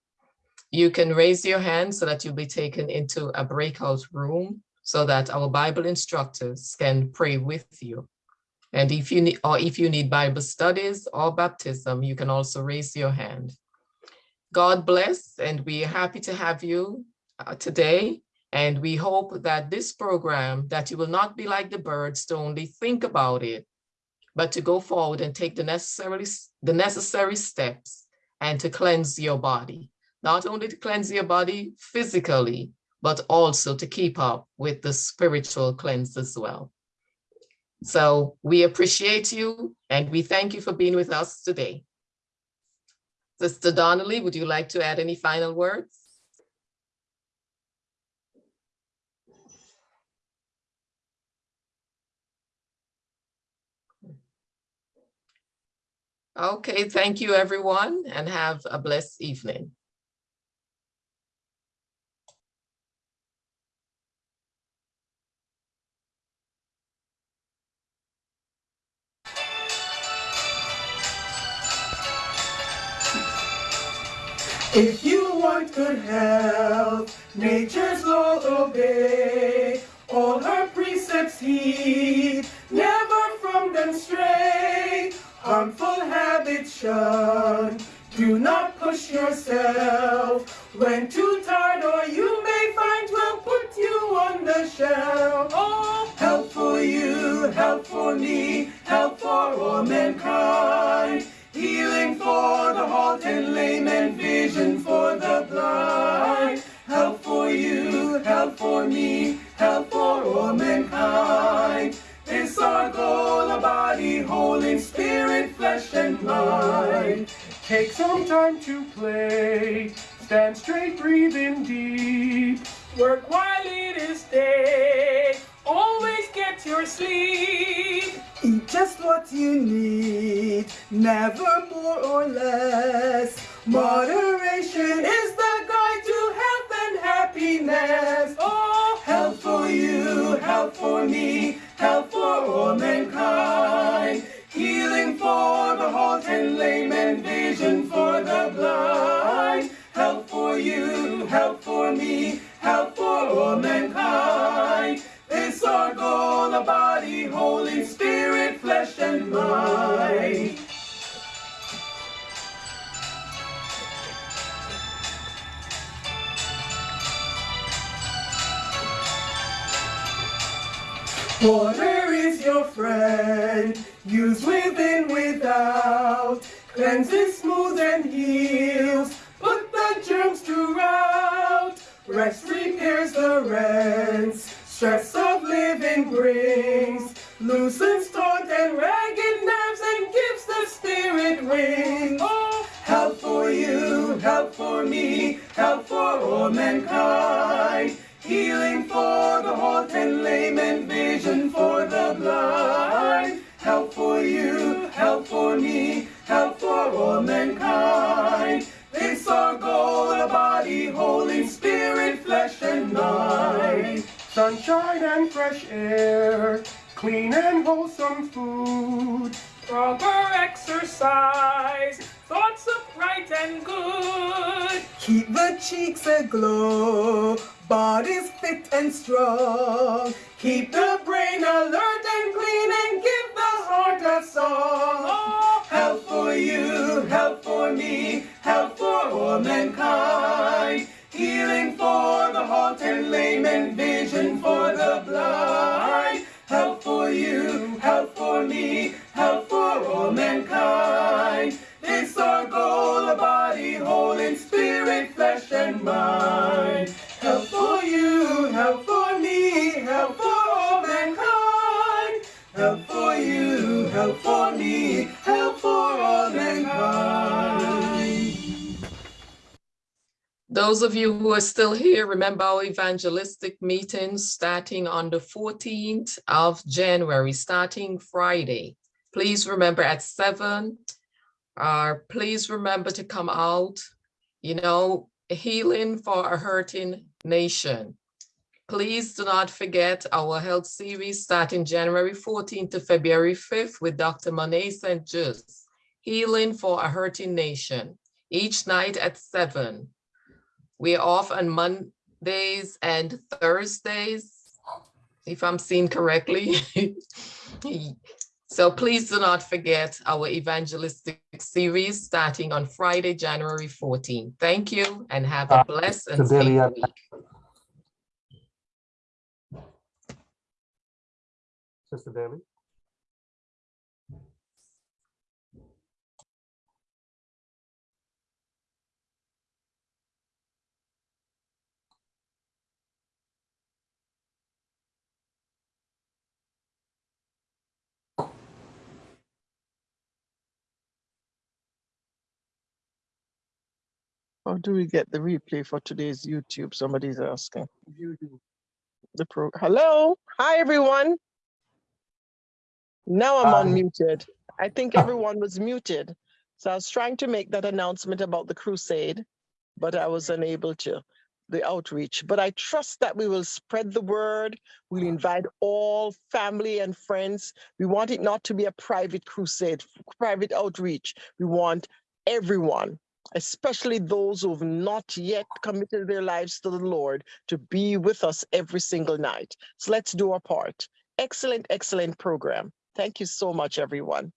You can raise your hand so that you'll be taken into a breakout room so that our Bible instructors can pray with you. And if you need, or if you need Bible studies or baptism, you can also raise your hand. God bless, and we are happy to have you uh, today. And we hope that this program, that you will not be like the birds to only think about it, but to go forward and take the necessary, the necessary steps and to cleanse your body. Not only to cleanse your body physically, but also to keep up with the spiritual cleanse as well. So we appreciate you and we thank you for being with us today. Sister Donnelly, would you like to add any final words? Okay, thank you, everyone, and have a blessed evening. If you want good health, nature's law obey. All her precepts heed, never from them stray. Harmful habits shun, do not push yourself. When too tired or you may find will put you on the shelf. Oh, help for you, help for me, help for all mankind. Healing for the halt and lame and vision for the blind. Help for you, help for me, help for all mankind. This our goal, a body whole in spirit, flesh and mind. Take some time to play, stand straight, breathe in deep. Work while it is day, always get your sleep. Eat just what you need, never more or less. Moderation is the guide to health and happiness. Oh, help for you, help for me, help for all mankind. Healing for the halt and lame and vision for the blind. Help for you, help for me, help for all mankind. Goal, a body Holy spirit, flesh and mind. Water is your friend, use within, without. Cleanses, smooth and heals, put the germs to rout. Rest repairs the rents, stress of living brings. Loosens taut and ragged nerves and gives the spirit wings. Oh, help for you, help for me, help for all mankind. Healing for the halt and lame and vision for the blind. Help for you, help for me, help for all mankind. This our goal, a body holy spirit, flesh and mind. Sunshine and fresh air, clean and wholesome food. Proper exercise, thoughts upright and good. Keep the cheeks aglow, bodies fit and strong. Keep the brain alert and clean and give the heart a song. help for you, help for me, help for all mankind. Healing for the halt and lame and vision for the blind. Help for you, help for me, help Those of you who are still here, remember our evangelistic meetings starting on the 14th of January, starting Friday. Please remember at seven, uh, please remember to come out, you know, healing for a hurting nation. Please do not forget our health series starting January 14th to February 5th with Dr. Monet St. Just, Healing for a Hurting Nation, each night at seven. We're off on Mondays and Thursdays if I'm seeing correctly. (laughs) So please do not forget our evangelistic series starting on Friday, January 14. Thank you and have a Uh, blessed and safe week. Sister Daly? How do we get the replay for today's YouTube? Somebody's asking. The pro, hello, hi, everyone. Now I'm Hi. unmuted. I think (laughs) oh. everyone was muted. So I was trying to make that announcement about the crusade, but I was unable to, the outreach. But I trust that we will spread the word. We'll invite all family and friends. We want it not to be a private crusade, private outreach. We want everyone especially those who have not yet committed their lives to the Lord, to be with us every single night. So let's do our part. Excellent, excellent program. Thank you so much, everyone.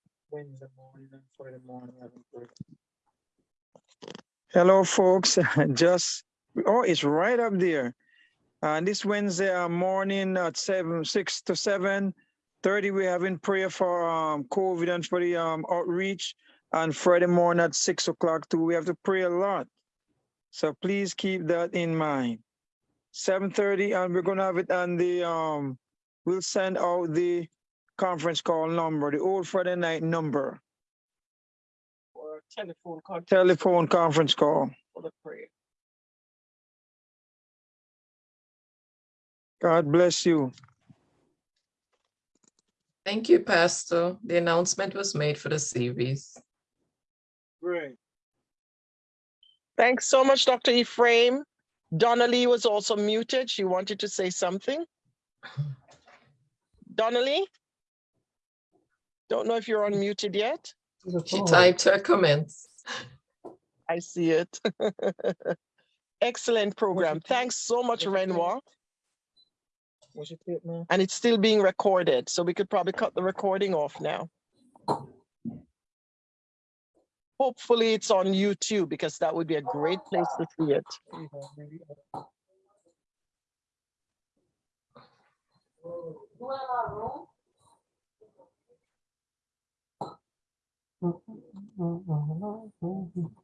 Hello, folks. (laughs) Just oh, it's right up there. Uh, this Wednesday uh, morning at seven, six to seven thirty, we're having prayer for um, COVID and for the um, outreach. And Friday morning at six o'clock too. We have to pray a lot, so please keep that in mind. Seven thirty, and we're gonna have it on the um. We'll send out the conference call number, the old Friday night number, Or telephone contact telephone conference call. for the prayer. God bless you. Thank you, Pastor. The announcement was made for the series. Great. Thanks so much, Dr. Ephraim. Donnelly was also muted. She wanted to say something. Donnelly? Don't know if you're unmuted yet. She typed her comments. I see it. (laughs) Excellent program. Thanks so much, Renoir. And it's still being recorded, so we could probably cut the recording off now. Hopefully it's on YouTube because that would be a great place to see it. (laughs)